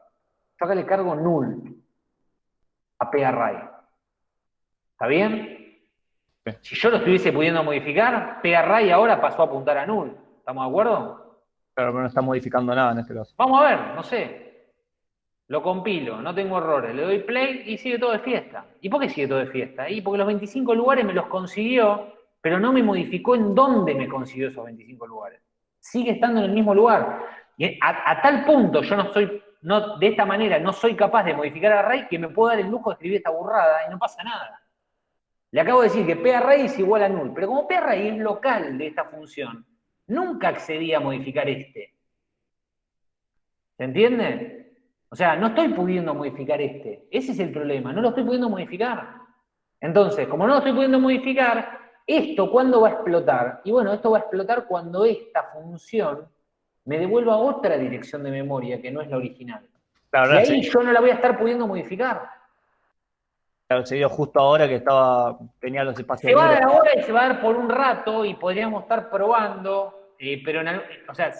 Yo acá le cargo null a parray. ¿Está bien? Si yo lo estuviese pudiendo modificar, parray ahora pasó a apuntar a null. ¿Estamos de acuerdo? Claro, pero no está modificando nada en este caso. Vamos a ver, no sé. Lo compilo, no tengo errores, le doy play y sigue todo de fiesta. ¿Y por qué sigue todo de fiesta? Y porque los 25 lugares me los consiguió, pero no me modificó en dónde me consiguió esos 25 lugares. Sigue estando en el mismo lugar. Y a, a tal punto yo no soy, de esta manera, no soy capaz de modificar array que me puedo dar el lujo de escribir esta burrada y no pasa nada. Le acabo de decir que parray es igual a null, pero como parray es local de esta función, nunca accedí a modificar este. ¿Se entiende? O sea, no estoy pudiendo modificar este. Ese es el problema, no lo estoy pudiendo modificar. Entonces, como no lo estoy pudiendo modificar, ¿esto cuándo va a explotar? Y bueno, esto va a explotar cuando esta función me devuelva otra dirección de memoria que no es la original. Claro, y ahí sí. yo no la voy a estar pudiendo modificar. Claro, se dio justo ahora que estaba, tenía los espacios Se va a dar ahora y se va a dar por un rato y podríamos estar probando, eh, pero en o sea,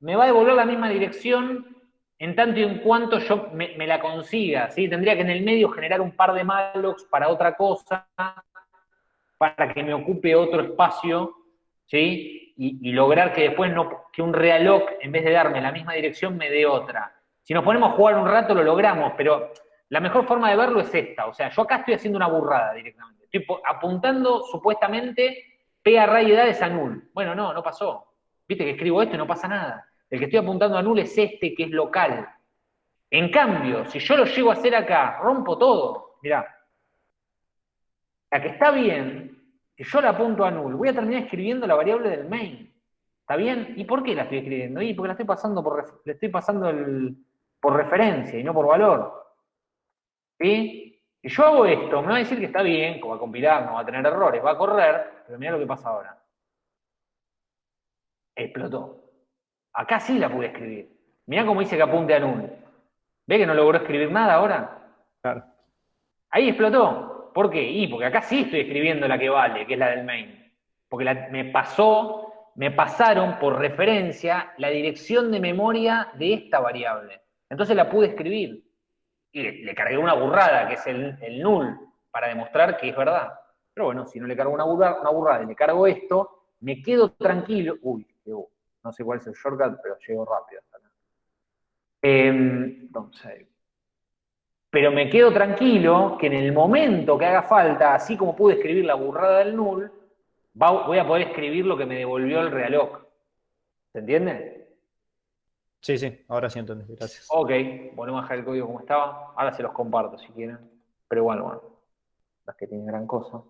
me va a devolver la misma dirección en tanto y en cuanto yo me, me la consiga, ¿sí? Tendría que en el medio generar un par de mallocs para otra cosa, para que me ocupe otro espacio, ¿sí? Y, lograr que después no, que un realloc, en vez de darme la misma dirección, me dé otra. Si nos ponemos a jugar un rato, lo logramos, pero la mejor forma de verlo es esta. O sea, yo acá estoy haciendo una burrada directamente. Estoy apuntando supuestamente P array edades a null. Bueno, no, no pasó. Viste que escribo esto y no pasa nada. El que estoy apuntando a null es este, que es local. En cambio, si yo lo llego a hacer acá, rompo todo. Mirá. La que está bien, si yo la apunto a null, voy a terminar escribiendo la variable del main. ¿Está bien? ¿Y por qué la estoy escribiendo? Y porque la estoy pasando por, le estoy pasando el- por referencia y no por valor. ¿Sí? Si yo hago esto, me va a decir que está bien, que va a compilar, no va a tener errores, va a correr, pero mira lo que pasa ahora. Explotó. Acá sí la pude escribir. Mirá cómo dice que apunte a null. ¿Ve que no logró escribir nada ahora? Claro. Ahí explotó. ¿Por qué? Y porque acá sí estoy escribiendo la que vale, que es la del main. Porque me pasó, me pasaron por referencia la dirección de memoria de esta variable. Entonces la pude escribir. y le, cargué una burrada, que es el, null, para demostrar que es verdad. Pero bueno, si no le cargo una burrada, una y le cargo esto, me quedo tranquilo. Uy, no sé cuál es el shortcut, pero llego rápido. Em, entonces, pero me quedo tranquilo que en el momento que haga falta, así como pude escribir la burrada del null, voy a poder escribir lo que me devolvió el realoc. ¿Se entiende? Sí, sí, ahora sí entendí, gracias. Ok, volvemos a dejar el código como estaba. Ahora se los comparto si quieren. Pero igual, bueno, las que tienen gran cosa.